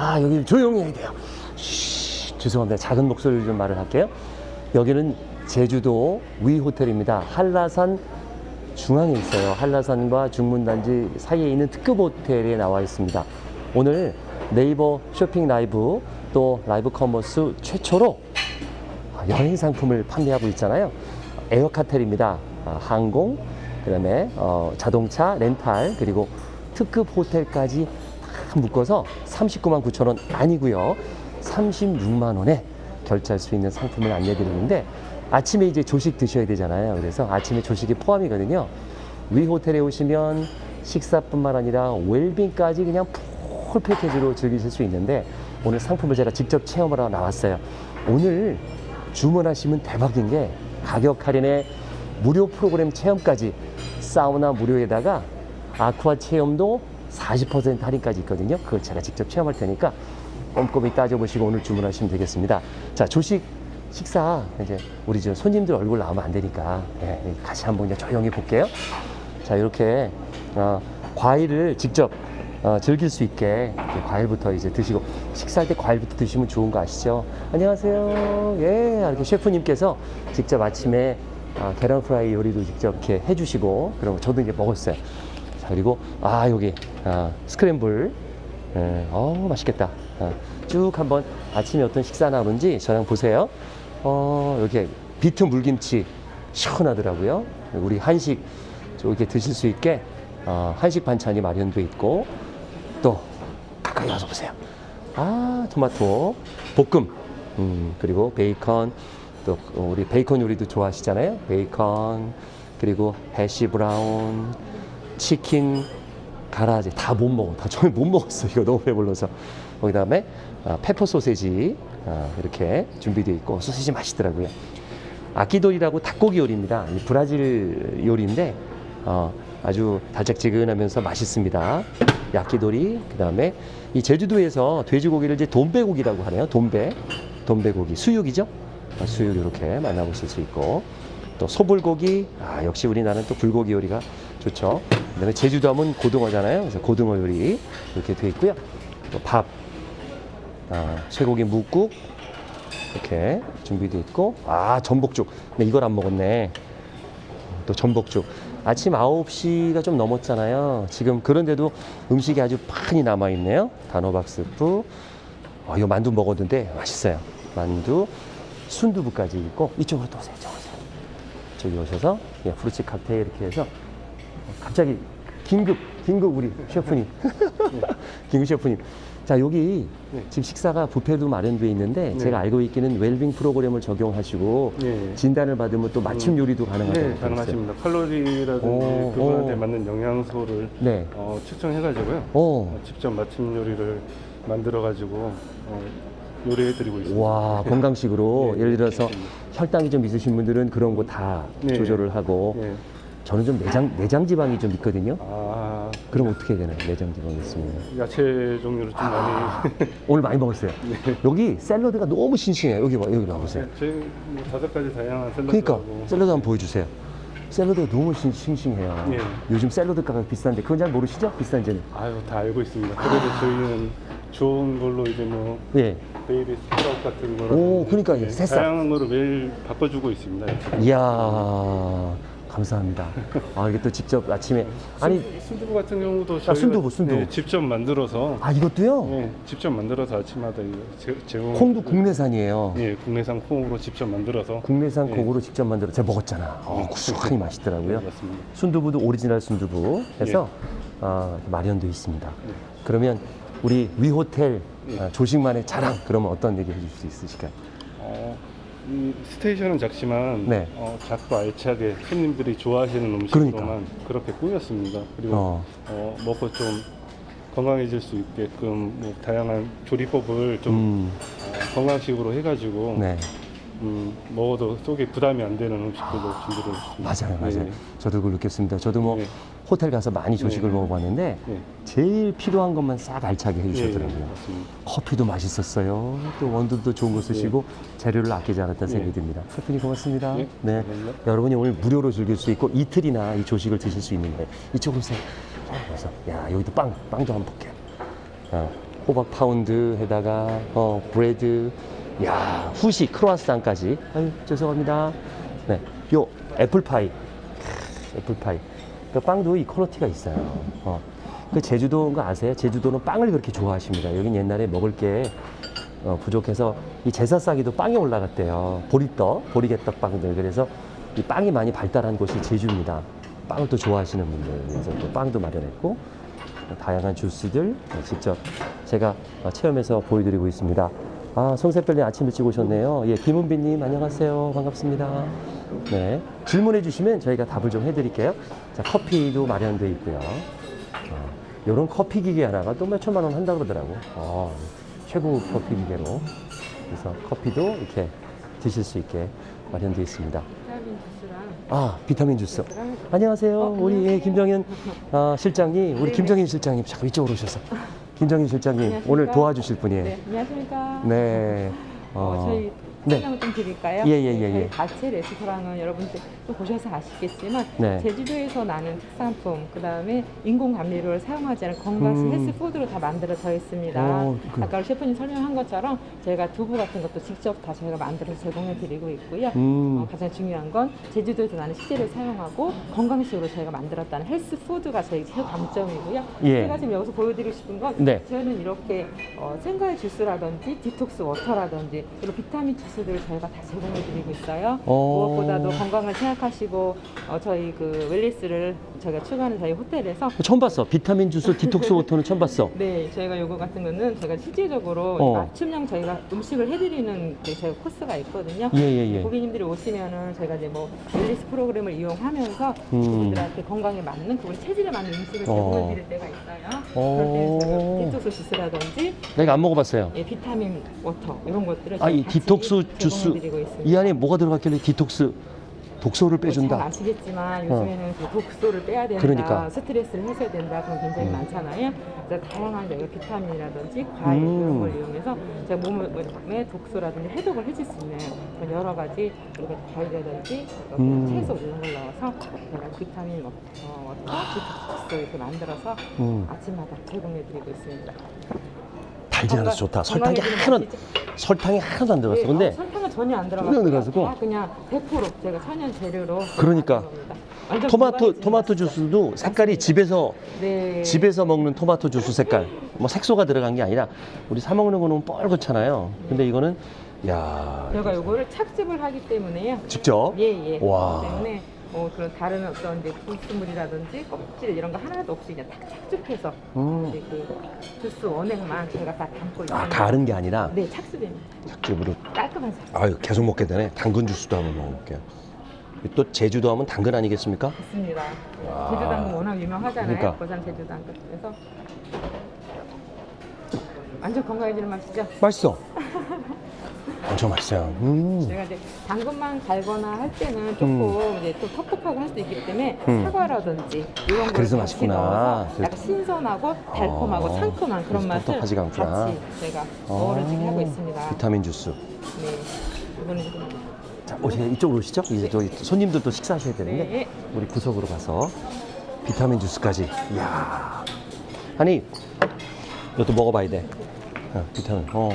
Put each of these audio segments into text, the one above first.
아, 여기 조용히 해야 돼요. 쉬, 죄송합니다. 작은 목소리로 좀 말을 할게요. 여기는 제주도 WE 호텔입니다. 한라산 중앙에 있어요. 한라산과 중문단지 사이에 있는 특급 호텔에 나와 있습니다. 오늘 네이버 쇼핑 라이브 또 라이브 커머스 최초로 여행 상품을 판매하고 있잖아요. 에어카텔입니다. 아, 항공, 그 다음에 어, 자동차 렌탈 그리고 특급 호텔까지 다 묶어서 39만 9천 원 아니고요. 36만 원에 결제할 수 있는 상품을 안내드리는데 아침에 이제 조식 드셔야 되잖아요. 그래서 아침에 조식이 포함이거든요. 위 호텔에 오시면 식사뿐만 아니라 웰빙까지 그냥 풀 패키지로 즐기실 수 있는데 오늘 상품을 제가 직접 체험을 하러 나왔어요. 오늘 주문하시면 대박인 게 가격 할인에 무료 프로그램 체험까지 사우나 무료에다가 아쿠아 체험도 40% 할인까지 있거든요. 그걸 제가 직접 체험할 테니까 꼼꼼히 따져보시고 오늘 주문하시면 되겠습니다. 자, 조식 식사 이제 우리 저 손님들 얼굴 나오면 안 되니까 예, 같이 한번 조용히 볼게요. 자, 이렇게 어, 과일을 직접 어, 즐길 수 있게 과일부터 이제 드시고 식사할 때 과일부터 드시면 좋은 거 아시죠? 안녕하세요. 예, 이렇게 셰프님께서 직접 아침에 아, 계란 프라이 요리도 직접 이렇게 해주시고 거 저도 이제 먹었어요. 자 그리고 아 여기 아, 스크램블 예, 어 맛있겠다. 아, 쭉 한번 아침에 어떤 식사 나오는지 저랑 보세요. 어 이렇게 비트 물김치 시원하더라고요. 우리 한식 이렇게 드실 수 있게 어, 한식 반찬이 마련돼 있고 또 가까이 와서 보세요. 아 토마토 볶음 음, 그리고 베이컨 또 우리 베이컨 요리도 좋아하시잖아요. 베이컨 그리고 해시 브라운 치킨 가라아게 다 못 먹어. 다 저희 못 먹었어. 이거 너무 배불러서. 거기 다음에 아, 페퍼 소세지 아, 이렇게 준비되어 있고 소세지 맛있더라고요. 야키도리라고 닭고기 요리입니다. 이 브라질 요리인데 어, 아주 달짝지근하면서 맛있습니다. 야키도리 그다음에 이 제주도에서 돼지고기를 이제 돈베고기라고 하네요. 돈베 돈베고기 수육이죠. 아, 수육 이렇게 만나보실 수 있고 또 소불고기 아 역시 우리나라는 또 불고기 요리가 좋죠. 그다음에 제주도 하면 고등어잖아요. 그래서 고등어 요리 이렇게 돼 있고요. 또 밥, 아, 쇠고기 묵국 이렇게 준비되어 있고 아 전복죽. 근데 이걸 안 먹었네. 또 전복죽. 아침 9시가 좀 넘었잖아요. 지금 그런데도 음식이 아주 많이 남아있네요. 단호박 스프. 어, 이거 만두 먹었는데 맛있어요. 만두, 순두부까지 있고 이쪽으로 또 오세요. 이쪽으로 오세요. 저기 오셔서 예, 프루치 칵테일 이렇게 해서 갑자기 긴급, 긴급 우리 셰프님. 긴급 셰프님. 자, 여기 네. 지금 식사가 뷔페도 마련되어 있는데 네. 제가 알고 있기는 웰빙 프로그램을 적용하시고 네. 진단을 받으면 또 맞춤 요리도 가능하다고 네. 가능하십니다. 칼로리라든지 오, 그분한테 오. 맞는 영양소를 네. 어, 측정해가지고요. 오. 어, 직접 맞춤 요리를 만들어가지고 어, 요리해드리고 있습니다. 와 건강식으로 네, 예를 들어서. 혈당이 좀 있으신 분들은 그런 거다 네. 조절을 하고 예. 저는 좀 내장 내장 지방이 좀 있거든요. 아, 그럼 어떻게 해야 되나요? 내장 지방이 있으면 야채 종류를 좀 아. 많이. 오늘 많이 먹었어요. 네. 여기 샐러드가 너무 싱싱해요. 여기 봐 여기 봐보세요. 저희 뭐 다섯 가지 다양한 샐러드. 그러니까 샐러드 한번 보여주세요. 샐러드가 너무 싱, 싱싱해요. 네. 요즘 샐러드 가격 비싼데 그건 잘 모르시죠? 비싼지는. 아유 다 알고 있습니다. 그래도 저희는 좋은 걸로 이제 뭐 예. baby sprout 같은 거를 오, 그러니까 이게 새싹. 다양한 거를 매일 바꿔주고 있습니다. 이야 감사합니다. 아 이게 또 직접 아침에 아니 순- 순두부 같은 경우도 저희가 순두부, 순두부. 네, 직접 만들어서 아 이것도요? 네, 직접 만들어서 아침마다 제, 제공 콩도 국내산이에요. 예, 국내산 콩으로 직접 만들어서 국내산 네. 콩으로 직접 만들어 제가 먹었잖아. 어, 네. 구수하니 맛있더라고요. 네, 맞습니다. 순두부도 오리지널 순두부 해서 아, 이렇게 마련되어 있습니다. 네. 그러면 우리 WE 호텔 네. 아, 조식만의 자랑 그러면 어떤 얘기 해줄 수 있으실까요? 어, 이 스테이션은 작지만 네. 어, 작고 알차게 손님들이 좋아하시는 음식으로만 그러니까. 그렇게 꾸몄습니다. 그리고 어. 어, 먹고 좀 건강해질 수 있게끔 뭐 다양한 조리법을 좀 음, 어, 건강식으로 해가지고 네, 음, 먹어도 속에 부담이 안 되는 음식들로 준비를 했습니다. 맞아요, 맞아요. 네. 저도 그걸 느꼈습니다. 저도 뭐 네. 호텔 가서 많이 조식을 네. 먹어봤는데 네. 제일 필요한 것만 싹 알차게 예, 해주셨더라고요. 맞습니다. 커피도 맛있었어요. 또 원두도 좋은 거 쓰시고 재료를 아끼지 않았다는 네. 생각이 듭니다. 셰프님 고맙습니다. 네, 네. 여러분이 오늘 무료로 즐길 수 있고 이틀이나 이 조식을 드실 수 있는 거예요. 이쪽으로 오세요. 자, 그래서 야 여기도 빵, 빵도 한번 볼게요. 어, 호박 파운드에다가 어, bread, 야 후식 크루아상까지. 아유 죄송합니다. 네, 요 애플파이, 크, 애플파이. 그 빵도 이 퀄리티가 있어요. 어. 그 제주도인 거 아세요? 제주도는 빵을 그렇게 좋아하십니다. 여긴 옛날에 먹을 게 어, 부족해서 이 제사상에도 빵이 올라갔대요. 보리떡, 보리개떡 빵들. 그래서 이 빵이 많이 발달한 곳이 제주입니다. 빵을 또 좋아하시는 분들. 그래서 또 빵도 마련했고 다양한 주스들 어, 직접 제가 어, 체험해서 보여드리고 있습니다. 아, 송새별님 아침 일찍 오셨네요. 예, 김은비님 안녕하세요. 반갑습니다. 네. 질문해 주시면 저희가 답을 좀 해드릴게요. 자, 커피도 마련되어 있고요. 이런 커피 기계 하나가 또 몇 천만 원 한다 그러더라고. 어, 최고 커피 기계로. 그래서 커피도 이렇게 드실 수 있게 마련되어 있습니다. 비타민 주스랑 아, 비타민 주스. 안녕하세요. 어, 우리 예. 김정현 아, 실장님, 우리 네네. 김정현 실장님 잠깐 이쪽으로 오셔서. 김정현 실장님 안녕하십니까? 오늘 도와주실 분이에요. 네, 안녕하십니까. 네. 어, 저희 네. 설명을 좀 드릴까요? 예, 예, 예, 네, 예. 저희 다채 레스토랑은 여러분들 또 보셔서 아시겠지만 네. 제주도에서 나는 특산품, 그 다음에 인공 감미료를 사용하지 않은 건강식 음. 헬스푸드로 다 만들어져 있습니다. 어, 그- 아까 셰프님 설명한 것처럼 저희가 두부 같은 것도 직접 다 저희가 만들어서 제공해 드리고 있고요. 음. 어, 가장 중요한 건 제주도에서 나는 식재를 사용하고 건강식으로 저희가 만들었다는 health food가 저희 최강점이고요. 예. 제가 지금 여기서 보여드리고 싶은 건 네. 저희는 이렇게 어, 생과일 주스라든지 detox water라든지 그리고 비타민 주스들을 저희가 다 제공해 드리고 있어요. 어. 무엇보다도 건강을 생각하시고 어, 저희 그 wellness를 저희가 추구하는 저희 호텔에서 처음 봤어. 비타민 주스, detox water는 처음 봤어. 네, 저희가 요거 같은 거는 저희가 실질적으로 어. 맞춤형 저희가 음식을 해드리는 그 저희 코스가 있거든요. 예, 예, 예. 고객님들이 오시면은 저희가 이제 뭐 wellness 프로그램을 이용하면서 음. 그분들한테 건강에 맞는 그분 체질에 맞는 음식을 어. 제공해 드릴 때가 있어요. 어. 그럴 저희가 디톡스 주스라든지 내가 안 먹어봤어요. 예, 비타민 water 이런 것들을 아, 이 디톡스 주스. 이 안에 뭐가 들어갔길래 디톡스 독소를 잘 빼준다. 아시겠지만 요즘에는 그 독소를 빼야 된다, 그러니까. 스트레스를 해소해야 된다 그런 굉장히 음. 많잖아요. 그래서 다양한 비타민이라든지 과일 음. 이런 걸 이용해서 제가 몸에 독소라든지 해독을 해줄 수 있는 그런 여러 가지 그리고 과일이라든지 그리고 음. 채소 이런 걸 넣어서 비타민 워터, 워터 디톡스 이렇게 만들어서 음. 아침마다 제공해드리고 있습니다. 달지 않아서 좋다. 설탕이 하나 맛이죠? 설탕이 하나도 안 들어갔어. 네, 근데 어, 설탕은 전혀 안 전혀 안 들어가지고. 다 그냥 100% 제가 천연 재료로 그러니까. 토마토 토마토. 주스도 색깔이 집에서 네. 집에서 먹는 토마토 주스 색깔 뭐 색소가 들어간 게 아니라 우리 사 먹는 거는 뻘겋잖아요. 근데 이거는 야 제가 요거를 착즙을 하기 때문에요. 직접 예, 예. 와. 때문에 어, 그런 다른 어떤 이제 불순물이라든지 껍질 이런 거 하나도 없이 그냥 탁 착즙해서 음. 이제 그 주스 원액만 제가 다 담고 있습니다. 아 다른 게 아니라 네, 착즙입니다. 착즙으로 깔끔한 착즙. 아유 계속 먹게 되네. 당근 주스도 한번 먹어볼게요. 또 제주도 하면 당근 아니겠습니까? 있습니다. 와. 제주 당근 워낙 유명하잖아요. 그러니까. 고산 제주 당근. 그래서 완전 건강해지는 맛이죠. 맛있어. 엄청 맛있어요. 음. 제가 이제 당근만 갈거나 할 때는 조금 이제 또 텁텁하고 할 수도 있기 때문에 음. 사과라든지 이런 걸 그래서 맛있구나. 넣어서 약간 신선하고 달콤하고 어. 상큼한 그런 맛을 텁텁하지가 않구나. 같이 제가 어우러지게 하고 있습니다. 비타민 주스. 네. 이거는 좀 자, 오세요. 이쪽으로 오시죠. 이제 저희 손님들도 식사하셔야 되는데 네. 우리 구석으로 가서 비타민 주스까지. 이야. 아니, 이것도 먹어봐야 돼. 어, 비타민. 어.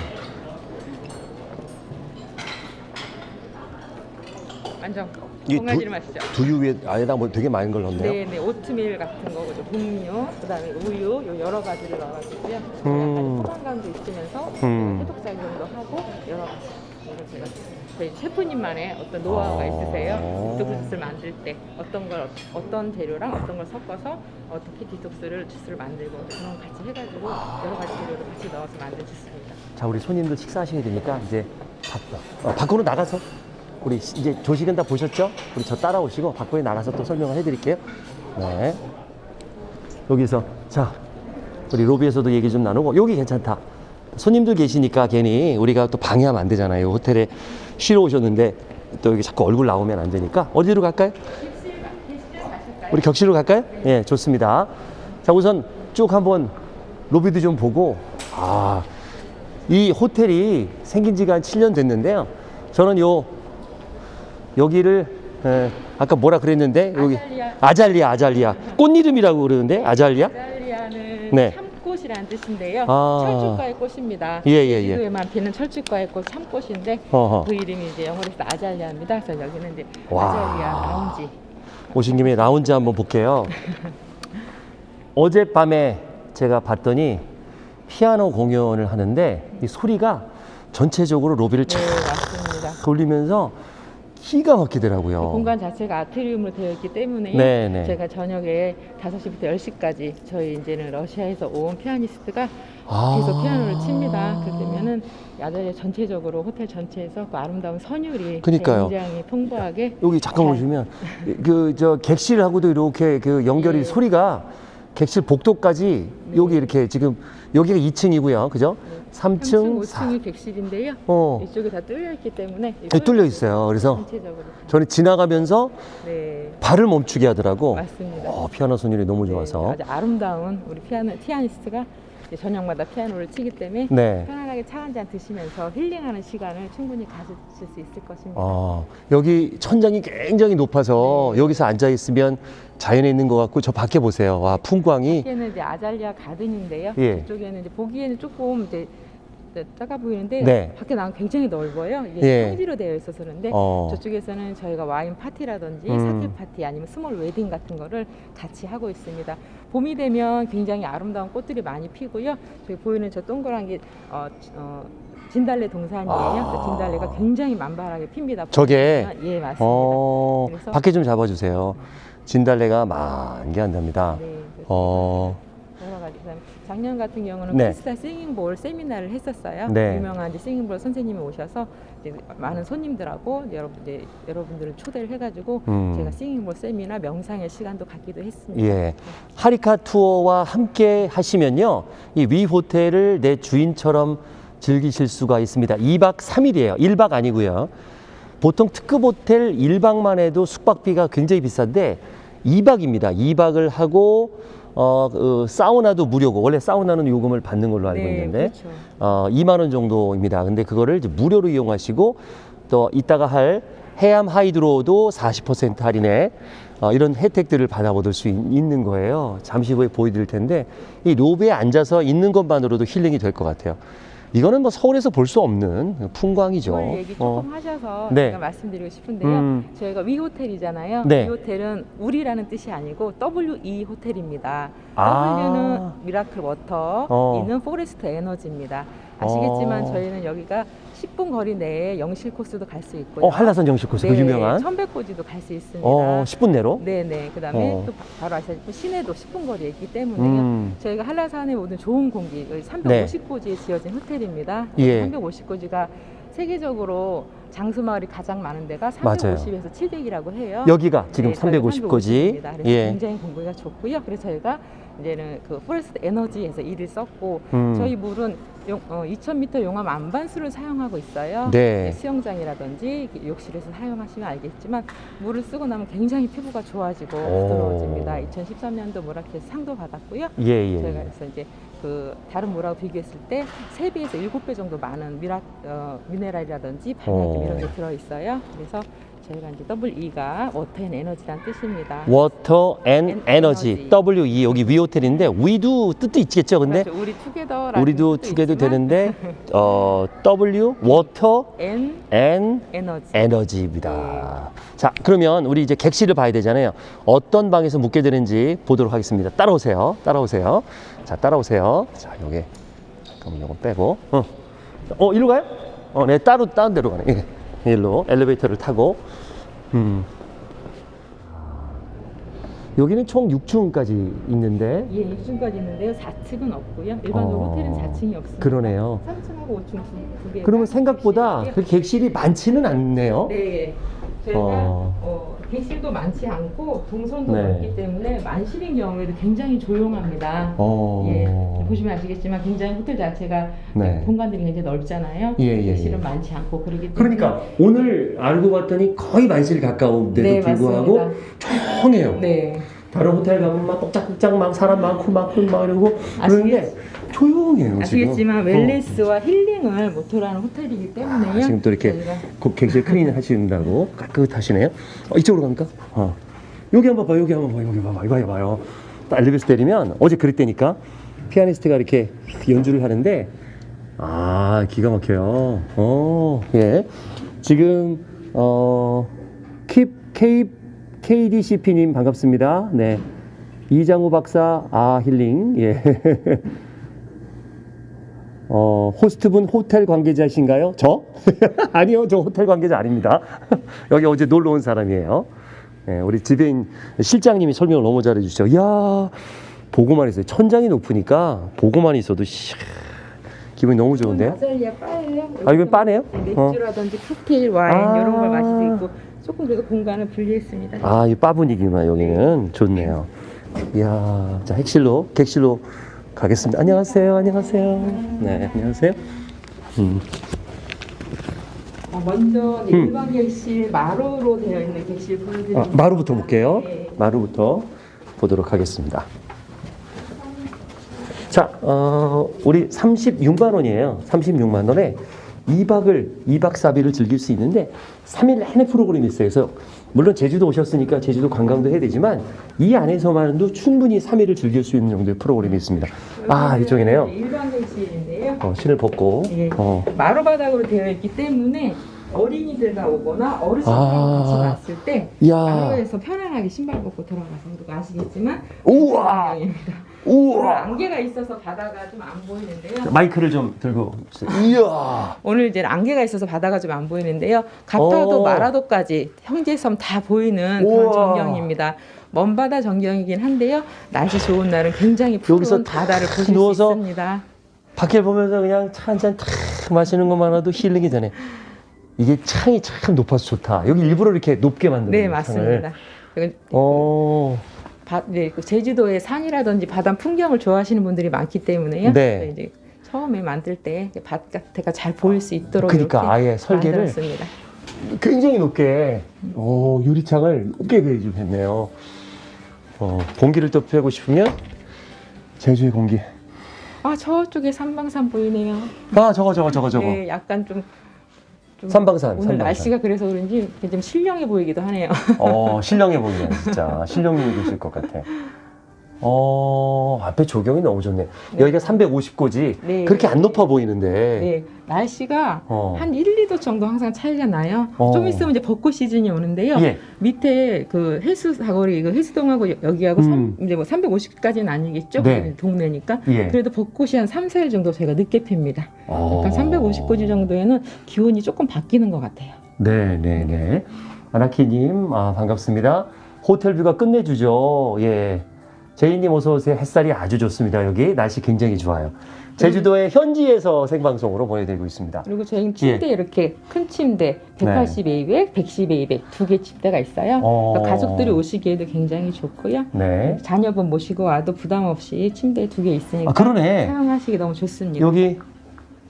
완전 이 건강해지는 맛이죠. 두유 위에 안에다 뭐 되게 많은 걸 넣었네요. 네, 네, 오트밀 같은 거죠. 분유, 그다음에 우유, 요 여러 가지를 넣어가지고요. 음. 약간 포만감도 있으면서 음. 해독 작용도 하고 여러 가지. 이걸 제가 저희 셰프님만의 어떤 노하우가 아. 있으세요. 디톡스 만들 때 어떤 걸 어떤 재료랑 어떤 걸 섞어서 어떻게 detox를 주스를 만들고 그런 거 같이 해가지고 여러 가지 재료를 같이 넣어서 만든 주스입니다. 자, 우리 손님들 식사하셔야 되니까 이제 밖, 어, 밖으로 나가서 우리 시- 이제 조식은 다 보셨죠? 우리 저 따라오시고 밖으로 나가서 또 설명을 해드릴게요. 네. 여기서 자 우리 로비에서도 얘기 좀 나누고 여기 괜찮다. 손님들 계시니까 괜히 우리가 또 방해하면 안 되잖아요. 호텔에 쉬러 오셨는데 또 여기 자꾸 얼굴 나오면 안 되니까 어디로 갈까요? 우리 격실로 갈까요? 예, 좋습니다. 자, 우선 쭉 한번 로비도 좀 보고 아, 이 호텔이 생긴 지가 한 7년 됐는데요. 저는 요 여기를 에, 아까 뭐라 그랬는데 여기 아잘리아. 아잘리아 아잘리아 꽃 이름이라고 그러는데 아잘리아 이탈리아는 네. 참꽃 참꽃이라는 뜻인데요. 아. 철쭉과의 꽃입니다. 예, 예, 예. 제주도에만 피는 철쭉과의 꽃 참꽃인데 어허. 그 이름이 이제 영어로 해서 아잘리아입니다. 그래서 여기는 이제 와. 아잘리아 라운지. 오신 김에 라운지 한번 볼게요. 어젯밤에 제가 봤더니 피아노 공연을 하는데 이 소리가 전체적으로 로비를 네, 쫙 맞습니다. 돌리면서 기가 막히더라고요. 이 공간 자체가 아트리움으로 되어 있기 때문에 네, 네. 제가 저녁에 5시부터 10시까지 저희 이제는 러시아에서 온 피아니스트가 아. 계속 피아노를 칩니다. 그러면은 야자리 전체적으로 호텔 전체에서 그 아름다운 선율이 그러니까요. 굉장히 풍부하게 여기 잠깐 잘- 보시면 그 저 객실하고도 이렇게 그 연결이 예. 소리가 객실 복도까지 여기 이렇게 지금 여기가 2층이고요. 그죠? 3층, 3층, 4. 5층이 객실인데요. 어. 이쪽이 다 뚫려 있기 때문에 여기 뚫려 있어요. 그래서 전체적으로 저는 지나가면서 네 발을 멈추게 하더라고. 맞습니다. 어, 피아노 선율이 너무 좋아서. 네, 아주 아름다운 우리 피아노 피아니스트가 이제 저녁마다 피아노를 치기 때문에 네. 편안하게 차 한 잔 드시면서 힐링하는 시간을 충분히 가지실 수 있을 것입니다. 어, 여기 천장이 굉장히 높아서 네. 여기서 앉아 있으면 자연에 있는 것 같고 저 밖에 보세요. 와, 풍광이. 여기는 이제 azalea garden인데요. 예. 이쪽에는 이제 보기에는 조금 이제 작아 보이는데 네. 밖에 나가면 굉장히 넓어요. 이게 예. 평지로 되어 있어서 그런데 어. 저쪽에서는 저희가 와인 파티라든지 음. 사케 파티 아니면 small wedding 같은 거를 같이 하고 있습니다. 봄이 되면 굉장히 아름다운 꽃들이 많이 피고요. 저기 보이는 저 동그란 게 어, 어, 진달래 동산이에요. 아. 그 진달래가 굉장히 만발하게 핍니다. 저게? 보시면. 예 맞습니다. 어, 그래서- 밖에 좀 잡아주세요. 진달래가 만개한답니다. 네, 그래서 어, 작년 같은 경우는 네. 크리스탈 싱잉볼 세미나를 했었어요. 네. 유명한 이제 싱잉볼 선생님이 오셔서 이제 많은 손님들하고 여러분 이제 여러분들을 초대를 해가지고 음. 제가 싱잉볼 세미나 명상의 시간도 갖기도 했습니다. 예. 하리카 투어와 함께 하시면요. 이 위 호텔을 내 주인처럼 즐기실 수가 있습니다. 2박 3일이에요. 1박 아니고요. 보통 특급 호텔 1박만 해도 숙박비가 굉장히 비싼데 2박입니다. 2박을 하고 어, 그 사우나도 무료고 원래 사우나는 요금을 받는 걸로 알고 네, 있는데 그렇죠. 어, 2만 원 정도입니다. 근데 그거를 이제 무료로 이용하시고 또 이따가 할 해암 하이드로도 40% 할인에 어, 이런 혜택들을 받아보실 수 있, 는 거예요. 잠시 후에 보여드릴 텐데 이 로비에 앉아서 있는 것만으로도 힐링이 될 것 같아요. 이거는 뭐 서울에서 볼 수 없는 풍광이죠. 서울 얘기 조금 어. 하셔서 네. 제가 말씀드리고 싶은데요. 음. 저희가 WE 호텔이잖아요. 네. WE 호텔은 우리라는 뜻이 아니고 WE 호텔입니다. 아. W는 miracle water, 어. E는 forest energy입니다. 아시겠지만 어. 저희는 여기가 10분 거리 내에 영실 코스도 갈 수 있고요. 어, 한라산 정식 코스 그 유명한 천백고지도 갈 수 있습니다. 어, 10분 내로. 네네. 그다음에 어. 또 바- 바로 아시다시피 시내도 10분 거리에 있기 때문에 음. 저희가 한라산의 모든 좋은 공기, 여기 350고지에 지어진 호텔입니다. 예. 350고지가 세계적으로 장수마을이 가장 많은 데가 맞아요. 350에서 700이라고 해요. 여기가 지금 네, 저희가 350고지. 350입니다. 그래서 예. 굉장히 공기가 좋고요. 그래서 저희가 이제는 그 forest energy에서 E를 썼고 음. 저희 물은 용, 어, 2,000m 용암 암반수를 사용하고 있어요. 네. 수영장이라든지 욕실에서 사용하시면 알겠지만 물을 쓰고 나면 굉장히 피부가 좋아지고 오. 부드러워집니다. 2013년도 모라켓 상도 받았고요. 예, 예. 저희가 예. 그래서 이제 그 다른 물하고 비교했을 때 3배에서 7배 정도 많은 미라, 어, 미네랄이라든지 바나듐 오. 이런 게 들어있어요. 그래서 저희가 이제 WE가 워터 앤 에너지란 뜻입니다. 워터 앤앤 에너지. WE 여기 WE 호텔인데 위도 뜻도 있겠죠 근데 그렇죠. 우리 together라는 우리도 있지만 되는데 어 W 워터 앤 앤 에너지. 에너지입니다. 자 그러면 우리 이제 객실을 봐야 되잖아요. 어떤 방에서 묵게 되는지 보도록 하겠습니다. 따라오세요. 따라오세요. 자 따라오세요. 자 요게 잠깐만 요거 빼고 어, 어 이리로 가요? 어 네 따로 다른 데로 가네. 예. 일로 엘리베이터를 타고 음. 여기는 총 6층까지 있는데 예, 6층까지 있는데요. 4층은 없고요. 일반적으로 어, 호텔은 4층이 없습니다. 그러네요. 3층하고 5층 두, 두 개가 그러면 생각보다. 그 객실이 많지는 않네요. 네. 저희가 어. 어, 객실도 많지 않고 동선도 네. 넓기 때문에 만실인 경우에도 굉장히 조용합니다. 어. 예, 보시면 아시겠지만 굉장히 호텔 자체가 네. 공간들이 굉장히 넓잖아요. 예, 예, 객실은 예. 많지 않고 그러기 때문에 그러니까 오늘 알고 봤더니 거의 만실 가까운데도 네, 불구하고 맞습니다. 조용해요. 네. 다른 호텔 가면 막 꼭짝꼭짝 막 사람 많고 막, 막 이러고 그런데 조용해요 아시겠지만 지금. 웰네스와 힐링을 모토로 하는 호텔이기 때문에요. 아, 지금 또 이렇게 객실 clean 하신다고 깨끗하시네요. 어, 이쪽으로 갑니까? 어. 여기 한번 봐, 여기 한번 봐, 여기 봐봐, 이거 해봐요. 딱 엘리베이터 내리면 어제 그랬다니까 피아니스트가 이렇게 연주를 하는데 아 기가 막혀요. 어, 예. 지금 어 킵 K KDCP님 반갑습니다. 네. 이장우 박사 아 힐링 예. 어 호스트분 호텔 관계자신가요? 저? 아니요, 저 호텔 관계자 아닙니다. 여기 어제 놀러 온 사람이에요. 예, 우리 지배인 실장님이 설명을 너무 잘해 주시죠. 이야, 보고만 있어요. 천장이 높으니까 보고만 있어도 씨, 기분이 너무 좋은데요? 아, 이건 바네요? 네, 어. 맥주라든지 칵테일, 와인 아. 이런 걸 마실 수 있고 조금 그래도 공간을 분리했습니다. 아, 이 바 분위기만 여기는 좋네요. 이야, 자, 핵실로, 객실로 가겠습니다. 안녕하세요, 안녕하세요. 네, 안녕하세요. 음, 어, 먼저 네, 음. 일반 객실 마루로 되어 있는 객실 보여드립니다. 아, 마루부터 볼게요. 네. 마루부터 보도록 하겠습니다. 자, 어, 우리 36만 원이에요. 36만 원에 2박을 2박 4일을 즐길 수 있는데 3일 내내 프로그램이 있어요. 그래서 물론 제주도 오셨으니까 제주도 관광도 해야 되지만 이 안에서만도 충분히 3일을 즐길 수 있는 정도의 프로그램이 있습니다. 아, 이쪽이네요. 일반 객실인데요. 어, 신을 벗고 예. 어, 마루 바닥으로 되어 있기 때문에 어린이들과 오거나 어르신들과 아. 같이 왔을 때 마루에서 편안하게 신발 벗고 들어가서 그리고 아시겠지만 우와, 입니다. 우와. 안개가 있어서 바다가 좀 안 보이는데요. 마이크를 좀 들고. 이야. 오늘 이제 안개가 있어서 바다가 좀 안 보이는데요. 가파도 어. 마라도까지 형제섬 다 보이는 우와. 그런 전경입니다. 먼 바다 전경이긴 한데요. 날씨 좋은 날은 굉장히 푸른 바다를 탁 보실 누워서 수 있습니다. 밖에 보면서 그냥 차 한잔탁 마시는 것만으로도 힐링이 되네. 이게 창이 참 높아서 좋다. 여기 일부러 이렇게 높게 만든 네, 맞습니다. 어, 바, 네, 그 제주도의 산이라든지 바다 풍경을 좋아하시는 분들이 많기 때문에요. 네. 이제 처음에 만들 때 바깥에가 잘 보일 수 있도록 그러니까 아예 설계를 만들었습니다. 굉장히 높게, 어, 유리창을 높게 그려주셨네요. 어, 공기를 또 쐬고 싶으면 제주의 공기. 아 저쪽에 삼방산 보이네요. 아, 저거 저거 저거 저거. 네, 약간 좀, 좀 삼방산, 오늘 삼방산. 날씨가 그래서 그런지 좀 신령해 보이기도 하네요. 어, 신령해 보이네, 진짜. 신령님이 계실 것 같아. 어, 앞에 조경이 너무 좋네. 네. 여기가 350고지. 네. 그렇게 안 높아 보이는데. 네, 날씨가 어. 한 1, 2도 정도 항상 차이가 나요. 어. 좀 있으면 이제 벚꽃 시즌이 오는데요. 예. 밑에 그 해수 사거리 그 해수동하고 여- 여기하고 음. 삼- 이제 뭐 350까지는 아니겠죠. 네. 동네니까. 예. 그래도 벚꽃이 한 3, 4일 정도 저희가 늦게 핍니다. 어. 그러니까 350고지 정도에는 기온이 조금 바뀌는 것 같아요. 네, 네, 네. 아나키님, 아, 반갑습니다. 호텔 view가 끝내주죠. 예. 제이님 어서 오세요. 햇살이 아주 좋습니다. 여기 날씨 굉장히 좋아요. 제주도의 현지에서 생방송으로 보내드리고 있습니다. 그리고 저희는 침대 이렇게 큰 침대 180에 200, 110에 200두개 침대가 있어요. 어. 그러니까 가족들이 오시기에도 굉장히 좋고요. 네. 자녀분 모시고 와도 부담 없이 침대 두 개 있으니까 아, 그러네. 사용하시기 너무 좋습니다. 여기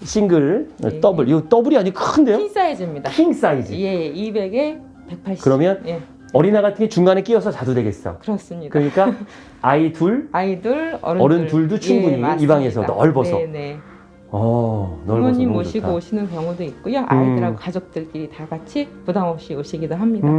싱글, 네. 더블. 이거 더블이 아니고 큰데요? king size입니다. king size. 예, 200에 180. 그러면 예, 어린아 같은 게 중간에 끼어서 자도 되겠어. 그렇습니다. 그러니까 아이 둘, 아이들, 어른들, 어른 둘도 충분히 이 맞습니다. 방에서 넓어서. 네, 네. 어, 부모님 모시고 좋다. 오시는 경우도 있고요. 아이들하고 가족들끼리 다 같이 부담 없이 오시기도 합니다. 음,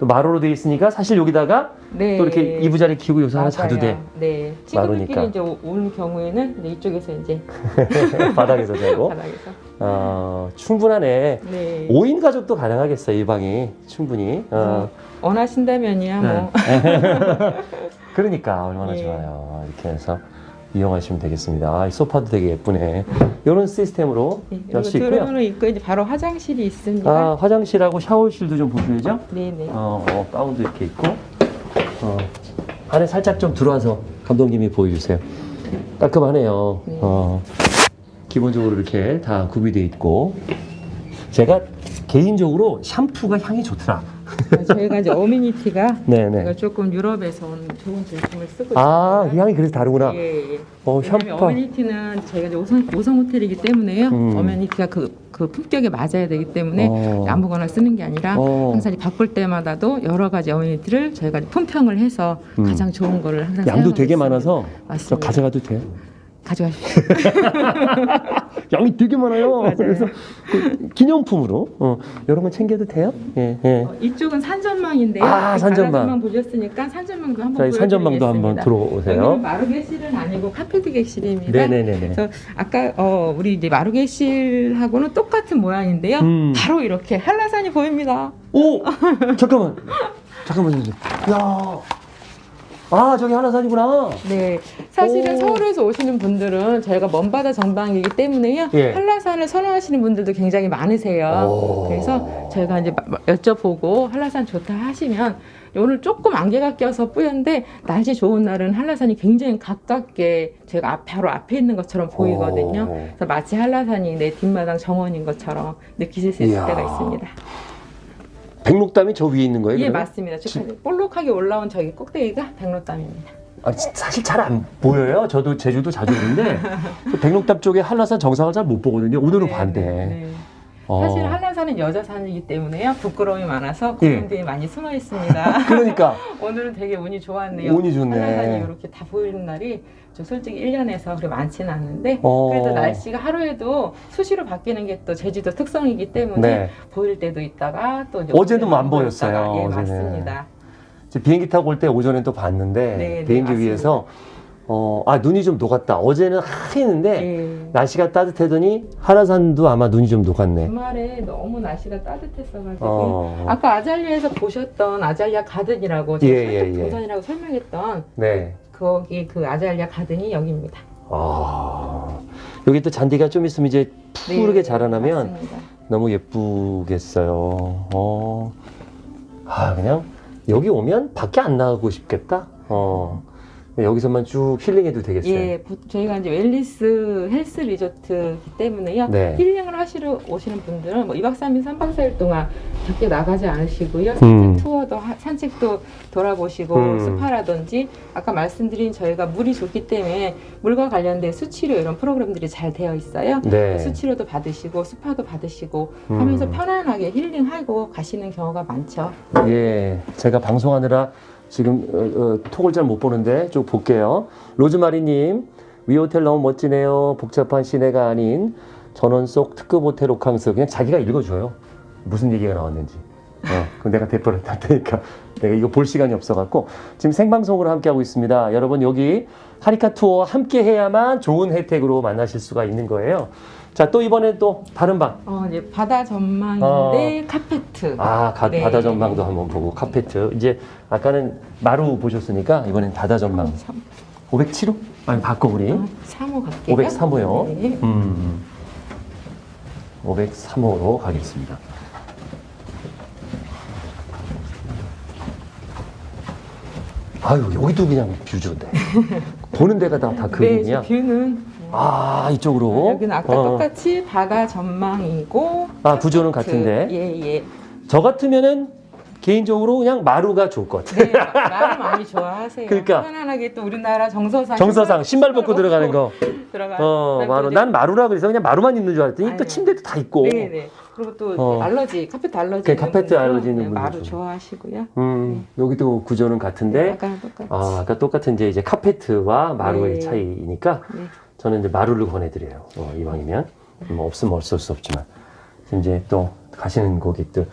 또 마루로 돼 있으니까 사실 여기다가 네. 또 이렇게 이부자리 키우고 여기서 하나 자도 돼. 네. 마루니까. 친구들끼리 이제 오- 오는 경우에는 이쪽에서 이제 바닥에서 자고. 바닥에서. 어, 충분하네. 네. 5인 가족도 가능하겠어, 이 방이. 충분히. 어, 원하신다면이야 뭐. 그러니까 얼마나 예. 좋아요. 이렇게 해서 이용하시면 되겠습니다. 아, 이 소파도 되게 예쁘네. 이런 시스템으로 네, 열 그리고 수 있고요. 있고 이제 바로 화장실이 있습니다. 아, 화장실하고 샤워실도 좀 보셔야죠. 네네. 어, 어, 가운도 이렇게 있고. 어, 안에 살짝 좀 들어와서 감독님이 보여주세요. 깔끔하네요. 네. 어, 기본적으로 이렇게 다 구비되어 있고. 제가 개인적으로 샴푸가 향이 좋더라. 저희가 이제 어미니티가 네네. 제가 조금 유럽에서 온 좋은 제품을 쓰고 아, 있습니다. 이 향이 그래서 다르구나. 예, 예. 어, 샴푸. 어메니티는 저희가 이제 5성, 5성 호텔이기 때문에요. 음. 어메니티가 그, 그 품격에 맞아야 되기 때문에 어. 아무거나 쓰는 게 아니라 어. 항상 바꿀 때마다도 여러 가지 어메니티를 저희가 품평을 해서 음. 가장 좋은 거를 항상 양도 되게 있습니다. 많아서 저 맞습니다. 가져가도 돼요? 가져가십시오. 양이 되게 많아요. 맞아요. 그래서 그 기념품으로 어, 이런 건 챙겨도 돼요? 예, 예. 어, 이쪽은 산전망인데요. 아, 산전망. 바다전망 보셨으니까 산전망도 한번 저희 산전망도 한번 보여드리겠습니다. 들어오세요. 여기는 마루객실은 아니고 카페트 객실입니다. 네네네네. 그래서 아까 어, 우리 이제 마루객실하고는 똑같은 모양인데요. 음. 바로 이렇게 한라산이 보입니다. 오! 잠깐만. 잠깐만요. 야. 아, 저기 한라산이구나. 네, 사실은 오. 서울에서 오시는 분들은 저희가 먼바다 전방이기 때문에요. 예. 한라산을 선호하시는 분들도 굉장히 많으세요. 오. 그래서 저희가 이제 여쭤보고 한라산 좋다 하시면 오늘 조금 안개가 껴서 뿌연데 날씨 좋은 날은 한라산이 굉장히 가깝게 제가 앞, 바로 앞에 있는 것처럼 보이거든요. 오. 그래서 마치 한라산이 내 뒷마당 정원인 것처럼 느끼실 수 있을 이야. 때가 있습니다. 백록담이 저 위에 있는 거예요? 예, 그러면? 맞습니다. 저 볼록하게 올라온 저기 꼭대기가 백로담입니다. 아, 지- 사실 잘 안 보여요. 저도 제주도 자주 오는데 그 백록담 쪽에 한라산 정상을 잘 못 보거든요. 오늘은 네, 봤는데. 네, 네. 어. 사실 한라산은 여자 산이기 때문에요. 부끄러움이 많아서 예. 고민들이 많이 숨어 있습니다. 그러니까 오늘은 되게 운이 좋았네요. 운이 좋네. 한라산이 이렇게 다 보이는 날이 저 솔직히 1년에서 그렇게 많지는 않는데 어. 그래도 날씨가 하루에도 수시로 바뀌는 게 또 제주도 특성이기 때문에 네. 보일 때도 있다가 또 어제도 안 보였어요. 예, 어제는. 맞습니다. 비행기 타고 올 때 오전에 또 봤는데 네, 네, 비행기 맞습니다. 위에서 어, 아 눈이 좀 녹았다. 어제는 하했는데 예. 날씨가 따뜻하더니 한라산도 아마 눈이 좀 녹았네. 주말에 너무 날씨가 따뜻했어가지고 어. 아까 아잘리아에서 보셨던 아잘리아 가든이라고 제가 예, 예, 예. 동산이라고 설명했던 네. 거기 그 아잘리아 가든이 여기입니다. 아 여기 또 잔디가 좀 있으면 이제 푸르게 네, 자라나면 맞습니다. 너무 예쁘겠어요. 어. 아 그냥 여기 오면 밖에 안 나가고 싶겠다. 어. 여기서만 쭉 힐링해도 되겠어요. 예, 부- 저희가 이제 wellness health resort이기 때문에요. 네. 힐링을 하시러 오시는 분들은 뭐 2박 3일, 3박 4일 동안 밖에 나가지 않으시고요. 음. 산책 투어도 하- 산책도 돌아보시고 음. 스파라든지 아까 말씀드린 저희가 물이 좋기 때문에 물과 관련된 수치료 이런 프로그램들이 잘 되어 있어요. 네. 수치료도 받으시고 스파도 받으시고 음. 하면서 편안하게 힐링하고 가시는 경우가 많죠. 예, 제가 방송하느라 지금 어, 어, 톡을 잘 못 보는데 좀 볼게요. 로즈마리님, 위 호텔 너무 멋지네요. 복잡한 시내가 아닌 전원 속 특급 호텔 호캉스. 그냥 자기가 읽어줘요. 무슨 얘기가 나왔는지. 어, 그럼 내가 대표를 할 테니까 내가 이거 볼 시간이 없어갖고 지금 생방송으로 함께하고 있습니다. 여러분 여기 하리카 투어 함께 해야만 좋은 혜택으로 만나실 수가 있는 거예요. 자, 또 이번에 또 다른 방. 어, 이제 바다 전망인데 카페트. 아, 가- 네. 바다 전망도 한번 보고 카페트. 이제 아까는 마루 보셨으니까 이번엔 바다 전망. 507호? 아니 바꿔 우리. 3호 갈게요. 503호요. 네. 음. 503호로 가겠습니다. 아유 여기도 그냥 view 좋네. 보는 데가 다, 다 네, 그림이야. 저 view는 아 이쪽으로. 여기는 아까 어. 똑같이 바다 전망이고 아 구조는 같은데. 예, 예. 저 같으면은 개인적으로 그냥 마루가 좋을 것 같아. 네, 나를 많이 좋아하세요. 그러니까. 편안하게 또 우리나라 정서상 정서상 신발 벗고 들어가는 거. 들어가. 어, 마루. 난 마루라 그래서 그냥 마루만 있는 줄 알았더니 또 아니요. 침대도 다 있고. 네, 네. 그리고 또 어. 알러지, 카페트 알러지. 그 카페트 알러지 있는 네, 분들 마루 좀. 좋아하시고요. 음, 여기도 구조는 같은데, 아까 똑같이. 아, 아까 똑같은 이제, 이제 카페트와 마루의 네. 차이니까, 네. 저는 이제 마루를 권해드려요. 어, 이왕이면. 뭐 없으면 어쩔 수 없지만. 이제 또 가시는 고객들.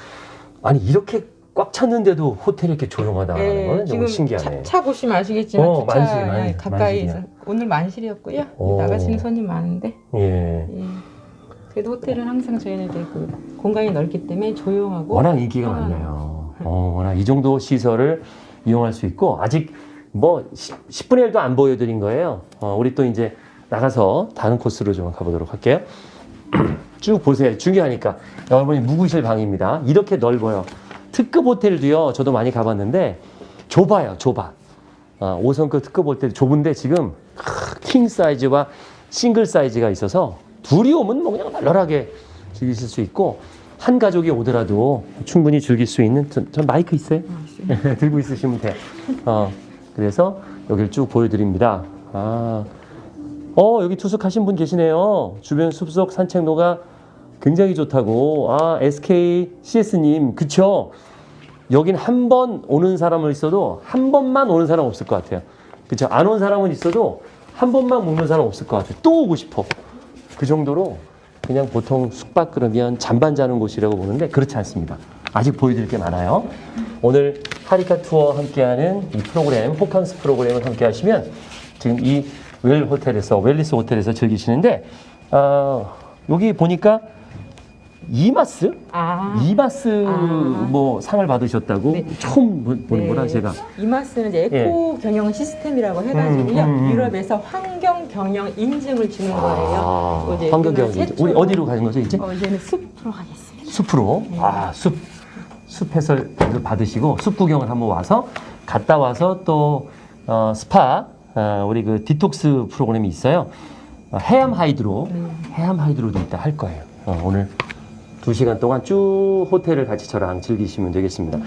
아니, 이렇게 꽉 찼는데도 호텔이 이렇게 조용하다는 네, 건 지금 너무 신기하네. 차, 차 보시면 아시겠지만 어, 주차 만실, 만실, 가까이 만실이야. 오늘 만실이었고요. 오. 나가시는 손님 많은데. 예. 예. 그래도 호텔은 항상 저희는 그 공간이 넓기 때문에 조용하고 워낙 인기가. 많네요. 어, 워낙 이 정도 시설을 이용할 수 있고 아직 뭐 10, 분의 1도 안 보여드린 거예요. 어, 우리 또 이제 나가서 다른 코스로 좀 가보도록 할게요. 쭉 보세요. 중요하니까. 여러분이 묵으실 방입니다. 이렇게 넓어요. 특급 호텔도요. 저도 많이 가봤는데 좁아요. 좁아. 어, 5성급 특급 호텔 좁은데 지금 크, 킹 사이즈와 싱글 사이즈가 있어서 둘이 오면 뭐 그냥 널널하게 즐기실 수 있고 한 가족이 오더라도 충분히 즐길 수 있는 전, 전 마이크 있어요? 들고 있으시면 돼요. 어, 그래서 여기를 쭉 보여드립니다. 아, 어 여기 투숙하신 분 계시네요. 주변 숲속 산책로가 굉장히 좋다고. 아 SK CS님 그쵸? 여긴 한 번 오는 사람은 있어도 한 번만 오는 사람 없을 것 같아요. 그쵸? 안 온 사람은 있어도 한 번만 묵는 사람 없을 것 같아요. 또 오고 싶어. 그 정도로 그냥 보통 숙박 그러면 잠반 자는 곳이라고 보는데 그렇지 않습니다. 아직 보여드릴 게 많아요. 오늘 하리카 투어 함께하는 이 프로그램, 호캉스 프로그램을 함께 하시면 지금 이 WE 호텔에서, wellness 호텔에서 즐기시는데, 어, 여기 보니까 EMAS? 아, EMAS 아. 뭐 상을 받으셨다고 네. 처음 보- 보는 네. 거라 제가. EMAS는 이제 에코 경영 시스템이라고 해가지고요. 음, 음, 음. 유럽에서 환경 경영 인증을 주는 거예요. 아, 이제 환경경 우리나라 우리 어디로 가는 거죠 이제? 어, 이제는 숲으로 가겠습니다. 숲으로 아숲 숲에서 받으시고 숲 구경을 한번 와서 갔다 와서 또 어, 스파 어, 우리 그 디톡스 프로그램이 있어요. 어, 해암 hydro 해암 hydro도 이따 할 거예요. 어, 오늘 두 시간 동안 쭉 호텔을 같이 저랑 즐기시면 되겠습니다.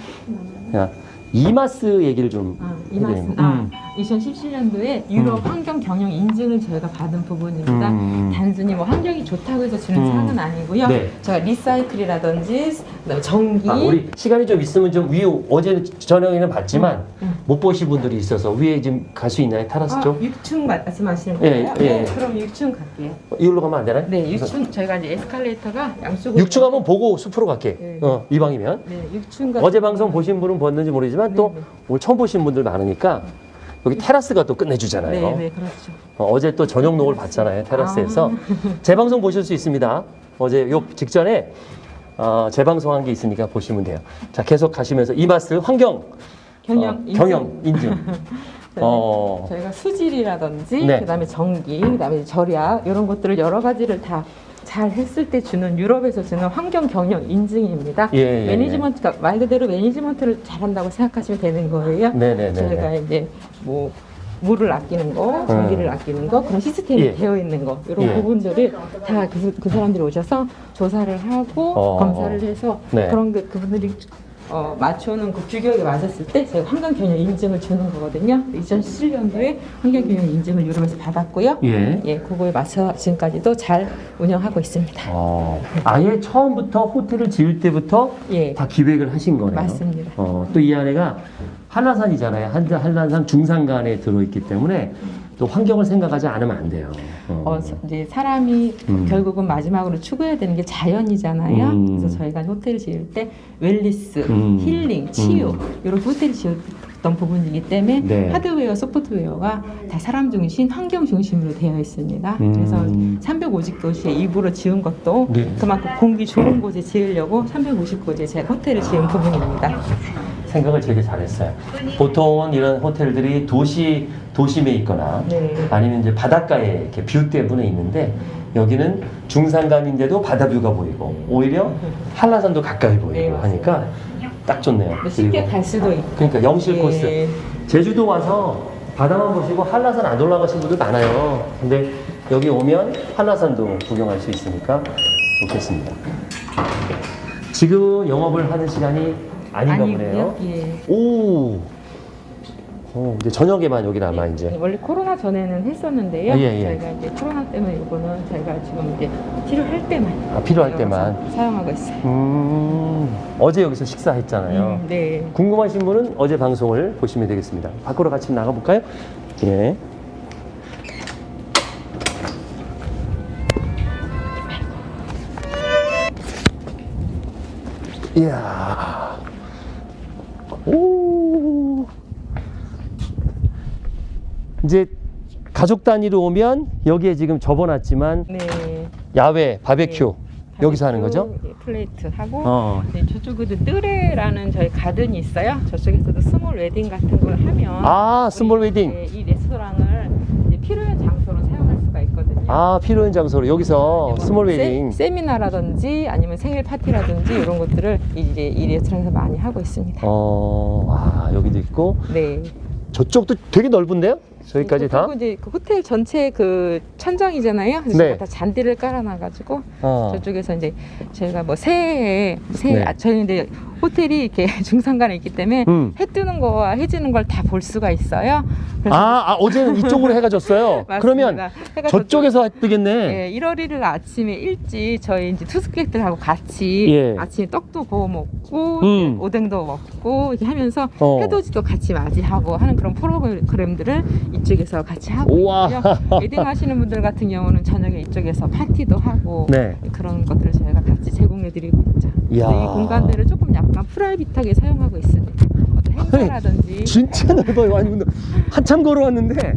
야, EMAS 얘기를 좀 아, EMAS. 아, 음. 2017년도에 유럽 음. 환경 경영 인증을 저희가 받은 부분입니다. 음. 단순히 뭐 환경이 좋다고 해서 주는 음. 상은 아니고요. 네. 제가 recycle이라든지 전기 아, 우리 시간이 좀 있으면 좀 위에 어제 저녁에는 봤지만 음. 못 보신 분들이 있어서 위에 지금 갈 수 있나요 테라스 아, 쪽 6층 말씀하시는 예, 거예요? 예, 네, 예. 그럼 6층 갈게요. 이걸로 가면 안 되나요? 네, 6층 저희가 이제 에스컬레이터가 양쪽으로 6층 한번 보고 숲으로 갈게. 네. 어, 이방이면. 네, 6층 같은 어제 방송 보신 분은 봤는지 모르지만 또 네, 네. 오늘 처음 보신 분들 많으니까 여기 테라스가 또 끝내주잖아요. 네, 네, 그렇죠. 어, 제또 저녁 녹을 봤잖아요. 테라스에서. 아. 재방송 보실 수 있습니다. 어제 요 직전에 어, 재방송한 게 있으니까 보시면 돼요. 자, 계속 가시면서 이마스 환경 경영 어, 인증. 경영 인증. 어, 저희가 수질이라든지 네. 그다음에 전기, 그다음에 절약 이런 것들을 여러 가지를 다 잘 했을 때 주는 유럽에서 주는 환경 경영 인증입니다. 예, 예, 예. 매니지먼트가 말 그대로 매니지먼트를 잘한다고 생각하시면 되는 거예요. 네네네. 저희가 이제 뭐 물을 아끼는 거, 전기를 아끼는 거 그런 시스템이 음. 예. 되어 있는 거 이런 예. 부분들을 다그 사람들이 오셔서 조사를 하고 어. 검사를 해서 네. 그런 게 그분들이 어, 맞춰놓은 그 규격에 맞았을 때 저희가 환경경영 인증을 주는 거거든요. 2017년도에 환경경영 인증을 유럽에서 받았고요. 예. 예, 그거에 맞춰 지금까지도 잘 운영하고 있습니다. 어, 아예 처음부터 호텔을 지을 때부터 예, 다 기획을 하신 거네요. 맞습니다. 어, 또 이 안에가 한라산이잖아요. 한, 한라산 중산간에 들어있기 때문에 또 환경을 생각하지 않으면 안 돼요. 어. 어, 서- 이제 사람이 음. 결국은 마지막으로 추구해야 되는 게 자연이잖아요. 음. 그래서 저희가 호텔을 지을 때 웰리스, 음. 힐링, 치유 음. 이런 호텔을 지었던 부분이기 때문에 네. 하드웨어, 소프트웨어가 다 사람 중심, 환경 중심으로 되어 있습니다. 음. 그래서 350도시에 일부러 지은 것도 네. 그만큼 공기 좋은 곳에 지으려고 350곳에 제가 호텔을 지은 부분입니다. 생각을 되게 잘했어요. 보통은 이런 호텔들이 도시 도심에 있거나 네. 아니면 이제 바닷가에 이렇게 view 때문에 있는데 여기는 중산간인데도 바다 view가 보이고 오히려 한라산도 가까이 보이고 네. 하니까 딱 좋네요. 쉽게 갈 수도 있고. 그러니까 영실 예. 코스. 제주도 와서 바다만 보시고 한라산 안 올라가신 분들 많아요. 근데 여기 오면 한라산도 구경할 수 있으니까 좋겠습니다. 지금 영업을 하는 시간이 아닌가 보네요. 예. 오. 어, 이제 저녁에만 여기 남아 이제. 원래 코로나 전에는 했었는데요. 아, 예, 예. 저희가 이제 코로나 때문에 이거는 저희가 지금 이제 필요할 때만 아, 필요할 때만. 사용하고 있어요. 음. 어제 여기서 식사했잖아요. 음, 네. 궁금하신 분은 어제 방송을 보시면 되겠습니다. 밖으로 같이 나가 볼까요? 예. 이야. 이제 가족 단위로 오면 여기에 지금 접어놨지만 네. 야외 바베큐 네. 여기서 하는 거죠? 예, plate 하고 어. 네, 저쪽에도 뜨레라는 저희 가든이 있어요. 저쪽에서도 small wedding 같은 걸 하면 아, small wedding. 네, 이 레스토랑을 이제 필요한 장소로 사용할 수가 있거든요. 아, 필요한 장소로 여기서 네, small 세- 웨딩. 세 미나라든지 아니면 생일 파티라든지 이런 것들을 이제 이 레스토랑에서 많이 하고 있습니다. 어, 와, 여기도 있고 네. 저쪽도 되게 넓은데요? 저기까지 다? 그리고 이제 그 호텔 전체 그 천장이잖아요. 그래서 네. 다 잔디를 깔아놔가지고 어. 저쪽에서 이제 저희가 뭐 새해 새해 네. 아, 저희 근데 호텔이 이렇게 중산간에 있기 때문에 음. 해 뜨는 거와 해 지는 걸 다 볼 수가 있어요. 아, 아, 어제는 이쪽으로 해가 졌어요. 그러면 해가 저쪽에서 뜨겠네. 예, 1월 1일 아침에 일찍 저희 이제 투숙객들하고 같이 예. 아침에 떡도 구워 먹고 음. 오뎅도 먹고 이렇게 하면서 어. 해돋이도 같이 맞이하고 하는 그런 프로그램들을 이쪽에서 같이 하고. 있고요. 웨딩 하시는 분들 같은 경우는 저녁에 이쪽에서 파티도 하고 네. 그런 것들을 저희가 같이 제공해드리고 있죠. 이 공간들을 조금 약간 프라이빗하게 사용하고 있습니다. 어떤 행사라든지 진짜 넓어요. 아니, 근데 한참 걸어왔는데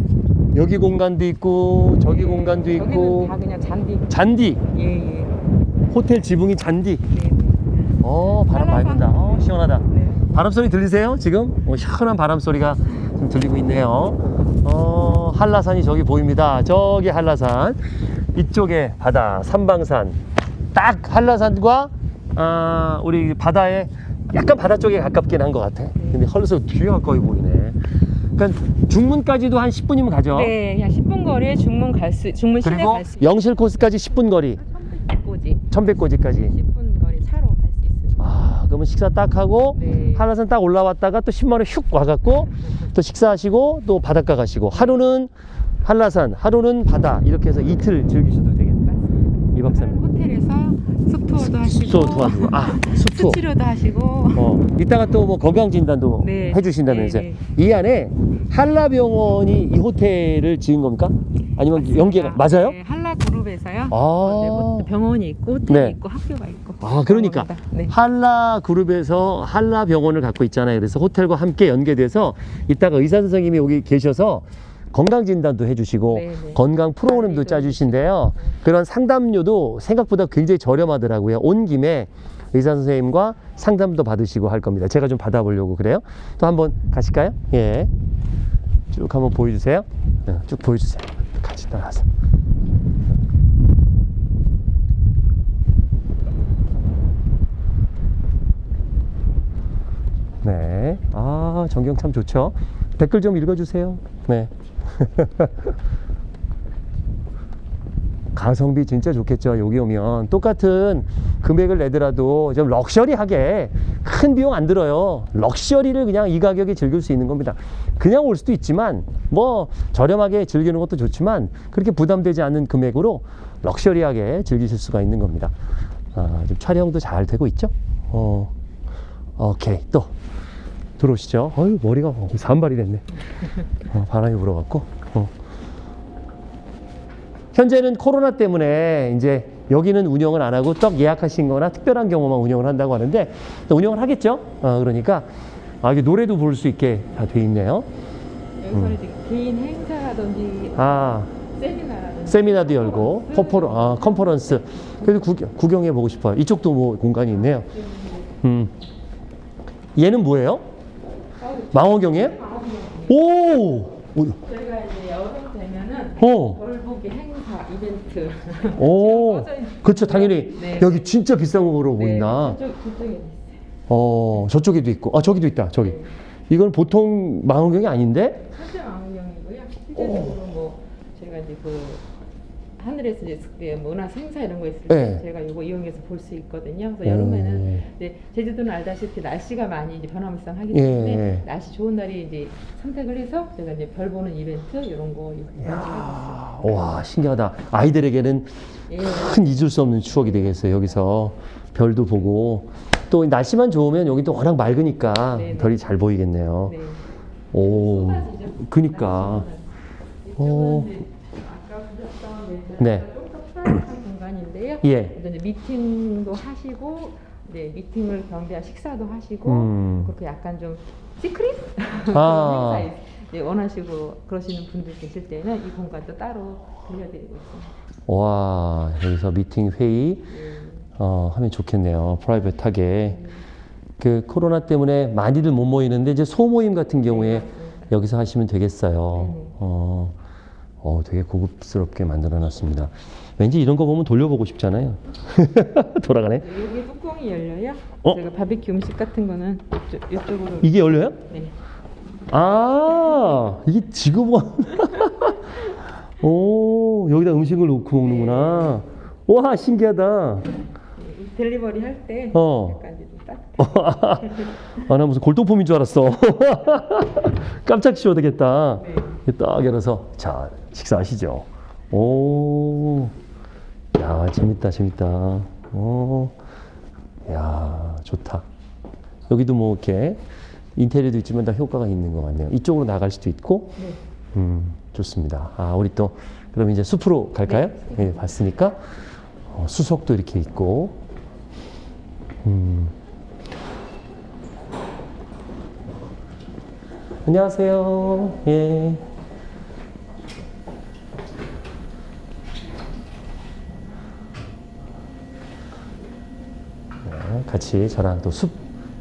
여기 공간도 있고 저기 공간도 여기는 있고 다 그냥 잔디. 잔디 예 예. 호텔 지붕이 잔디. 네. 어 바람 많이 분다. 어 시원하다. 네. 바람 소리 들리세요? 지금 어, 시원한 바람 소리가 좀 들리고 있네요. 어 한라산이 저기 보입니다. 저기 한라산 이쪽에 바다 삼방산 딱 한라산과 아 우리 바다에 약간 바다 쪽에 가깝긴 한 것 같아. 근데 헐서 뒤에 가까이 보이네. 그러니까 중문까지도 한 10분이면 가죠. 네, 그냥 10분 거리에 중문 갈 수, 중문 시내 그리고 갈수 영실 코스까지 10분 거리, 꼬지 천백고지까지. 10분 거리 차로 갈 수 있습니다. 아, 그러면 식사 딱 하고 네. 한라산 딱 올라왔다가 또 10만 원휙 와갖고 또 식사하시고 또 바닷가 가시고 하루는 한라산, 하루는 바다 이렇게 해서 이틀 즐기셔도 되겠네. 맞습니다. 이 박사님. 호텔에서 숲투어도 하시고 숲 도와주고 아, 숲투어. 수치료도 하시고 어, 이따가 또 뭐 건강 진단도 네. 해주신다면서요. 네, 이 안에 한라병원이 이 호텔을 지은 겁니까? 아니면 연계가 맞아요? 네, 한라 그룹에서요. 아. 네, 호- 병원이 있고 호텔이 네. 있고 학교가 있고. 아, 그러니까. 네. 한라 그룹에서 한라 병원을 갖고 있잖아요. 그래서 호텔과 함께 연계돼서 이따가 의사 선생님이 여기 계셔서 건강 진단도 해주시고 네, 네. 건강 프로그램도 짜주신데요. 그런 상담료도 생각보다 굉장히 저렴하더라고요. 온 김에 의사 선생님과 상담도 받으시고 할 겁니다. 제가 좀 받아보려고 그래요. 또 한번 가실까요? 예. 쭉 한번 보여주세요. 네, 쭉 보여주세요. 같이 따라서. 네. 아, 전경 참 좋죠. 댓글 좀 읽어주세요. 네. 가성비 진짜 좋겠죠. 여기 오면 똑같은 금액을 내더라도 좀 럭셔리하게 큰 비용 안 들어요. 럭셔리를 그냥 이 가격에 즐길 수 있는 겁니다. 그냥 올 수도 있지만 뭐 저렴하게 즐기는 것도 좋지만 그렇게 부담되지 않는 금액으로 럭셔리하게 즐기실 수가 있는 겁니다. 아, 좀 촬영도 잘 되고 있죠? 어, 오케이 또 들어오시죠. 어유 머리가 어, 산발이 됐네. 어, 바람이 불어갖고. 어. 현재는 코로나 때문에 이제 여기는 운영을 안 하고 떡 예약하신 거나 특별한 경우만 운영을 한다고 하는데 또 운영을 하겠죠. 어, 그러니까 아, 이게 노래도 부를 수 있게 다 돼 있네요. 여기서는 이제 개인 행사라든지 아, 세미나라든지 세미나도 열고 퍼포 아, 컨퍼런스. 그래도 구경, 구경해 보고 싶어요. 이쪽도 뭐 공간이 있네요. 음. 얘는 뭐예요? 망원경이에요? 오! 오! 저희가 이제 여름 되면은 어. 벌보기 행사 이벤트 오, 그렇죠. 당연히 네. 여기 진짜 비싼 거로 보인다. 네, 저쪽 저쪽에 있어요. 어, 저쪽에도 있고, 아 저기도 있다. 저기. 이건 보통 망원경이 아닌데? 사실 망원경이고요. 실제적으로 뭐 저희가 이제 그 하늘에서 이제 그 문화 행사 이런 거 있을 때 네. 저희가 이거 이용해서 볼 수 있거든요. 그래서 오. 여름에는 이제 제주도는 알다시피 날씨가 많이 이제 변화무쌍하기 예. 때문에 날씨 좋은 날이 이제 선택을 해서 저희가 이제 별 보는 이벤트 이런 거 아, 와, 신기하다. 아이들에게는 예. 큰 잊을 수 없는 추억이 되겠어요. 여기서 별도 보고. 또 날씨만 좋으면 여기 또 워낙 맑으니까 네, 네. 별이 잘 보이겠네요. 네. 오. 그니까. 어. 이쪽은 이제 아까 보셨던 네. 네. 공간인데요. 예. 이제 미팅도 하시고, 네, 미팅을 겸비한 식사도 하시고, 음. 그렇게 약간 좀 secret 아. 행사 네, 원하시고 그러시는 분들 계실 때는 이 공간도 따로 빌려드리고 있습니다. 와, 여기서 미팅 회의 예. 어, 하면 좋겠네요. private하게. 그 코로나 때문에 많이들 못 모이는데 이제 소모임 같은 경우에 여기서 하시면 되겠어요. 어, 어, 되게 고급스럽게 만들어 놨습니다. 왠지 이런 거 보면 돌려보고 싶잖아요. 돌아가네. 네, 여기 뚜껑이 열려요. 어? 저희가 바비큐 음식 같은 거는 이쪽, 이쪽 으로. 이게 열려요? 네. 아, 이게 지구본. 오, 여기다 음식을 놓고 먹는구나. 와, 신기하다. 네, 델리버리 할 때 어. 약간 이제 아, 나 무슨 골동품인 줄 알았어. 깜짝 쉬어야 되겠다. 네. 딱 열어서, 자, 식사하시죠. 오, 야, 재밌다, 재밌다. 오, 야, 좋다. 여기도 뭐 이렇게 인테리어도 있지만 다 효과가 있는 것 같네요. 이쪽으로 나갈 수도 있고, 네. 음, 좋습니다. 아, 우리 또 그럼 이제 숲으로 갈까요? 예, 봤으니까 어, 수석도 이렇게 있고. 음. 안녕하세요. 예. 같이 저랑 또 숲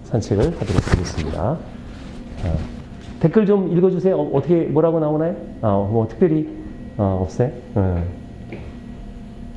산책을 하도록 하겠습니다. 어, 댓글 좀 읽어주세요. 어, 떻게 뭐라고 나오나요? 아, 뭐 특별히 어, 없어요? 어,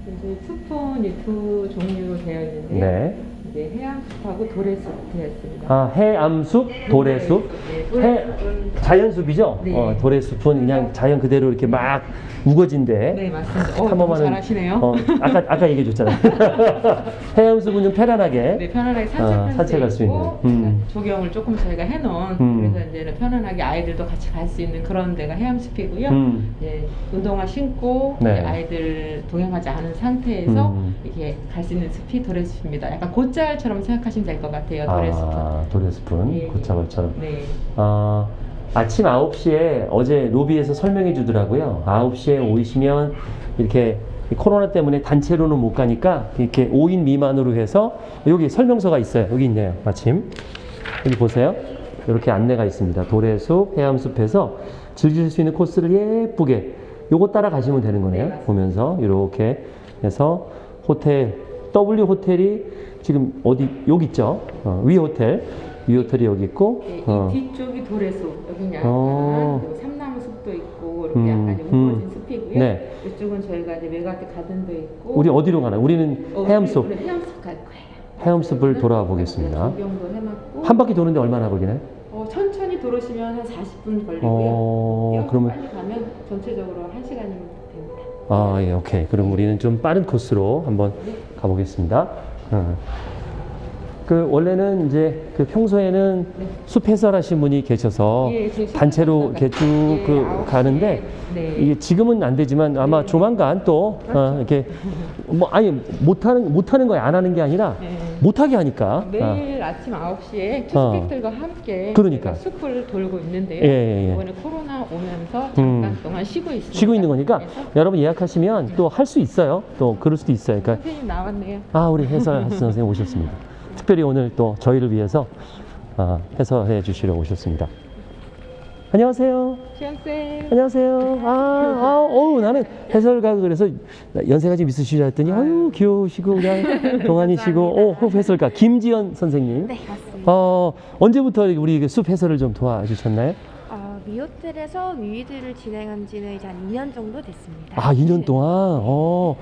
이제 숲은 두 종류로 되어 있는데요. 네. 이제 해양숲하고 도래숲 되었습니다. 아, 해암숲, 도래숲. 네, 해, 도래숲은 자연숲이죠? 네. 어, 도래숲은 그냥 자연 그대로 이렇게 막 우거진데. 네 맞습니다. 어, 한 번만은- 잘하시네요. 어, 아까 아까 얘기해 줬잖아요. 해암숲은 좀 편안하게. 네, 편안하게 산책할, 어, 산책할 수 있는. 음. 조경을 조금 저희가 해놓은 음. 그래서 이제는 편안하게 아이들도 같이 갈 수 있는 그런 데가 해암숲이고요. 음. 이제 운동화 신고 네. 아이들 동행하지 않은 상태에서 음. 이렇게 갈 수 있는 숲이 도래숲입니다. 약간 곧잘처럼 생각하시면 될 것 같아요. 도래숲은. 아, 도래숲은 예, 예. 고차벌처럼. 네. 아, 아침 9시에 어제 로비에서 설명해 주더라고요. 9시에 오시면 이렇게 코로나 때문에 단체로는 못 가니까 이렇게 5인 미만으로 해서 여기 설명서가 있어요. 여기 있네요. 마침. 여기 보세요. 이렇게 안내가 있습니다. 도래숲, 해암숲에서 즐길 수 있는 코스를 예쁘게 요거 따라 가시면 되는 거네요. 네. 보면서 이렇게 해서 호텔 WE 호텔이 지금 어디 여기 있죠? 어, WE 호텔 WE 호텔이 여기 있고 네, 이 어, 뒤쪽이 도래숲, 여기는 약간 어. 그 삼나무 숲도 있고 이렇게 음, 약간 좀 우거진 음. 숲이고요. 네. 이쪽은 저희가 이제 메가와티 가든도 있고. 우리 어디로 가나요? 우리는 어, 해암 숲 우리 해암 숲 갈 거예요. 해암 숲을 돌아와 보겠습니다. 조경도 해놨고. 한 바퀴 도는데 얼마나 걸리나요? 어, 천천히 돌으시면 한 40분 걸리고요. 어, 그러면 빨리 가면 전체적으로 1 시간이면 됩니다. 아, 예, 오케이. 그럼 우리는 좀 빠른 코스로 한번 가보겠습니다. 어. 그 원래는 이제 그 평소에는 네. 숲 해설하신 분이 계셔서 예, 단체로 이렇게 쭉 예, 그 가는데 네. 이게 지금은 안 되지만 아마 네. 조만간 또 어, 이렇게 뭐 아니 못하는 못하는 거야 안 하는 게 아니라 네. 못하게 하니까 아, 매일 아침 9시에 어. 투스객들과 함께 그러니까. 숲을 돌고 있는데요. 예, 예, 예. 이번에 코로나 오면서 음. 잠깐 동안 쉬고 있습니다. 쉬고 있는 거니까 여러분 예약하시면 또 할 수 있어요. 또 그럴 수도 있어요. 그러니까 선생님 나왔네요. 아 우리 해설 선생님 오셨습니다. 특별히 오늘 또 저희를 위해서 아, 해설해 주시러 오셨습니다. 안녕하세요. 시연쌤. 안녕하세요. 아, 아, 어우, 나는 해설가 그래서 연세가 좀 있으시라 했더니, 아유, 귀여우시고, 그냥 동안이시고, 오, 해설가, 김지연 선생님. 네, 맞습니다. 어, 언제부터 우리 그숲 해설을 좀 도와주셨나요? 어, 미호텔에서 위위드를 진행한 지는 이제 한 2년 정도 됐습니다. 아, 2년 동안? 어,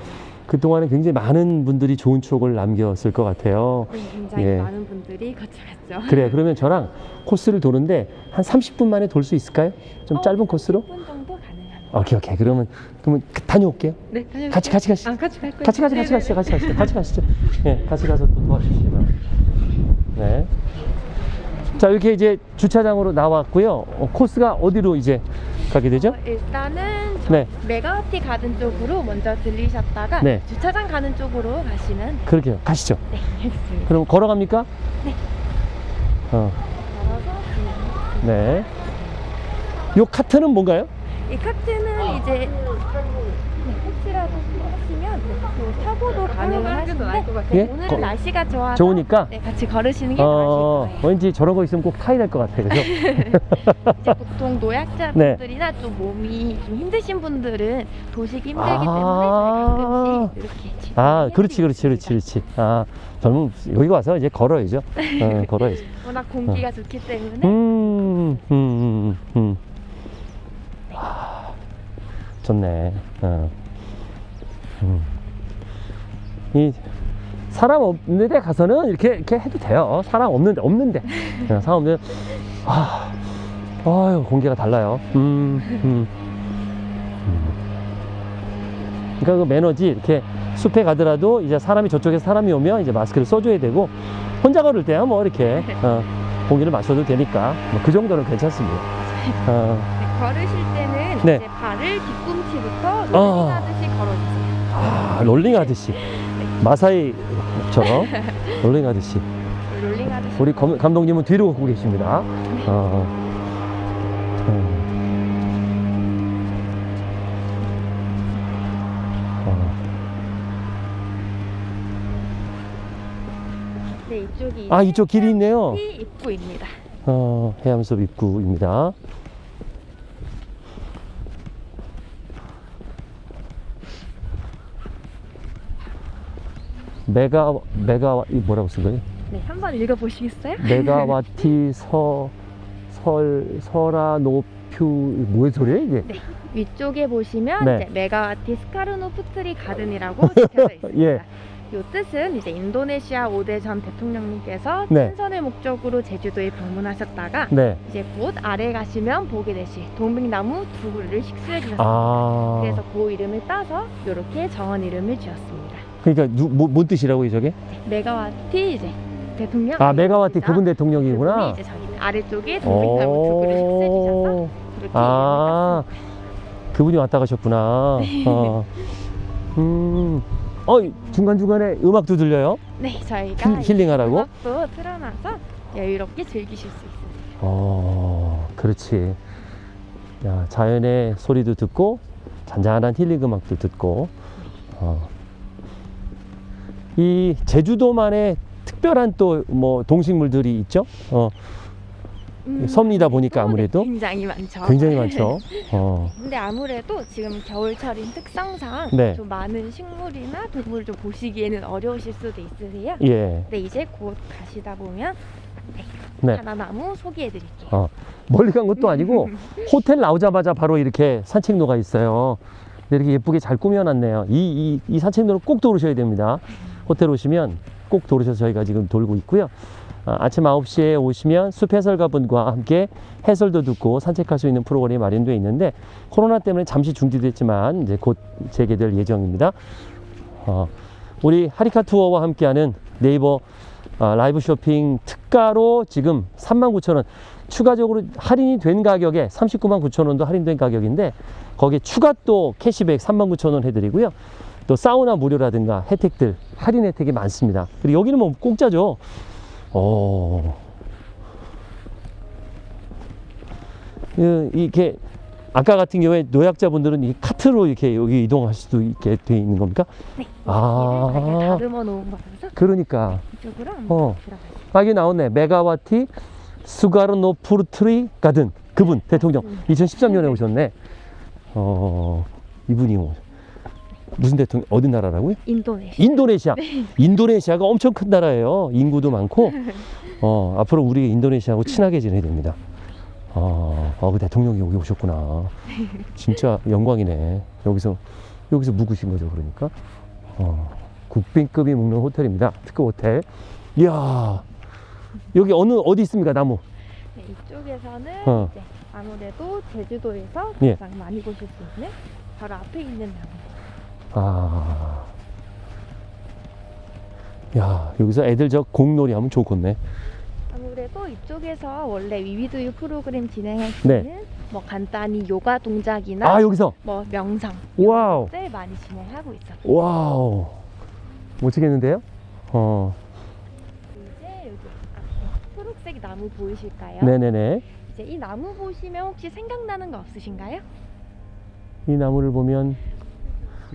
그동안에 굉장히 많은 분들이 좋은 추억을 남겼을 것 같아요. 네, 굉장히 예. 많은 분들이 거쳐갔죠. 그래, 그러면 저랑 코스를 도는데 한 30분 만에 돌 수 있을까요? 좀 어, 짧은 코스로? 10분 정도 가능합니다. 오케이, 오케이. 그러면, 그러면 그- 다녀올게요. 네, 다녀오세요. 같이, 같이 가시죠. 아, 같이 갈 거예요. 같이 같이 네네네. 가시죠, 같이 가시죠, 같이 가시죠. 예, 같이 가서 또 바랍니다. 네. 자, 이렇게 이제 주차장으로 나왔고요. 어, 코스가 어디로 이제 가게 되죠? 어, 일단은 저 네. 메가와티 가든 쪽으로 먼저 들리셨다가 네. 주차장 가는 쪽으로 가시면 그렇게요. 가시죠. 네, 알겠습니다. 그럼 걸어갑니까? 네. 어, 걸어서 그- 네. 요 카트는 뭔가요? 이 카트는 이제 네, 혹시라도 네, 그 타고도 같아요. 네, 예? 오늘 거- 날씨가 좋아서 좋으니까? 네, 같이 걸으시는 게 어, 나으실 거예요. 왠지 저런 거 있으면 꼭 타야 될 것 같아. 그죠? 이제 보통 네. 노약자분들이나 좀 몸이 좀 힘드신 분들은 도시기 힘들기 아. 때문에 가끔씩 이렇게 아, 그렇지, 그렇지, 그렇지. 그렇지. 아, 젊은, 여기 와서 이제 걸어야죠. 어, 걸어야죠. 워낙 공기가 좋기 때문에 음, 음, 음, 음. 아, 좋네. 어. 음. 이 사람 없는 데 가서는 이렇게 이렇게 해도 돼요. 사람 없는데 없는데 어, 사람 없는 아, 아유 공기가 달라요. 음, 음. 음. 그러니까 그 매너지 이렇게 숲에 가더라도 이제 사람이 저쪽에서 사람이 오면 이제 마스크를 써줘야 되고 혼자 걸을 때야 뭐 이렇게 어, 공기를 마셔도 되니까 뭐 그 정도는 괜찮습니다. 어, 네, 걸으실 때는 네. 이제 발을 뒤꿈치부터 어. rolling하듯이 걸어주세요. 아, rolling 하듯이 마사이처럼 rolling 아저씨 rolling 아저씨 우리 검, 감독님은 뒤로 걷고 계십니다. 어. 어. 네, 이쪽이 아 이쪽 길이 있네요. 입구입니다. 어 해암숲 입구입니다. 메가 메가 이 뭐라고 쓴 거예요? 네, 한번 읽어보시겠어요? 메가와티 서 설 설아노퓨 뭐의 소리예요 이게? 네, 위쪽에 보시면 네. 메가와티 수카르노 푸트리 가든이라고 적혀져 있습니다. 예. 이 뜻은 이제 인도네시아 5대 전 대통령님께서 네. 친선을 목적으로 제주도에 방문하셨다가 네. 이제 곧 아래 가시면 보게 되실 동백나무 두 그루를 식수해 주셨습니다. 아. 그래서 그 이름을 따서 이렇게 정원 이름을 지었습니다. 그러니까 누, 뭐, 뭔 뜻이라고 저게? 메가와티 이제 대통령 아 메가와티. 그분 대통령이구나. 그분이 이제 저기 아래쪽에 동백나무 두 오. 그렇게 아, 그분이 왔다 가셨구나. 네. 어. 음. 어, 중간중간에 음악도 들려요? 네, 저희가 힐, 힐링하라고? 음악도 틀어놔서 여유롭게 즐기실 수 있습니다. 어, 그렇지. 야, 자연의 소리도 듣고, 잔잔한 힐링 음악도 듣고, 어. 이 제주도만의 특별한 또 뭐 동식물들이 있죠? 어, 음, 섬이다 보니까 또, 아무래도 네, 굉장히 많죠. 굉장히 많죠. 어, 근데 아무래도 지금 겨울철인 특성상 네. 좀 많은 식물이나 동물을 좀 보시기에는 어려우실 수도 있으세요. 예. 근데 이제 곧 가시다 보면 네, 네. 하나나무 소개해드릴게요. 어, 멀리 간 것도 아니고 호텔 나오자마자 바로 이렇게 산책로가 있어요. 이렇게 예쁘게 잘 꾸며놨네요. 이, 이, 이 산책로를 꼭 도우셔야 됩니다. 호텔 오시면 꼭 도우셔서 저희가 지금 돌고 있고요. 아, 아침 9시에 오시면 숲 해설가분과 함께 해설도 듣고 산책할 수 있는 프로그램이 마련되어 있는데 코로나 때문에 잠시 중지됐지만 이제 곧 재개될 예정입니다. 어, 우리 하리카 투어와 함께하는 네이버 아, 라이브 쇼핑 특가로 지금 39,000원 추가적으로 할인이 된 가격에 39만 9천 원도 할인된 가격인데 거기에 추가 또 캐시백 3만 9천 원 해드리고요. 또 사우나 무료라든가 혜택들 할인 혜택이 많습니다. 그리고 여기는 뭐 공짜죠. 어. 그, 이렇게 아까 같은 경우에 노약자분들은 이 카트로 이렇게 여기 이동할 수도 있게 돼 있는 겁니까? 네. 아. 다듬어 놓은 거라서 그러니까 이쪽으로 어. 아, 여기 나오네. 메가와티 수카르노 푸트리 가든 그분 대통령 2013년에 오셨네. 어 이분이 오- 무슨 대통령 어디 나라라고요? 인도네시아. 인도네시아. 인도네시아가 엄청 큰 나라예요. 인구도 많고 어 앞으로 우리 인도네시아하고 친하게 지내야 됩니다. 아, 아, 그 대통령이 여기 오셨구나. 진짜 영광이네. 여기서 여기서 묵으신 거죠, 그러니까. 어, 국빈급이 묵는 호텔입니다. 특급 호텔. 이야, 여기 어느 어디 있습니까, 나무? 네, 이쪽에서는 어. 이제 아무래도 제주도에서 예. 가장 많이 보실 수 있는 바로 앞에 있는 나무. 아, 야, 여기서 애들 저 공놀이 하면 좋겠네. 아무래도 이쪽에서 원래 위 with you 프로그램 진행할 수 네. 뭐 간단히 요가 동작이나 아, 여기서 뭐 명상 wow, 들 많이 진행하고 있어요. wow, 멋지겠는데요? 어, 이제 여기 앞에 초록색 나무 보이실까요? 네네네. 이제 이 나무 보시면 혹시 생각나는 거 없으신가요? 이 나무를 보면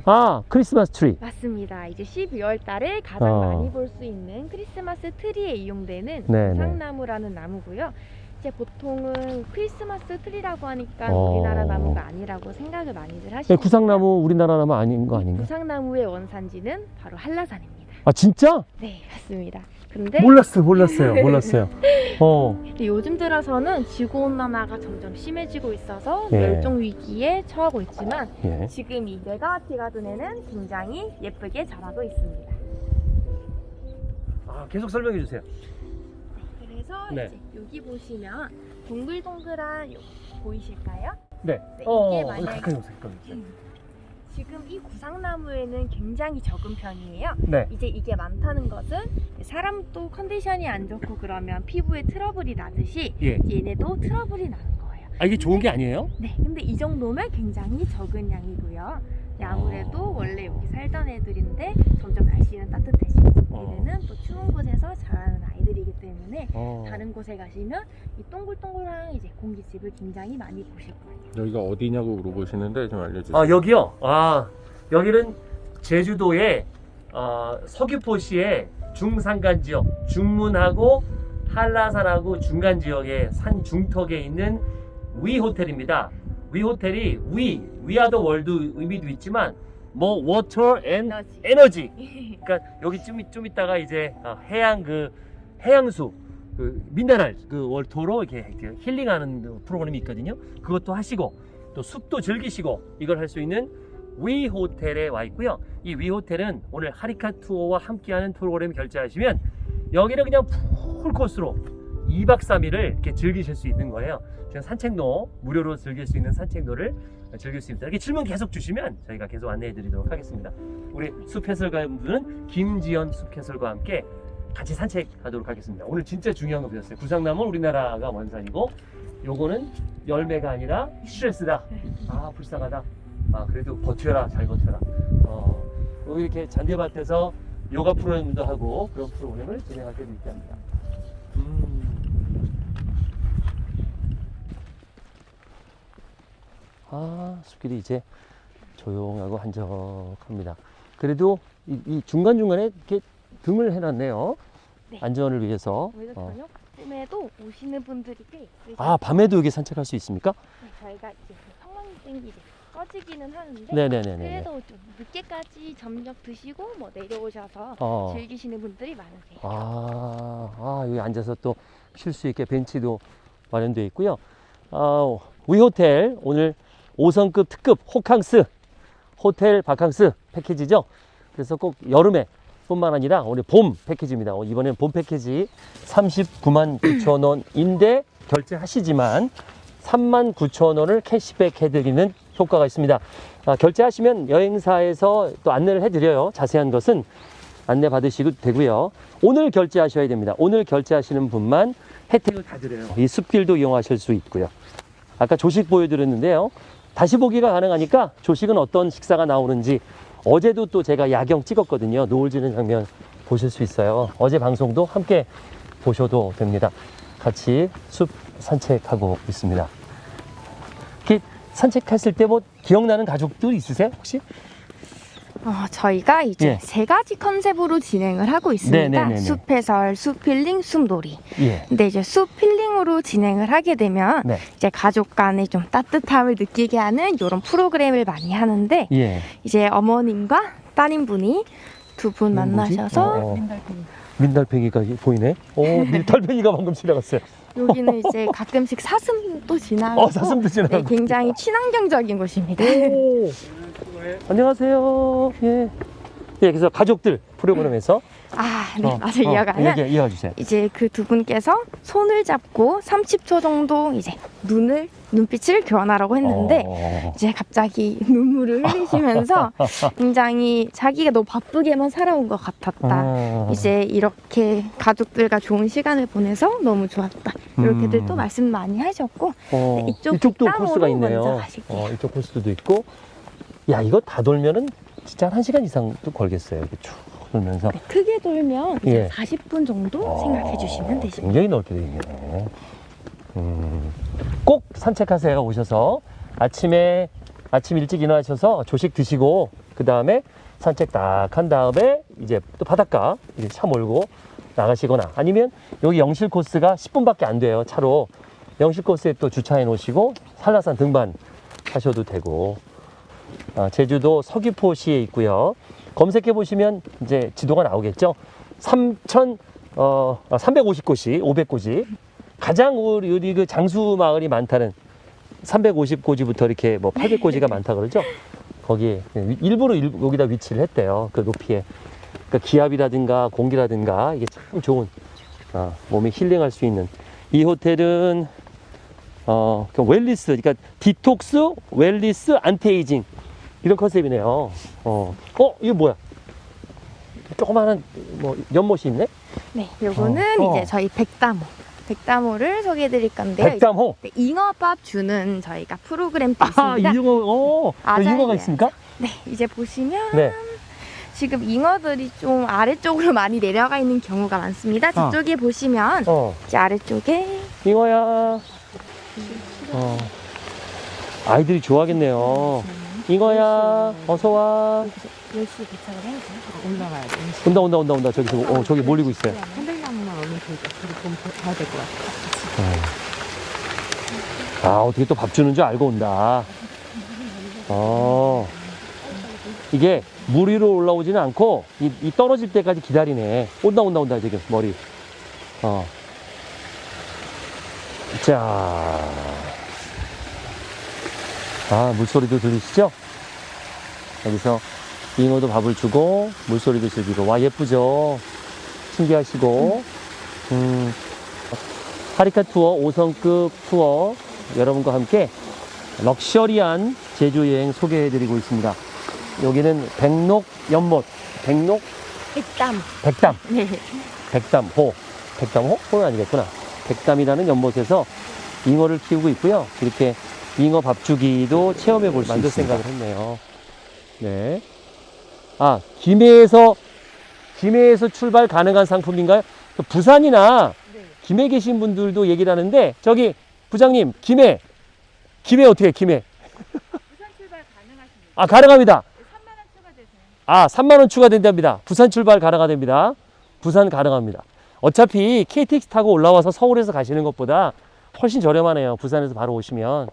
아 크리스마스 트리 맞습니다. 이제 12월 달에 가장 어. 많이 볼 수 있는 크리스마스 트리에 이용되는 네, 구상나무라는 나무고요. 이제 보통은 크리스마스 트리라고 하니까 어. 우리나라 나무가 아니라고 생각을 많이들 네, 하시는데 구상나무 우리나라 나무 아닌 거 아닌가? 구상나무의 원산지는 바로 한라산입니다. 아 진짜? 네, 맞습니다. 근데 몰랐어요, 몰랐어요, 몰랐어요. 어, 요즘 들어서는 지구 온난화가 점점 심해지고 있어서 예. 멸종 위기에 처하고 있지만 예. 지금 이 메가와티 가든에는 굉장히 예쁘게 자라고 있습니다. 아 계속 설명해 주세요. 그래서 네. 이제 여기 보시면 동글동글한 요 보이실까요? 네. 네, 어, 이게 어, 만약에- 가까이 오세요, 가까이 오세요. 지금 이 구상나무에는 굉장히 적은 편이에요. 네. 이제 이게 많다는 것은 사람도 컨디션이 안 좋고 그러면 피부에 트러블이 나듯이 예. 얘네도 트러블이 나는 거예요. 아 이게 좋은 게 아니에요? 네, 근데 이 정도면 굉장히 적은 양이고요. 네, 아무래도 원래 여기 살던 애들인데 점점 날씨는 따뜻해지고 어. 얘네는 또 추운 곳에서 자라는 아이들이기 때문에 어. 다른 곳에 가시면 이 동글동글한 이제 공기집을 굉장히 많이 보실 거예요. 여기가 어디냐고 물어보시는데 좀 알려주세요. 아 여기요. 아 여기는 제주도의 어, 서귀포시의 중산간 지역, 중문하고 한라산하고 중간 지역의 산 중턱에 있는 위 호텔입니다. 위 호텔이 위, we are the world 의미도 있지만 뭐 워터 앤 에너지. 그러니까 여기 좀, 좀 있다가 이제 어, 해양 그 해양수 그 미네랄 그 월토로 이렇게 그 힐링하는 프로그램이 있거든요. 그것도 하시고 또 숲도 즐기시고 이걸 할 수 있는 위 호텔에 와 있고요. 이 위 호텔은 오늘 하리카 투어와 함께하는 프로그램 결제하시면 여기는 그냥 풀 코스로 2박 3일을 이렇게 즐기실 수 있는 거예요. 지금 산책로 무료로 즐길 수 있는 산책로를 즐길 수 있습니다. 이렇게 질문 계속 주시면 저희가 계속 안내해 드리도록 하겠습니다. 우리 숲해설가분들은 김지연 숲해설과 함께 같이 산책하도록 하겠습니다. 오늘 진짜 중요한 거 배웠어요. 구상나무는 우리나라가 원산이고 요거는 열매가 아니라 스트레스다. 아 불쌍하다. 아 그래도 버텨라 잘 버텨라. 어, 여기 이렇게 잔디밭에서 요가 프로그램도 하고 그런 프로그램을 진행하게 되지 합니다. 음. 아 숲길이 이제 조용하고 한적합니다. 그래도 이, 이 중간중간에 이렇게 등을 해놨네요. 네. 안전을 위해서. 오히려 어. 저녁 쯤에도 오시는 분들이 꽤 있으세요. 아 밤에도 여기 산책할 수 있습니까? 네, 저희가 이제 그 성황땡이 이제 꺼지기는 하는데 네네네네. 그래도 좀 늦게까지 점력 드시고 뭐 내려오셔서 어. 즐기시는 분들이 많으세요. 아, 아, 여기 앉아서 또 쉴 수 있게 벤치도 마련되어 있고요. 아, 위호텔 오늘 5성급 특급 호캉스 호텔 바캉스 패키지죠. 그래서 꼭 여름에 뿐만 아니라 오늘 봄 패키지입니다. 어, 이번엔 봄 패키지 39만 9천 원인데 결제하시지만 3만 9천 원을 캐시백 해드리는 효과가 있습니다. 아, 결제하시면 여행사에서 또 안내를 해드려요. 자세한 것은 안내 받으시도 되고요. 오늘 결제하셔야 됩니다. 오늘 결제하시는 분만 혜택을 다 드려요. 이 숲길도 이용하실 수 있고요. 아까 조식 보여드렸는데요. 다시 보기가 가능하니까 조식은 어떤 식사가 나오는지 어제도 또 제가 야경 찍었거든요. 노을 지는 장면 보실 수 있어요. 어제 방송도 함께 보셔도 됩니다. 같이 숲 산책하고 있습니다. 산책했을 때 뭐 기억나는 가족들 있으세요? 혹시? 어, 저희가 이제 예. 세 가지 컨셉으로 진행을 하고 있습니다. 네네네네. 숲 해설, 숲힐링, 숲 놀이. 예. 근데 이제 숲힐링으로 진행을 하게 되면 네. 이제 가족 간에 좀 따뜻함을 느끼게 하는 이런 프로그램을 많이 하는데 예. 이제 어머님과 따님분이 두분 이건 뭐지? 만나셔서 어, 어. 민달팽이가 보이네. 오, 민달팽이가 방금 지나갔어요. 여기는 이제 가끔씩 사슴도 지나고 어, 사슴도 네, 지나가고. 굉장히 친환경적인 곳입니다. 오. 안녕하세요. 예. 예, 그래서 가족들 프로그램에서 아, 네, 어, 맞아 어, 이어가면 얘기, 이어가 주세요. 이제 그 두 분께서 손을 잡고 30초 정도 이제 눈을 눈빛을 교환하라고 했는데 어, 이제 갑자기 눈물을 흘리시면서 굉장히 자기가 너무 바쁘게만 살아온 것 같았다. 어. 이제 이렇게 가족들과 좋은 시간을 보내서 너무 좋았다. 이렇게들 음. 또 말씀 많이 하셨고 어, 네, 이쪽 뒷담으로 코스가 있네요. 어, 이쪽 코스도 있고. 야, 이거 다 돌면은 진짜 한 시간 이상 또 걸겠어요. 이렇게 쭉 돌면서. 네, 크게 돌면 이제 예. 40분 정도 어, 생각해 주시면 되십니다. 굉장히 넓게 돼 있네. 음, 꼭 산책하세요. 오셔서 아침에 아침 일찍 일어나셔서 조식 드시고 그 다음에 산책 딱 한 다음에 이제 또 바닷가 이제 차 몰고 나가시거나 아니면 여기 영실 코스가 10분밖에 안 돼요. 차로 영실 코스에 또 주차해 놓으시고 한라산 등반 하셔도 되고 아, 제주도 서귀포시에 있고요. 검색해 보시면 이제 지도가 나오겠죠. 3천 어 350곳이 500곳이 가장 우리 그 장수 마을이 많다는 350고지부터 이렇게 뭐 800고지가 많다 그러죠. 거기에 일부러 일- 여기다 위치를 했대요. 그 높이에. 그러니까 기압이라든가 공기라든가 이게 참 좋은 아, 몸이 힐링할 수 있는 이 호텔은 어, 그 wellness 그러니까 detox, wellness, anti-aging 이런 컨셉이네요. 어, 어 이거 뭐야? 조그마한 뭐 연못이 있네. 네, 요거는 어, 어. 이제 저희 백담호. 백담호를 소개해 드릴 건데요. 백담호. 네, 잉어밥 주는 저희가 프로그램도 아, 있습니다. 잉어, 어, 맞아요. 잉어가 있습니까? 네, 이제 보시면 네. 지금 잉어들이 좀 아래쪽으로 많이 내려가 있는 경우가 많습니다. 어. 뒤쪽에 보시면 어, 이제 아래쪽에 잉어야. 어. 아이들이 좋아하겠네요. 잉어야, 어서 와. 10시 도착을 해야 돼요? 올라가야 돼. 온다, 온다, 온다, 온다. 저기, 어, 저기 몰리고 있어요. 편백나무만 얼른 좀 가야 될 것 같아. 아, 어떻게 또 밥 주는 줄 알고 온다. 어. 이게 물 위로 올라오지는 않고, 이, 이 떨어질 때까지 기다리네. 온다, 온다, 온다, 지금, 머리. 어. 자. 아, 물소리도 들리시죠? 여기서 잉어도 밥을 주고, 물소리도 즐기고. 와, 예쁘죠? 신기하시고. 음. 하리카 투어 5성급 투어 여러분과 함께 럭셔리한 제주 여행 소개해드리고 있습니다. 여기는 백록 연못, 백록 백담. 백담, 네. 백담호, 백담호? 호는 아니겠구나. 백담이라는 연못에서 잉어를 키우고 있고요. 이렇게 잉어 밥 주기도 체험해 볼 수 있을 생각을 했네요. 네. 아, 김해에서 김해에서 출발 가능한 상품인가요? 부산이나 김해 계신 분들도 얘기를 하는데 저기 부장님 김해 김해 어떻게 해, 김해 부산 출발 가능하십니다. 아 가능합니다 3만 원 추가되세요. 아 3만 원 추가된답니다 부산 출발 가능하답니다 부산 가능합니다 어차피 KTX 타고 올라와서 서울에서 가시는 것보다 훨씬 저렴하네요 부산에서 바로 오시면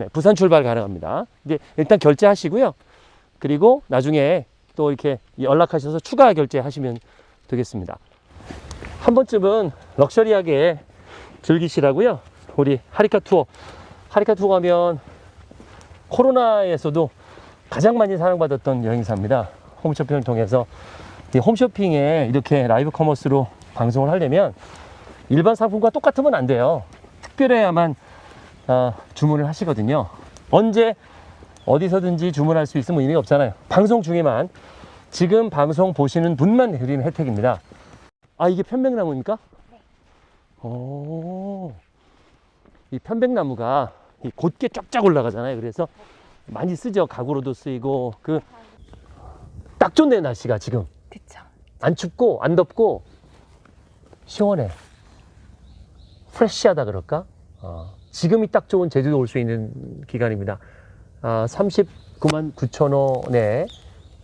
네, 부산 출발 가능합니다 이제 일단 결제하시고요 그리고 나중에 또 이렇게 연락하셔서 추가 결제하시면 되겠습니다 한 번쯤은 luxury하게 즐기시라고요. 우리 하리카 투어. 하리카 투어 가면 코로나에서도 가장 많이 사랑받았던 여행사입니다. 홈쇼핑을 통해서 이 홈쇼핑에 이렇게 live commerce로 방송을 하려면 일반 상품과 똑같으면 안 돼요. 특별해야만 아, 주문을 하시거든요. 언제 어디서든지 주문할 수 있으면 의미가 없잖아요. 방송 중에만 지금 방송 보시는 분만 드리는 혜택입니다. 아 이게 편백나무입니까? 오, 이 편백나무가 이 곧게 쫙쫙 올라가잖아요. 그래서 많이 쓰죠. 가구로도 쓰이고 그 딱 좋네 날씨가 지금 그쵸. 안 춥고 안 덥고 시원해. 프레시하다 그럴까? 어, 지금이 딱 좋은 제주도 올 수 있는 기간입니다. 아, 39만 9천 원에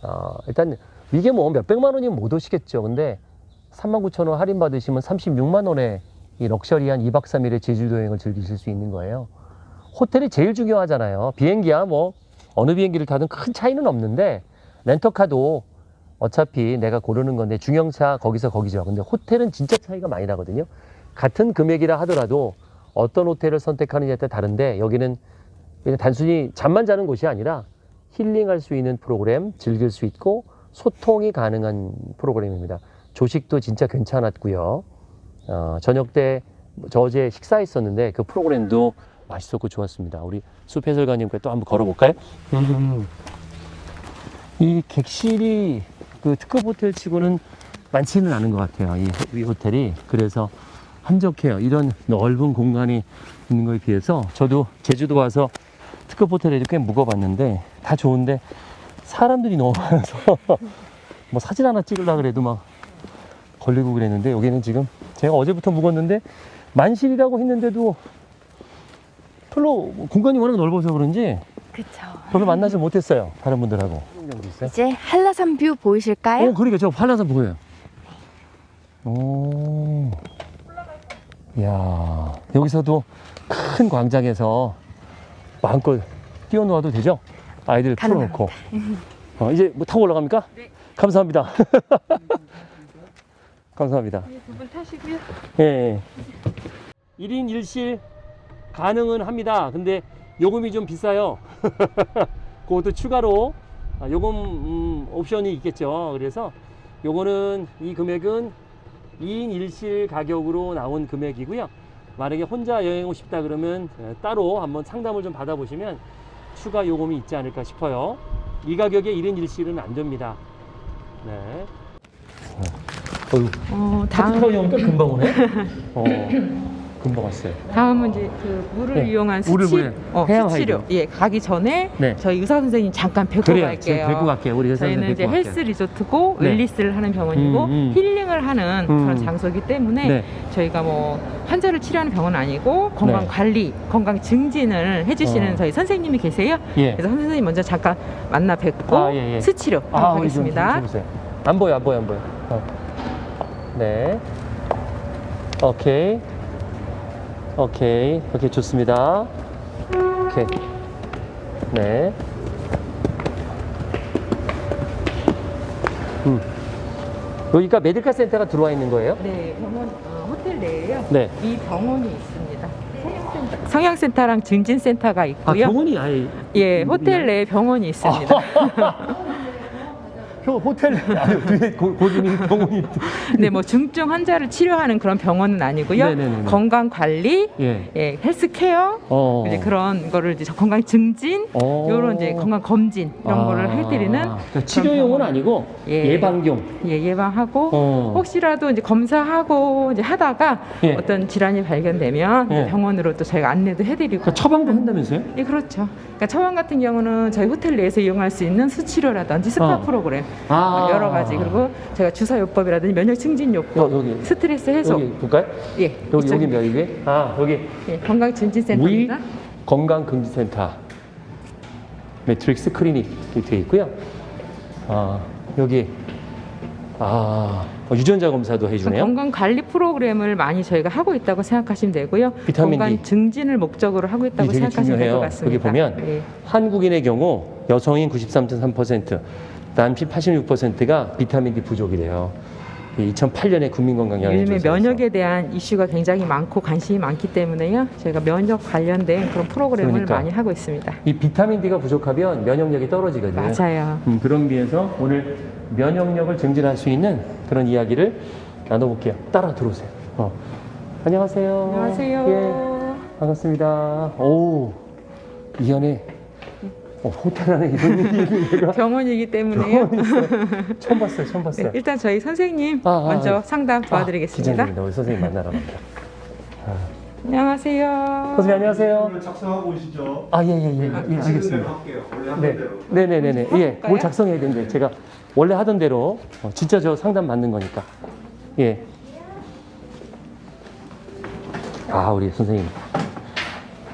어, 일단 이게 뭐 몇백만 원이면 못 오시겠죠. 근데 3만 9천 원 할인 받으시면 36만 원에 이 럭셔리한 2박 3일의 제주도 여행을 즐기실 수 있는 거예요. 호텔이 제일 중요하잖아요. 비행기야 뭐 어느 비행기를 타든 큰 차이는 없는데 렌터카도 어차피 내가 고르는 건데 중형차 거기서 거기죠. 근데 호텔은 진짜 차이가 많이 나거든요. 같은 금액이라 하더라도 어떤 호텔을 선택하느냐에 따라 다른데 여기는 그냥 단순히 잠만 자는 곳이 아니라 힐링할 수 있는 프로그램, 즐길 수 있고 소통이 가능한 프로그램입니다. 조식도 진짜 괜찮았고요. 어, 저녁 때 저 어제 식사했었는데 그 프로그램도 맛있었고 좋았습니다. 우리 숲 해설가님께 또 한번 걸어볼까요? 이 객실이 그 특급 호텔 치고는 많지는 않은 것 같아요. 이, 호- 이 호텔이. 그래서 한적해요. 이런 넓은 공간이 있는 거에 비해서 저도 제주도 와서 특급 호텔에 꽤 묵어봤는데 다 좋은데 사람들이 너무 많아서 뭐 사진 하나 찍으려고 그래도 막 걸리고 그랬는데 여기는 지금 제가 어제부터 묵었는데 만실이라고 했는데도 별로 공간이 워낙 넓어서 그런지 그쵸. 별로 만나지 못했어요. 다른 분들하고. 이제 한라산 view 보이실까요? 어, 그러니까 저 한라산 보여요. 오. 이야, 여기서도 큰 광장에서 마음껏 뛰어놀아도 되죠? 아이들 풀어놓고. 어, 이제 뭐 타고 올라갑니까? 네. 감사합니다. 감사합니다. 두분 타시고요. 예, 예. 1인 1실 가능은 합니다. 근데 요금이 좀 비싸요. 그것도 추가로 아, 요금 음, 옵션이 있겠죠. 그래서 요거는 이 금액은 2인 1실 가격으로 나온 금액이고요. 만약에 혼자 여행 오고 싶다 그러면 에, 따로 한번 상담을 좀 받아보시면 추가 요금이 있지 않을까 싶어요. 이 가격에 1인 1실은 안 됩니다. 네. 어, 어휴. 어, 다음 오니까 금방 오네. 어, 금방 왔어요. 다음은 이제 그 물을 네, 이용한 물을 수치, 어, 수치료. 예, 가기 전에 네. 저희 의사 선생님 잠깐 뵙고 그래요. 갈게요. 뵙고 갈게요. 우리 의사 저희는 선생님 이제 뵙고 헬스 갈게요. 리조트고 네. 웰리스를 하는 병원이고 음, 음. 힐링을 하는 음. 그런 장소이기 때문에 네. 저희가 뭐 환자를 치료하는 병원은 아니고 건강 네. 관리, 건강 증진을 해주시는 어. 저희 선생님이 계세요. 예. 그래서 선생님 먼저 잠깐 만나 뵙고 아, 예, 예. 수치료 아, 하겠습니다. 보세요. 안 보여, 안 보여, 안 보여. 어. 네. 오케이. 오케이. 오케이, 좋습니다. 오케이. 네. 음. 여기가 메디컬 센터가 들어와 있는 거예요? 네, 병원 어, 호텔 내에요. 네. 이 병원이 있습니다. 성형센터. 성형센터랑 증진센터가 아, 있고요. 병원이 아예. 예, 호텔 내에 병원이 있습니다. 표 호텔 뒤에 고, 고객님 병원이 네, 뭐 중증 환자를 치료하는 그런 병원은 아니고요. 네네네네. 건강 관리, 예. 예, 헬스케어, 어. 이제 그런 거를 이제 건강 증진, 어. 요런 이제 건강 검진 이런 아. 거를 해드리는 그러니까 치료용은 아니고 예. 예방용. 예, 예방하고 어. 혹시라도 이제 검사하고 이제 하다가 예. 어떤 질환이 발견되면 예. 병원으로 또 저희가 안내도 해드리고. 그러니까 처방도 한다면서요? 예, 그렇죠. 그러니까 처방 같은 경우는 저희 호텔 내에서 이용할 수 있는 수치료라든지 스파 어. 프로그램 아. 여러 가지 그리고 제가 주사요법이라든지 면역 증진 요법, 여- 여기. 스트레스 해소, 여기 볼까요? 예, 여기 여기 몇 이게? 아 여기 예, 건강 증진 위 센터입니다. 건강 증진센터 매트릭스 클리닉 이렇게 돼 있고요. 아 여기 아 어, 유전자 검사도 해주네요. 건강 관리 프로그램을 많이 저희가 하고 있다고 생각하시면 되고요. 비타민 건강 D. 증진을 목적으로 하고 있다고 생각하시면 될 것. 같습니다. 여기 보면 예. 한국인의 경우 여성인 93.3%, 남친 86%가 비타민 D 부족이래요. 2008년에 국민건강영양 요즘에 면역에 대한 이슈가 굉장히 많고 관심이 많기 때문에요. 저희가 면역 관련된 그런 프로그램을 그러니까. 많이 하고 있습니다. 이 비타민 D가 부족하면 면역력이 떨어지거든요. 맞아요. 음, 그런 비해서 오늘 면역력을 증진할 수 있는 그런 이야기를 나눠볼게요. 따라 들어오세요. 어. 안녕하세요. 안녕하세요. 예, 반갑습니다. 오, 이 안에 어, 호텔 안에 이런 일이 있는 데가 병원이기 때문에요. 병원이 있어요. 처음 봤어요. 처음 네, 봤어요. 일단 저희 선생님 아, 아, 먼저 아. 상담 도와드리겠습니다. 아, 기장입니다. 우리 선생님 만나러 갑니다. 안녕하세요. 선생님 안녕하세요. 오늘 작성하고 오시죠. 아, 예, 예, 예. 예, 대로 알겠습니다. 네, 대로. 네, 네, 네, 네. 예, 해볼까요? 뭘 작성해야 되는데 제가 원래 하던 대로 어, 진짜 저 상담 받는 거니까. 예. 아, 우리 선생님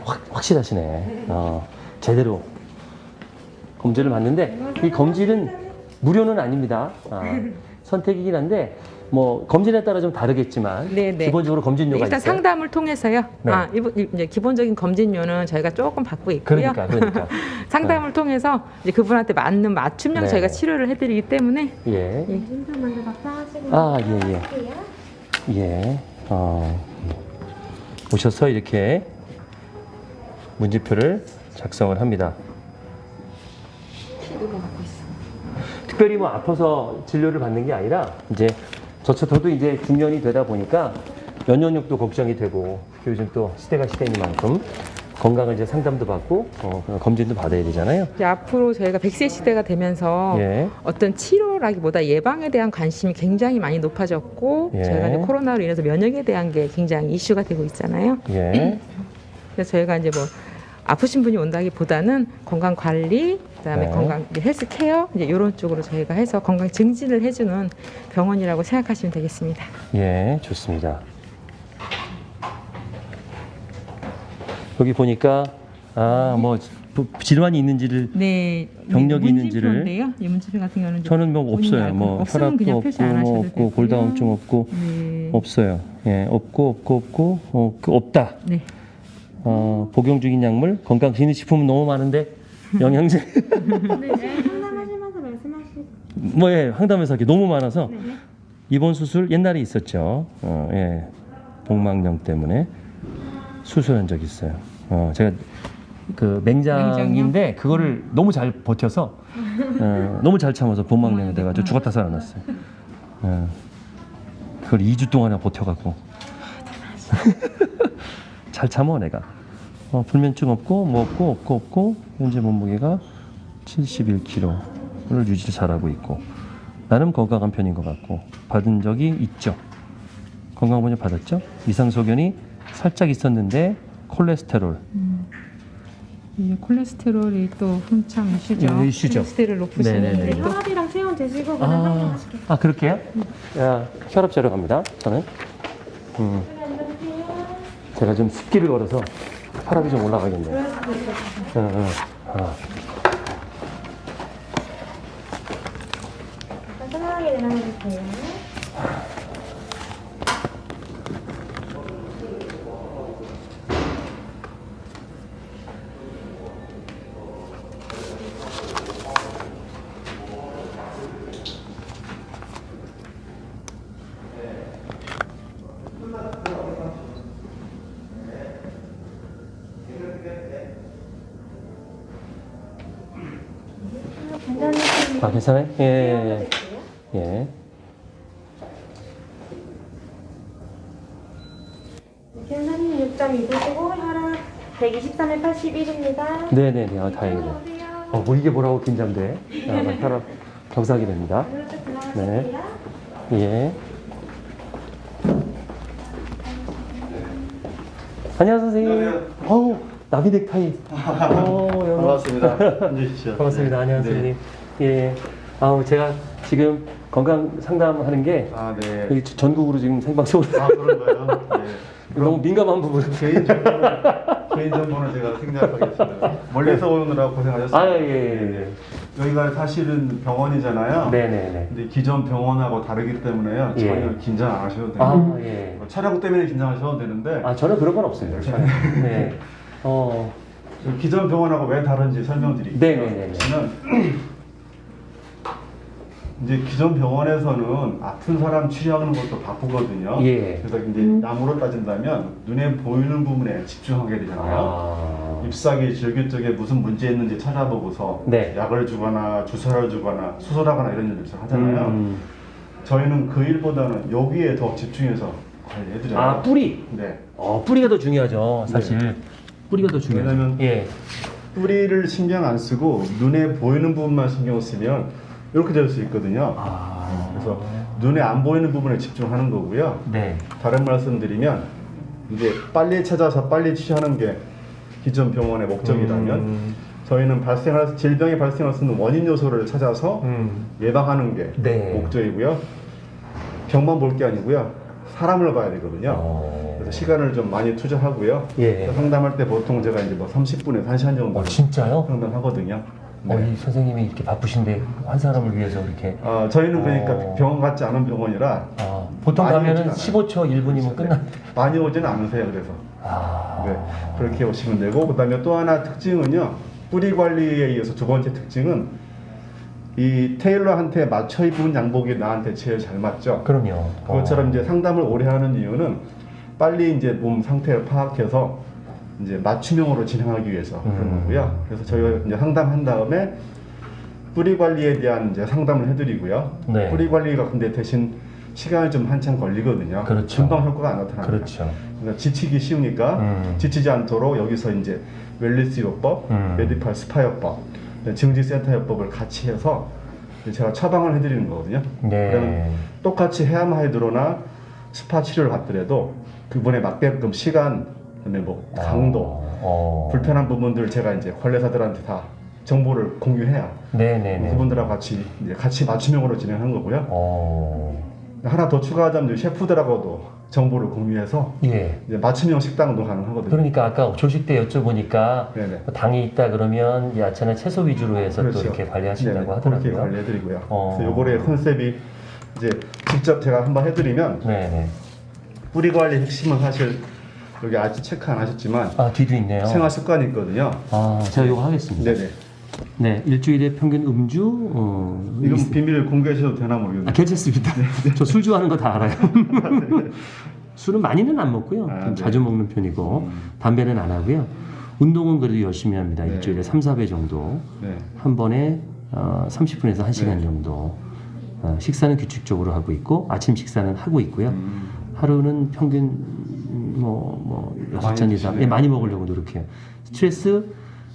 확 확실하시네. 어, 제대로 검진을 받는데 이 검진은 무료는 아닙니다. 아, 선택이긴 한데 뭐 검진에 따라 좀 다르겠지만 네, 네. 기본적으로 검진료가 일단 있어요. 상담을 통해서요. 네. 아, 이- 이제 기본적인 검진료는 저희가 조금 받고 있고요. 그러니까, 그러니까. 상담을 통해서 이제 그분한테 맞는 맞춤형 네. 저희가 치료를 해드리기 때문에 예. 예. 답변하시고 아, 예, 예. 예. 어, 오셔서 이렇게 문제표를 작성을 합니다. 특별히 뭐 아파서 진료를 받는 게 아니라 이제 저처 저도 이제 중년이 되다 보니까 면역력도 걱정이 되고 요즘 또 시대가 시대이만큼 건강을 이제 상담도 받고 어, 그런 검진도 받아야 되잖아요. 이제 앞으로 저희가 100세 시대가 되면서 예. 어떤 치료라기보다 예방에 대한 관심이 굉장히 많이 높아졌고 예. 저희가 이제 코로나로 인해서 면역에 대한 게 굉장히 이슈가 되고 있잖아요. 예. 그래서 저희가 이제 뭐 아프신 분이 온다기보다는 건강 관리, 그다음에 네. 건강 헬스 케어 이제 이런 쪽으로 저희가 해서 건강 증진을 해주는 병원이라고 생각하시면 되겠습니다. 예, 좋습니다. 여기 보니까 아, 뭐 질환이 있는지를 네, 병력이 있는지를. 이 문진표 같은 경우는 저는 뭐 없어요. 뭐 혈압도 없고 뭐 없고. 골다공증 없고 네. 없어요. 예, 없고 없고 없고 어, 그 없다. 네. 어, 복용 중인 약물, 건강 기능식품은 너무 많은데 영양제 상담하시면서 말씀하시고 뭐 예, 황담에서 하기 너무 많아서 네. 입원 수술 옛날에 있었죠. 어, 예. 복막염 때문에 수술한 적 있어요. 어, 제가 그 맹장인데 그거를 너무 잘 버텨서 어, 너무 잘 참아서 복막염이 돼가지고 죽었다 살아났어요. 어, 그걸 2주 동안이나 버텨갖고 잘 참어 내가. 어, 불면증 없고 뭐 없고 없고 없고 현재 몸무게가 71kg를 유지 잘하고 있고 나름 건강한 편인 것 같고 받은 적이 있죠. 건강보험 받았죠. 이상소견이 살짝 있었는데 콜레스테롤. 이 콜레스테롤이 또 한참 이슈죠. 예, 이슈죠. 콜레스테롤 높으신 또 혈압이랑 체온 재시고 그냥 아. 아 그렇게요? 야, 혈압 재러 갑니다. 저는. 음, 제가 좀 습기를 걸어서 혈압이 좀 올라가겠네요. 응, 응. 어. 편안하게 내려주세요. 괜찮으세요? 아 괜찮아요? 예, 예, 예. 예. 괜찮님 6.2도시고 혈압 123에 81입니다. 네네네. 아, 다행이네요. 어, 뭐 이게 뭐라고 긴장돼? 아, 나 혈압 경사하게 됩니다. 오른쪽 네. 예. 안녕하세요, 선생님. 어우, 나비 넥타이. 어, 여기. 반갑습니다. 반갑습니다. 안녕하세요, 네. 선생님. 예. 아우, 제가 지금 건강 상담하는 게 아, 네. 여기 전국으로 지금 생방송으로 아, 그런가요? 네. 너무 민감한 부분. 개인정보는, 개인 정보는 제가 생략하겠습니다. 멀리서 오느라고 고생하셨습니다. 아, 예, 예, 예. 여기가 사실은 병원이잖아요. 네네네. 근데 기존 병원하고 다르기 때문에요. 예. 전혀 긴장 안 하셔도 돼요. 아, 예. 뭐 촬영 때문에 긴장하셔도 되는데 아, 저는 그런 건 없습니다. 네. 어, 그 기존 병원하고 왜 다른지 설명드릴게요. 네네네네. 저는 이제 기존 병원에서는 아픈 사람 치료하는 것도 바쁘거든요. 예. 그래서 이제 남으로 따진다면 눈에 보이는 부분에 집중하게 되잖아요. 아. 잎사귀, 질기 쪽에 무슨 문제 있는지 찾아보고서 네. 약을 주거나 주사를 주거나 수술하거나 이런 일을 하잖아요. 음. 저희는 그 일보다는 여기에 더 집중해서 관리해드려요. 아, 뿌리. 네. 어, 뿌리가 더 중요하죠, 사실. 뿌리가 더 중요하죠. 왜냐면- 예. 뿌리를 신경 안 쓰고 눈에 보이는 부분만 신경 쓰면 이렇게 될 수 있거든요. 아. 그래서 눈에 안 보이는 부분에 집중하는 거고요. 네. 다른 말씀드리면 이제 빨리 찾아서 빨리 치료하는 게 기존 병원의 목적이라면 음. 저희는 발생할 질병이 발생할 수 있는 원인 요소를 찾아서 음. 예방하는 게 네. 목적이고요. 병만 볼 게 아니고요. 사람을 봐야 되거든요. 어. 그래서 시간을 좀 많이 투자하고요. 예. 상담할 때 보통 제가 이제 뭐 30분에서 1시간 정도 어, 진짜요? 상담하거든요. 어, 네. 이 선생님이 이렇게 바쁘신데 한 사람을 위해서 이렇게 아, 저희는 그러니까 어. 병원 같지 않은 병원이라 아, 보통 가면은 오진 않아요. 15초, 1분이면 끝나. 많이 오지는 않으세요. 그래서 아. 네, 그렇게 오시면 되고 그 다음에 또 하나 특징은요. 뿌리 관리에 의해서 두 번째 특징은 이 테일러한테 맞춰 입은 양복이 나한테 제일 잘 맞죠. 그럼요. 그것처럼 어. 이제 상담을 오래 하는 이유는 빨리 이제 몸 상태를 파악해서 이제 맞춤형으로 진행하기 위해서 그런 음. 거고요. 그래서 저희가 이제 상담한 다음에 뿌리 관리에 대한 이제 상담을 해드리고요. 네. 뿌리 관리가 근데 대신 시간이 좀 한참 걸리거든요. 그렇죠. 금방 효과가 안 나타납니다. 그렇죠. 그러니까 지치기 쉬우니까 음. 지치지 않도록 여기서 이제 wellness 요법, 음. medical 스파 요법, 증진센터 요법을 같이 해서 제가 처방을 해드리는 거거든요. 네. 그러면 똑같이 해야만 hydro나 스파 치료를 받더라도 그분에 맞게끔 시간, 그다음에 뭐 강도, 어. 불편한 부분들 제가 이제 관리사들한테 다 정보를 공유해야 네네네. 그분들하고 같이 이제 같이 맞춤형으로 진행하는 거고요. 어. 하나 더 추가하자면 셰프들하고도 정보를 공유해서 예. 이제 맞춤형 식당도 가능하거든요. 그러니까 아까 조식 때 여쭤보니까 네네. 뭐 당이 있다 그러면 야채나 채소 위주로 해서 또 그렇죠. 이렇게 관리하신다고 네네, 하더라고요. 그렇게 관리해드리고요. 어. 그래서 요거의 컨셉이 이제 직접 제가 한번 해드리면 네네. 뿌리 관리 핵심은 사실 여기 아직 체크 안 하셨지만 아 뒤도 있네요. 생활 습관이 있거든요. 아 제가 이거 하겠습니다. 네네. 네 일주일에 평균 음주 어, 이건 있- 비밀 공개하셔도 되나 모르겠네요. 아, 괜찮습니다. 저 술 좋아하는 거 다 알아요. 술은 많이는 안 먹고요. 아, 좀 네. 자주 먹는 편이고 음. 담배는 안 하고요. 운동은 그래도 열심히 합니다. 네. 일주일에 3, 4배 정도. 네. 한 번에 어, 30분에서 1시간 네. 정도. 어, 식사는 규칙적으로 하고 있고 아침 식사는 하고 있고요. 음. 하루는 평균 음, 뭐, 뭐 여섯 잔 이상. 예, 많이 먹으려고 노력해요. 스트레스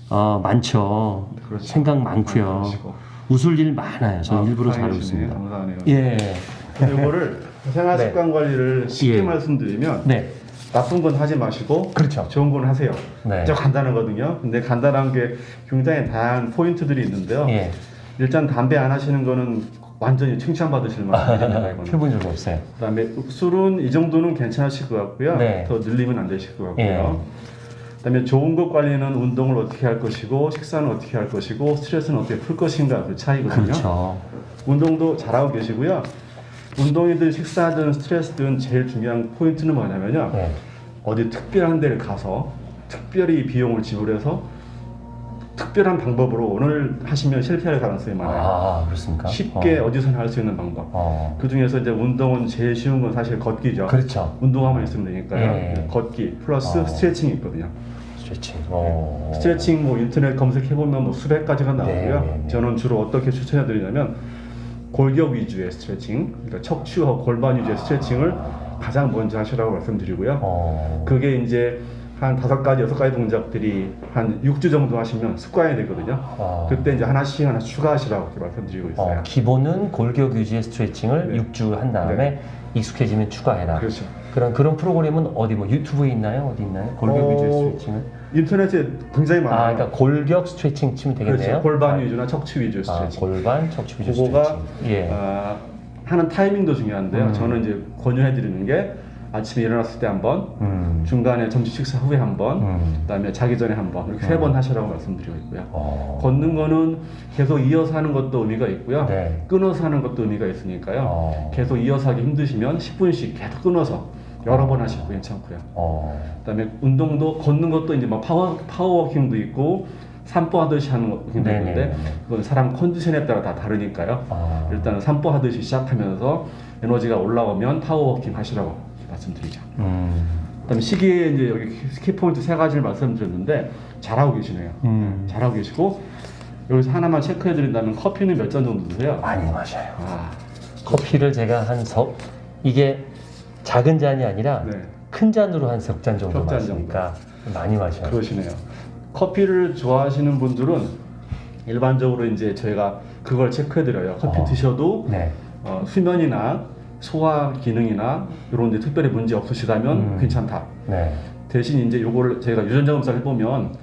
어, 많죠. 그렇죠. 생각 많고요. 웃을 일 많아요. 저는 아, 일부러 잘. 웃습니다. 감사하네요. 예. 이거를 생활 네. 습관 관리를 쉽게 예. 말씀드리면 네. 나쁜 건 하지 마시고 그렇죠. 좋은 건 하세요. 네. 진짜 간단하거든요. 근데 간단한 게 굉장히 다양한 포인트들이 있는데요. 예. 일단 담배 안 하시는 거는 완전히 칭찬받으실 만한 일입니다. 이거는. 해본 적이 없어요. 그다음에 술은 이 정도는 괜찮으실 것 같고요. 네. 더 늘리면 안 되실 것 같고요. 예. 그다음에 좋은 것 관리는 운동을 어떻게 할 것이고 식사는 어떻게 할 것이고 스트레스는 어떻게 풀 것인가 그 차이거든요. 그렇죠. 운동도 잘하고 계시고요. 운동이든 식사든 스트레스든 제일 중요한 포인트는 뭐냐면요. 네. 어디 특별한 데를 가서 특별히 비용을 지불해서 특별한 방법으로 오늘 하시면 실패할 가능성이 많아요. 아, 그렇습니까? 쉽게 어. 어. 디서나 할 수 있는 방법. 어. 그 중에서 이제 운동은 제일 쉬운 건 사실 걷기죠. 그렇죠. 운동화만 있으면 되니까요. 예. 걷기 플러스 어. 스트레칭이 있거든요. 스트레칭. 어. 스트레칭 뭐 인터넷 검색해 보면 뭐 수백 가지가 나오고요. 네, 네, 네. 저는 주로 어떻게 추천해 드리냐면 골격 위주의 스트레칭, 그러니까 척추와 골반 위주의 스트레칭을 가장 먼저 하시라고 말씀드리고요. 어. 그게 이제 한 다섯 가지, 여섯 가지 동작들이 한 6주 정도 하시면 습관이 되거든요. 어. 그때 이제 하나씩 하나씩 추가하시라고 이렇게 말씀드리고 있어요. 어, 기본은 골격 유지의 스트레칭을 네. 6주 한 다음에 익숙해지면 추가해라. 그렇죠. 그런 그런 프로그램은 어디 뭐 유튜브에 있나요? 어디 있나요? 골격 어, 위주의 스트레칭은? 인터넷에 굉장히 아, 많아요. 그러니까 골격 스트레칭 치면 되겠네요. 그렇죠. 골반 아, 위주나 척추 위주 아, 스트레칭. 골반 척추 위주 그거가 스트레칭. 예. 아, 하는 타이밍도 중요한데요. 음. 저는 이제 권유해 드리는 게 아침에 일어났을 때 한 번, 음. 중간에 점심 식사 후에 한 번, 음. 그다음에 자기 전에 한 번, 이렇게 세 번 하시라고 말씀드리고 있고요. 어. 걷는 거는 계속 이어서 하는 것도 의미가 있고요. 네. 끊어서 하는 것도 의미가 있으니까요. 어. 계속 이어서 하기 힘드시면 10분씩 계속 끊어서 여러 번 하셔도 괜찮고요. 어. 그다음에 운동도 걷는 것도 이제 막 파워 파워워킹도 있고 산보 하듯이 하는 것도 있는데 네네네네. 그건 사람 컨디션에 따라 다 다르니까요. 아. 일단은 산보 하듯이 시작하면서 에너지가 올라오면 power walking 하시라고 말씀드리죠. 음. 그다음에 시기에 이제 여기 key point 세 가지를 말씀드렸는데 잘하고 계시네요. 음. 잘하고 계시고 여기서 하나만 체크해 드린다면 커피는 몇 잔 정도 드세요? 많이 마셔요. 아, 커피를 제가 한 석 이게 작은 잔이 아니라 네. 큰 잔으로 한 석 잔 정도 마시니까 많이 마셔요. 그러시네요. 커피를 좋아하시는 분들은 일반적으로 이제 저희가 그걸 체크해 드려요. 커피 어. 드셔도 네. 어, 수면이나 소화 기능이나 이런 데 특별히 문제 없으시다면 음. 괜찮다. 네. 대신 이제 요거를 저희가 유전자 검사를 해보면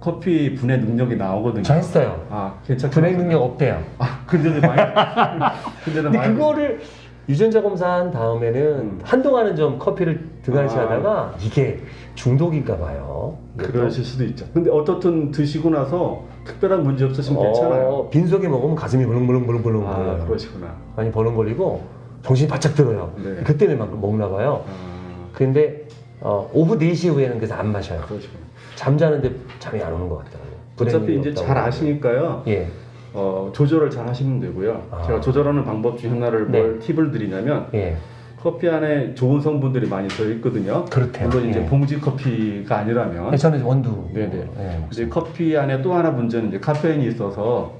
커피 분해 능력이 나오거든요. 저 했어요. 아, 괜찮죠. 분해 능력 없대요. 아, 근데도 많이. 근데도 근데 많이. 그거를 유전자 검사한 다음에는 음. 한동안은 좀 커피를 등한시 아. 하다가 이게 중독인가 봐요. 그러실 수도 있죠. 근데 어떻든 드시고 나서 특별한 문제 없으시면 괜찮아요. 어, 빈속에 먹으면 가슴이 벌렁벌렁벌렁벌렁 아. 그러시구나. 많이 벌렁거리고 정신이 바짝 들어요. 네. 그때문막 먹나 봐요. 아, 근데 어, 오후 4시 이후에는 그래서 안 마셔요. 그러시구나. 잠자는데 잠이 안 오는 것 같더라고요. 어차피 이제 잘. 아시니까요. 예. 어, 조절을 잘 하시면 되고요. 아. 제가 조절하는 방법 중에 하나를 네. 뭘 팁을 드리냐면 예. 커피 안에 좋은 성분들이 많이 들어 있거든요. 그렇대요. 물론 이제 예. 봉지 커피가 아니라면 저는 원두. 네네. 예, 이제 커피 안에 또 하나 문제는 이제 카페인이 있어서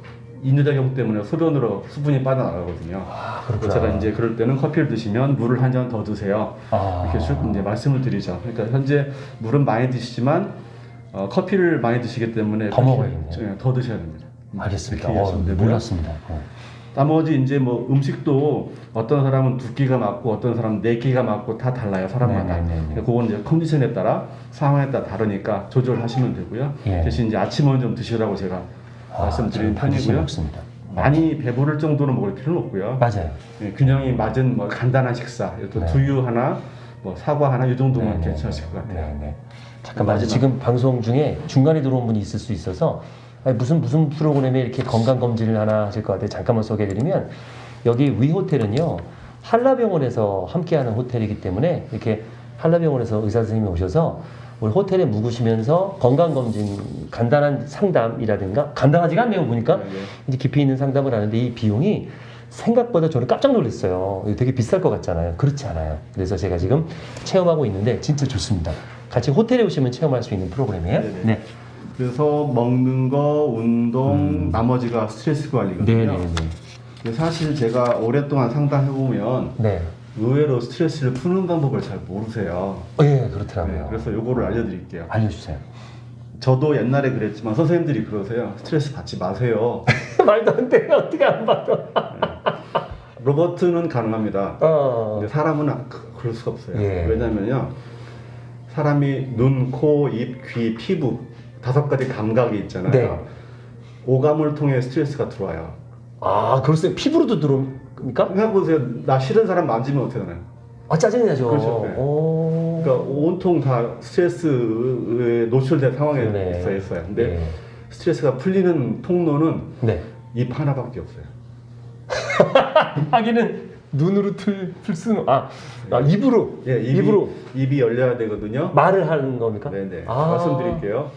인유작용 때문에 소변으로 수분이 빠져나가거든요. 아. 제가 이제 그럴 때는 커피를 드시면 물을 한 잔 더 드세요. 아. 이렇게 쭉 이제 말씀을 드리죠. 그러니까 현재 물은 많이 드시지만 어, 커피를 많이 드시기 때문에 더 먹어야겠네요. 예, 더 드셔야 됩니다. 알겠습니다. 어. 몰랐습니다. 어. 나머지 이제 뭐 음식도 어떤 사람은 두 끼가 맞고 어떤 사람은 네 끼가 맞고 다 달라요 사람마다. 네네네네. 그러니까 그건 이제 컨디션에 따라 상황에 따라 다르니까 조절하시면 되고요. 예. 대신 이제 아침은 좀 드시라고 제가 저는 반드시 편이고요. 먹습니다. 많이 배부를 정도로 먹을 필요는 없고요. 맞아요. 예, 균형이 맞은 뭐 간단한 식사, 또 네. 두유 하나, 뭐 사과 하나 이 정도면 네, 네, 괜찮으실 것 같아요. 네, 네. 잠깐만 마지막. 지금 방송 중에 중간에 들어온 분이 있을 수 있어서 아니, 무슨 무슨 프로그램에 이렇게 건강 검진을 하나 하실 것 같아요. 잠깐만 소개해드리면 여기 위 호텔은요 한라병원에서 함께하는 호텔이기 때문에 이렇게 한라병원에서 의사 선생님이 오셔서 우리 호텔에 묵으시면서 건강 검진 간단한 상담이라든가 간단하지가 않네요 보니까 네, 네. 이제 깊이 있는 상담을 하는데 이 비용이 생각보다 저는 깜짝 놀랐어요. 되게 비쌀 것 같잖아요. 그렇지 않아요. 그래서 제가 지금 체험하고 있는데 진짜 좋습니다. 같이 호텔에 오시면 체험할 수 있는 프로그램이에요. 네네. 네. 그래서 먹는 거, 운동, 음. 나머지가 스트레스 관리거든요. 네네네. 사실 제가 오랫동안 상담해 보면 네. 의외로 스트레스를 푸는 방법을 잘 모르세요. 어, 예, 네, 그렇더라고요. 그래서 요거를 알려드릴게요. 알려주세요. 저도 옛날에 그랬지만 선생님들이 그러세요. 스트레스 받지 마세요. 말도 안 돼. 어떻게 안 받아? 로버트는 가능합니다. 어. 근데 사람은 아- 그- 그럴 수가 없어요. 예. 왜냐면요. 사람이 눈, 코, 입, 귀, 피부 다섯 가지 감각이 있잖아요. 네. 오감을 통해 스트레스가 들어와요. 아, 그렇어요. 피부로도 들어 옵니까? 생각해보세요. 나 싫은 사람 만지면 어떻게 되나요? 아, 짜증이 나죠. 그렇죠. 네. 오. 그러니까 온통 다 스트레스에 노출된 상황에. 있어 있어요. 근데 네. 스트레스가 풀리는 통로는 네. 입 하나밖에 없어요. 하기는 눈으로 틀, 풀 수는 아, 아 입으로 예, 입이, 입으로 입이 열려야 되거든요. 말을 하는 겁니까? 네네. 아. 말씀드릴게요.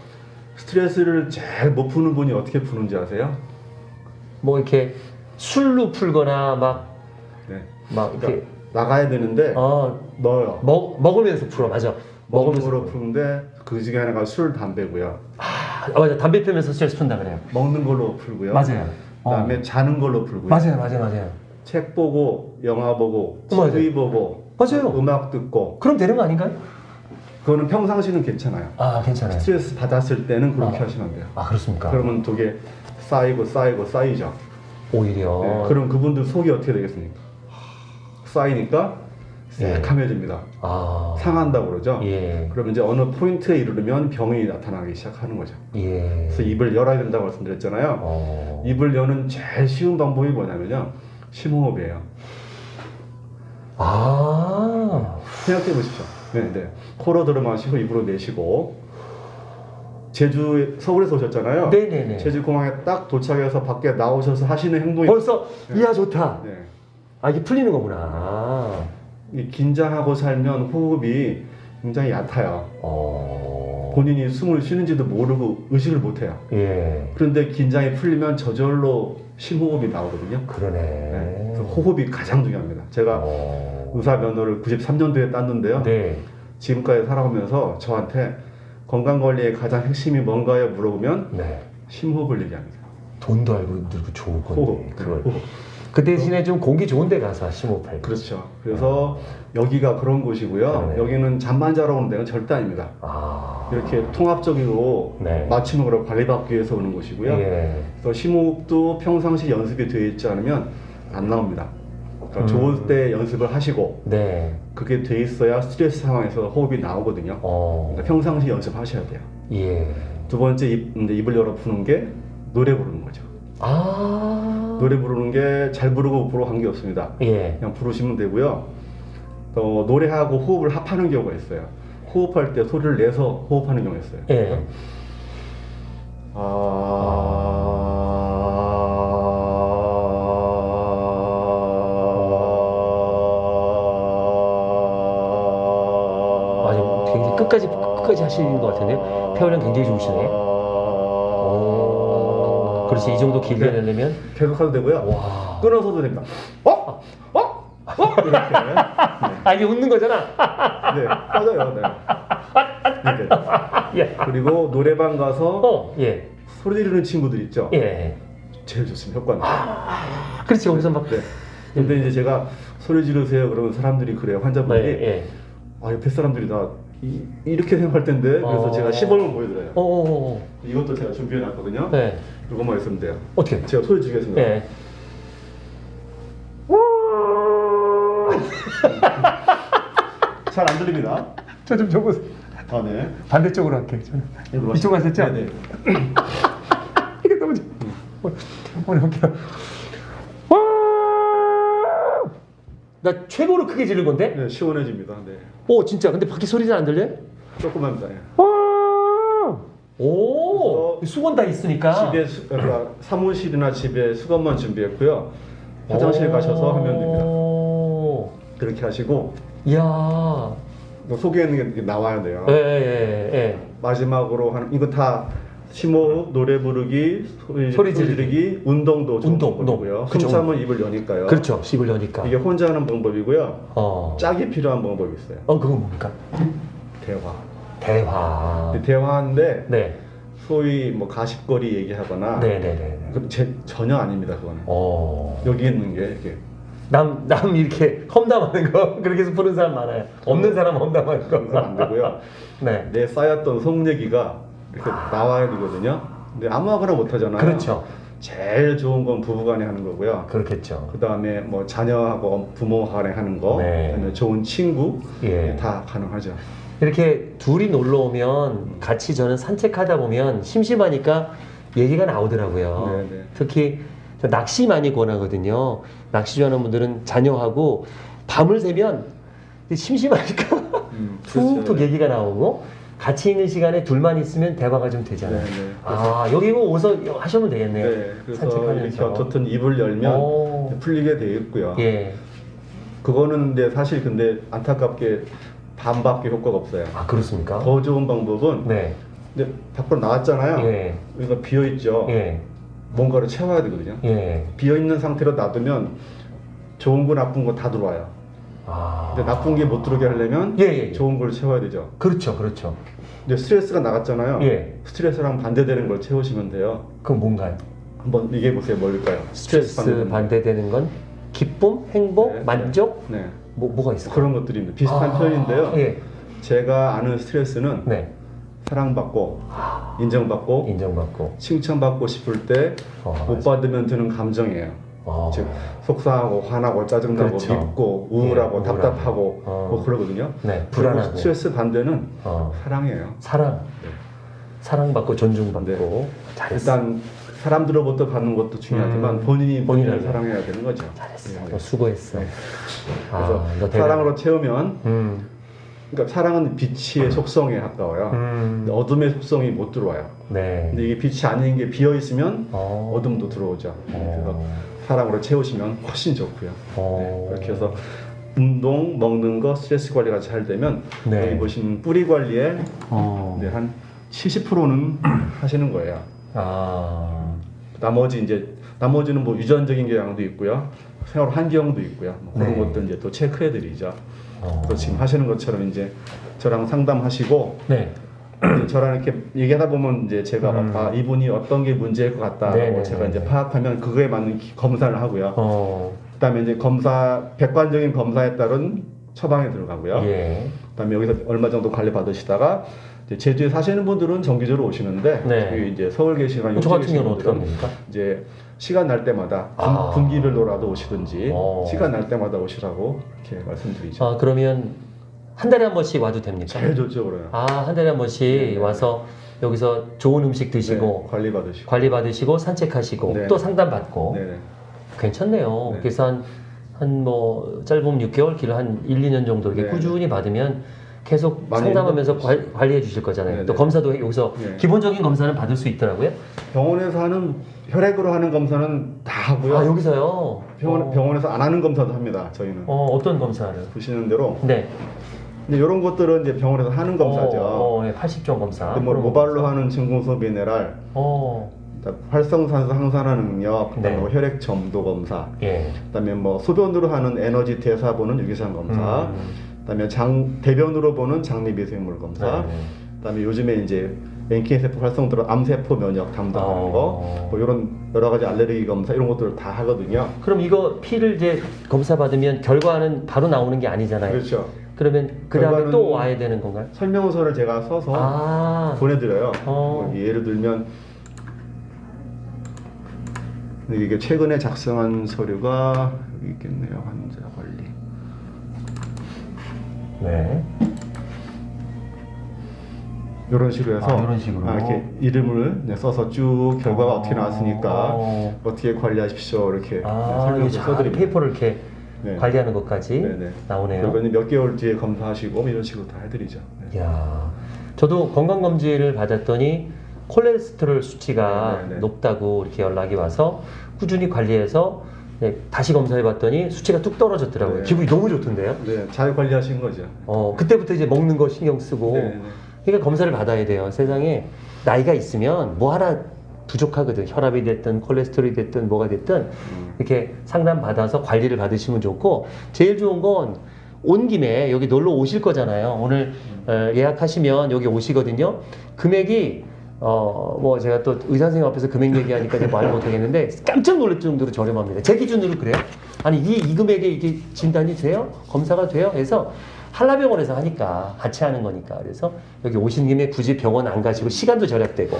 스트레스를 제일 못 푸는 분이 어떻게 푸는지 아세요? 뭐 이렇게 술로 풀거나 막 네. 막 이렇게 그러니까 나가야 되는데 어 넣어요. 먹 먹으면서 풀어 맞아 먹으면서. 푸는데 그 중에 하나가 술, 담배고요. 아 맞아 담배 피면서 스트레스 푼다 그래요 먹는 걸로 풀고요. 맞아요 그다음에 어. 자는 걸로 풀고요. 맞아요 맞아요 맞아요 책 보고 영화 보고 맞아요. TV 보고 맞아요. 음악 듣고 그럼 되는 거 아닌가요? 그거는 평상시는 괜찮아요. 아 괜찮아요 스트레스 받았을 때는 그렇게 아. 하시면 돼요. 아 그렇습니까? 그러면 그게 쌓이고 쌓이고 쌓이죠. 오히려 네, 그럼 그분들 속이 어떻게 되겠습니까? 쌓이니까 예. 새카매집니다. 아 상한다고 그러죠. 예 그러면 이제 어느 포인트에 이르르면 병이 나타나기 시작하는 거죠. 예. 그래서 입을 열어야 된다고 말씀드렸잖아요. 어. 입을 여는 제일 쉬운 방법이 뭐냐면요. 심호흡이에요. 아 생각해 보십시오. 네, 네. 코로 들어 마시고 입으로 내쉬고 제주 서울에서 오셨잖아요. 네네네 제주 공항에 딱 도착해서 밖에 나오셔서 하시는 행동이 벌써 이야 좋다 네. 아 이게 풀리는 거구나 이 긴장하고 살면 호흡이 굉장히 얕아요. 어. 본인이 숨을 쉬는지도 모르고 의식을 못 해요. 예 그런데 긴장이 풀리면 저절로 심호흡이 나오거든요. 그러네 네. 호흡이 가장 중요합니다. 제가 어. 의사 면허를 93년도에 땄는데요. 네 지금까지 살아오면서 저한테 건강 관리의 가장 핵심이 뭔가요? 물어보면 네. 심호흡을 얘기합니다. 돈도 알고 들고 좋을 건데 호흡. 그걸 호흡. 그 대신에 좀 공기 좋은 데 가서 심호흡할 그렇죠. 그래서 여기가 그런 곳이고요. 그러네. 여기는 잠만 자러 오는 데는 절대 아닙니다. 아 이렇게 통합적으로 네. 맞춤으로 관리받기 위해서 오는 곳이고요. 예. 그래서 심호흡도 평상시 연습이 되어 있지 않으면 안 나옵니다. 그러니까 음. 좋을 때 연습을 하시고 네. 그게 돼 있어야 스트레스 상황에서 호흡이 나오거든요. 어. 그러니까 평상시 연습하셔야 돼요. 예. 두 번째 입, 이제 입을 열어 푸는 게 노래 부르는 거죠. 아. 노래 부르는 게 잘 부르고 못 부르고 관계 없습니다. 예. 그냥 부르시면 되고요. 또 노래하고 호흡을 합하는 경우가 있어요. 호흡할 때 소리를 내서 호흡하는 경우가 있어요. 예. 아니, 끝까지- 끝까지 하시는 것 같은데요? 폐활량 굉장히 좋으시네. 오. 그렇지 이 정도 길게 네. 내려면 계속 하도 되고요. 와. 끊어서도 됩니다. 어? 어? 어? 이렇게. 아 이게 웃는 거잖아. 네, 꺼져요. 네. 예. 그리고 노래방 가서 어. 예. 소리 지르는 친구들 있죠? 예. 제일 좋습니다. 효과는. 그렇지 거기서 막. 네. 근데 이제 제가 소리 지르세요. 그러면 사람들이 그래요. 환자분들이. 네. 예. 아, 옆에 사람들이 다 이, 이렇게 생각할 텐데. 그래서 어. 제가 시범을 보여드려요. 어. 어. 어. 이것도 제가 준비해 놨거든요. 네. 이것만 있으면 돼요. 어떻게? 제가 소리 지르겠습니다. 예. 잘안 들립니다. 저좀 줘보세요. 아, 네. 반대쪽으로 할게요. 저는. 이쪽. 하셨죠? 네, 네. 이게 너무 좋. 오늘 할게요. 나 최고로 크게 지른 건데? 네, 시원해집니다. 네. 오 진짜. 근데 밖에 소리 잘 안 들려요? 조금만입니다. 예. 오 그래서 수건 다 있으니까. 집에 수, 그러니까 사무실이나 집에 수건만 준비했고요. 화장실 가셔서 하면 됩니다. 오. 그렇게 하시고 이야. 속에 있는 게 나와야 돼요. 예, 예, 예. 마지막으로 하는 이거 다 심호흡, 노래 부르기, 소리, 소리 소리 지르기. 운동도 운동, 방법이고요. 운동. 숨 그죠. 참으면 입을 여니까요. 그렇죠. 씹을 여니까. 이게 혼자 하는 방법이고요. 어. 짝이 필요한 방법이 있어요. 어 그건 뭡니까? 대화. 대화. 대화인데 네. 소위 뭐 가십거리 얘기하거나 네, 네, 네. 그 제, 전혀 아닙니다. 그거는 어. 여기 있는 게 이렇게 남, 남 이렇게 험담하는 거 그렇게 해서 부른 사람 많아요. 없는 사람 험담하는 거. 안 되고요. 네. 내 쌓였던 속 얘기가 이렇게 나와야 되거든요. 근데 아무거나 못 하잖아요. 그렇죠. 제일 좋은 건 부부간에 하는 거고요. 그렇겠죠. 그 다음에 뭐 자녀하고 부모 간에 하는 거, 네. 그다음에 좋은 친구 예. 다 가능하죠. 이렇게 둘이 놀러 오면 같이 저는 산책하다 보면 심심하니까 얘기가 나오더라고요. 네, 네. 특히 저 낚시 많이 권하거든요. 낚시 좋아하는 분들은 자녀하고 밤을 새면 심심하니까 음, 툭툭 그렇죠. 얘기가 나오고 같이 있는 시간에 둘만 있으면 대화가 좀 네, 되잖아요. 네. 아 여기 뭐 오서 하시면 되겠네요. 네, 그래서 산책하면서. 이렇게 어떻든 입을 열면 오. 풀리게 돼 있고요. 예. 그거는 근데 사실 근데 안타깝게 반밖에 효과가 없어요. 아 그렇습니까? 더 좋은 방법은 네. 근데 밖으로 나왔잖아요. 예. 여기가 비어 있죠. 예. 뭔가를 채워야 되거든요. 예. 비어 있는 상태로 놔두면 좋은 거 나쁜 거 다 들어와요. 아. 근데 나쁜 게 못 들어오게 하려면 예, 예, 예. 좋은 걸 채워야 되죠. 그렇죠, 그렇죠. 근데 스트레스가 나갔잖아요. 예. 스트레스랑 반대되는 걸 채우시면 돼요. 그럼 뭔가요? 한번 얘기해 보세요. 뭘까요? 스트레스 반대되는 거. 반대되는 건 기쁨, 행복, 네, 만족, 네. 뭐 뭐가 있을까요? 그런 것들입니다. 비슷한 아, 표현인데요. 예. 제가 아는 스트레스는 네. 사랑받고 인정받고 인정받고. 칭찬받고 싶을 때못 어, 받으면 드는 감정이에요. 어. 즉 속상하고 화나고 짜증나고 그렇죠. 밉고 우울하고 예, 우울하고. 답답하고 어. 뭐 그러거든요. 네, 불안하고. 스트레스 반대는 어. 사랑이에요. 사랑. 네. 사랑받고 존중받고. 네. 잘했어. 일단 사람들로부터 받는 것도 중요하지만 음, 본인이 본인을. 사랑해야 되는 거죠. 잘했어. 네. 너 수고했어. 네. 아, 그래서 너 대단해. 사랑으로 채우면 음. 그러니까 사랑은 빛의 속성에 가까워요. 음. 어둠의 속성이 못 들어와요. 네. 근데 이게 빛이 아닌 게 비어 있으면 어. 어둠도 들어오죠. 그래서 어. 사랑으로 채우시면 훨씬 좋고요. 어. 네, 그렇게 해서 운동, 먹는 거, 스트레스 관리가 잘 되면 네. 여기 보시는 뿌리 관리에 어. 네, 한 70%는 하시는 거예요. 아. 나머지 이제 나머지는 뭐 유전적인 경향도 있고요. 생활 환경도 있고요. 뭐 그런 네. 것도 이제 또 체크해 드리죠. 어. 지금 하시는 것처럼 이제 저랑 상담하시고 네. 저랑 이렇게 얘기하다 보면 이제 제가 음. 아 이분이 어떤 게 문제일 것 같다고 네네네. 제가 이제 파악하면 그거에 맞는 기- 검사를 하고요. 어. 그다음에 이제 검사 백관적인 검사에 따른 처방에 들어가고요. 예. 그다음에 여기서 얼마 정도 관리 받으시다가 제주에 사시는 분들은 정기적으로 오시는데 네. 이제 서울 계시거나 저 같은 경우는 어떻게 합니까? 이제 시간 날 때마다 분, 아. 분기별로라도 오시든지 어. 시간 날 때마다 오시라고 이렇게 말씀드리죠. 아, 그러면 한 달에 한 번씩 와도 됩니까? 제일 좋죠 그러면. 아, 한 달에 한 번씩 네. 와서 여기서 좋은 음식 드시고 네, 관리 받으시고. 관리 받으시고 산책하시고 네. 또 상담 받고 네네. 괜찮네요. 네. 그래서 한 한 뭐 짧으면 6개월, 길어 한 1, 2년 정도 이렇게 네. 꾸준히 받으면 계속 상담하면서 관, 관리해 주실 거잖아요. 네, 또 네. 검사도 여기서 네. 기본적인 검사는 받을 수 있더라고요. 병원에서 하는 혈액으로 하는 검사는 다 하고요. 아, 여기서요. 병원, 어, 병원에서 안 하는 검사도 합니다. 저희는 어, 어떤 검사를? 보시는 대로. 네. 근데 이런 것들은 이제 병원에서 하는 검사죠. 어, 어, 네, 80종 검사. 근데 뭐 모발로 검사. 하는 증공소 미네랄, 어, 활성산소 항산화 능력, 그다음에 네. 뭐 혈액 점도 검사, 예. 그다음에 뭐 소변으로 하는 에너지 대사 보는 유기산 검사, 음. 그다음에 장 대변으로 보는 장미 미생물 검사, 네. 그다음에 요즘에 이제 NK 세포 활성도로 암세포 면역 담당하는 어. 거, 뭐 이런 여러 가지 알레르기 검사 이런 것들을 다 하거든요. 그럼 이거 피를 이제 검사 받으면 결과는 바로 나오는 게 아니잖아요. 그렇죠. 그러면 그 다음에 또 와야 되는 건가요? 설명서를 제가 써서 아, 보내드려요. 어. 뭐 예를 들면 이게 최근에 작성한 서류가 있겠네요. 환자 관리. 네. 이런 식으로 해서 아, 이런 식으로? 아, 이렇게 이름을 네, 써서 쭉 결과가 어. 떻게 나왔으니까 어. 어떻게 관리하십시오 이렇게 네, 아, 잘 써드립니다. 페이퍼를 이렇게 네. 관리하는 것까지 네네. 나오네요. 그러면 몇 개월 뒤에 검사하시고 뭐 이런 식으로 다 해드리죠. 네. 이야, 저도 건강 검진을 받았더니 콜레스테롤 수치가 네, 네, 네. 높다고 이렇게 연락이 와서 꾸준히 관리해서 네, 다시 검사해봤더니 수치가 뚝 떨어졌더라고요. 네. 기분이 너무 좋던데요. 네, 잘 관리하신 거죠. 어, 그때부터 이제 먹는 거 신경 쓰고 네, 네. 그러니까 검사를 받아야 돼요. 세상에 나이가 있으면 뭐 하나 부족하거든. 혈압이 됐든 콜레스테롤이 됐든 뭐가 됐든 음. 이렇게 상담 받아서 관리를 받으시면 좋고 제일 좋은 건 온 김에 여기 놀러 오실 거잖아요. 오늘 어, 예약하시면 여기 오시거든요. 금액이 어뭐 제가 또 의사 선생님 앞에서 금액 얘기하니까 제가 말 못하겠는데 깜짝 놀랄 정도로 저렴합니다. 제 기준으로 그래요. 아니 이, 이 금액에 이게 진단이 돼요? 검사가 돼요? 해서 한라병원에서 하니까 같이 하는 거니까 그래서 여기 오신 김에 굳이 병원 안 가시고 시간도 절약되고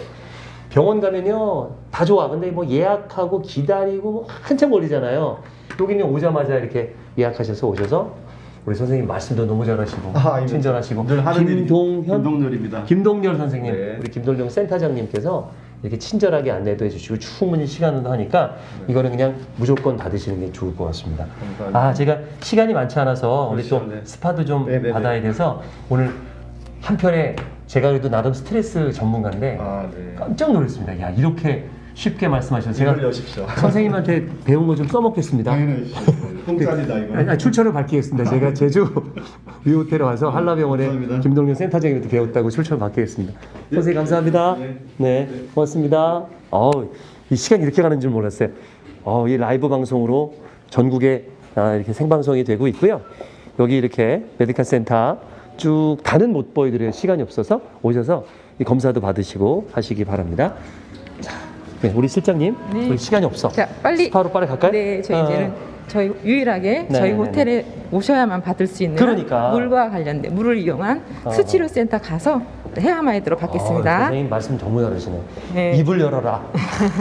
병원 가면요 다 좋아 근데 뭐 예약하고 기다리고 뭐 한참 걸리잖아요 여기는 오자마자 이렇게 예약하셔서 오셔서 우리 선생님 말씀도 너무 잘하시고 아. 친절하시고 김동현 김동렬입니다. 김동렬 선생님, 네. 우리 김동렬 센터장님께서 이렇게 친절하게 안내도 해주시고 충분히 시간도 하니까 이거는 그냥 무조건 받으시는 게 좋을 것 같습니다. 감사합니다. 아 제가 시간이 많지 않아서 우리 또 네. 스파도 좀 네네네. 받아야 돼서 오늘 한편에 제가 그래도 나름 스트레스 전문가인데 아, 네. 깜짝 놀랐습니다. 야 이렇게 쉽게 말씀하셔서 제가. 선생님한테 배운 거 좀 써먹겠습니다. 당연히 공짭니다 이거. 아니, 출처를 밝히겠습니다. 제가 제주 위호텔에 와서 한라병원에 감사합니다. 김동현 센터장님한테 배웠다고 출처를 밝히겠습니다. 선생님 감사합니다. 네. 네, 고맙습니다. 어우, 이 시간이 이렇게 가는 줄 몰랐어요. 어, 이 라이브 방송으로 전국에 아, 이렇게 생방송이 되고 있고요. 여기 이렇게 medical center 쭉 다는 못 보여드릴 시간이 없어서 오셔서 이 검사도 받으시고 하시기 바랍니다. 자, 네, 우리 실장님, 네. 우리 시간이 없어. 자, 빨리. 바로 빨리 갈까요? 네, 저희 어. 이제는 저희 유일하게 네, 저희 네, 호텔에 오셔야만 받을 수 있는 그러니까. 물과 관련된 물을 이용한 어. 수치료 센터 가서 헤어마이드로 아, 받겠습니다. 선생님 말씀 너무 잘하시네. 네. 입을 열어라.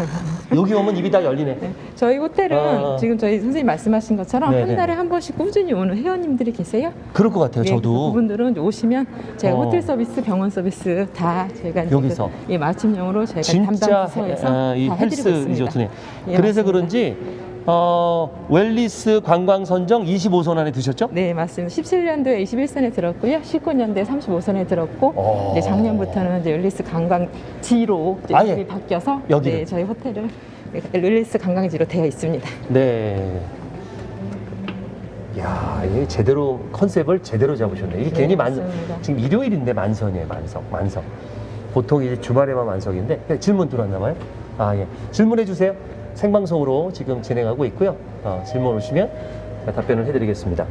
여기 오면 입이 다 열리네. 저희 호텔은 어. 지금 저희 선생님 말씀하신 것처럼 네, 네. 한 달에 한 번씩 꾸준히 오는 회원님들이 계세요. 그럴 것 같아요. 네, 저도. 그분들은 오시면 제가 어. 호텔 서비스, 병원 서비스 다 저희가 여기서? 그, 예, 맞춤형으로 저희가 진짜 담당 부서에서 아, 이다 해드리고 헬스 있습니다. 리조트네. 예, 그래서 맞습니다. 그런지 어, wellness 관광 선정 25선 안에 드셨죠? 네, 맞습니다. 17년도에 21선에 들었고요. 19년도에 35선에 들었고 어. 이제 작년부터는 이제 wellness 관광지로 이제 아예 이름이 바뀌어서 여기를? 네, 저희 호텔을 wellness 관광지로 되어 있습니다. 네. 야, 이게 제대로 컨셉을 제대로 잡으셨네. 이게 네, 괜히 만 맞습니다. 지금 일요일인데 만석이에요, 만석, 만석. 보통 이제 주말에만 만석인데 네, 질문 들어왔나 봐요. 아 예, 질문해 주세요. 생방송으로 지금 진행하고 있고요. 어, 질문 오시면 답변을 해드리겠습니다.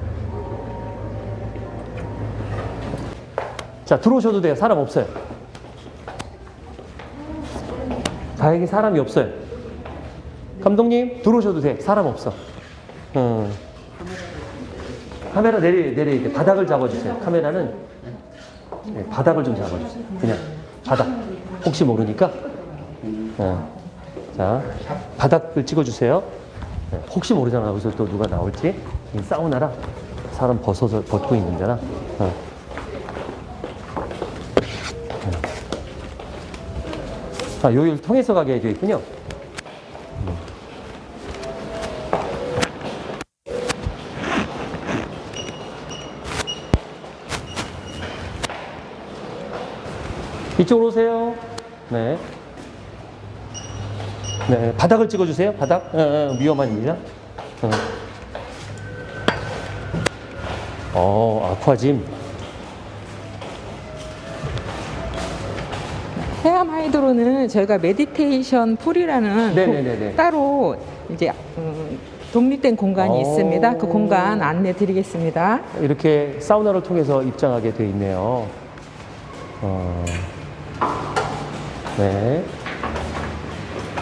자 들어오셔도 돼요. 사람 없어요. 다행히 사람이 없어요. 감독님 들어오셔도 돼. 사람 없어. 어. 카메라 내리 내리 이렇게 바닥을 잡아주세요. 카메라는 네, 바닥을 좀 잡아주세요. 그냥 바닥. 혹시 모르니까. 어. 자 바닥을 찍어주세요. 네, 혹시 모르잖아. 여기서 또 누가 나올지. 이 사우나라 사람 벗어서 벗고 있는. 어. 아, 요일 통해서 가게 되어 있군요. 이쪽으로 오세요. 네. 네, 바닥을 찍어주세요. 바닥. 어, 어, 위험한 일이야. 어. 어, aqua gym. 해암 하이드로는 저희가 meditation pool이라는 네네네네. 도- 따로 이제 음, 독립된 공간이 오. 있습니다. 그 공간 안내 드리겠습니다. 이렇게 사우나를 통해서 입장하게 돼 있네요. 어. 네.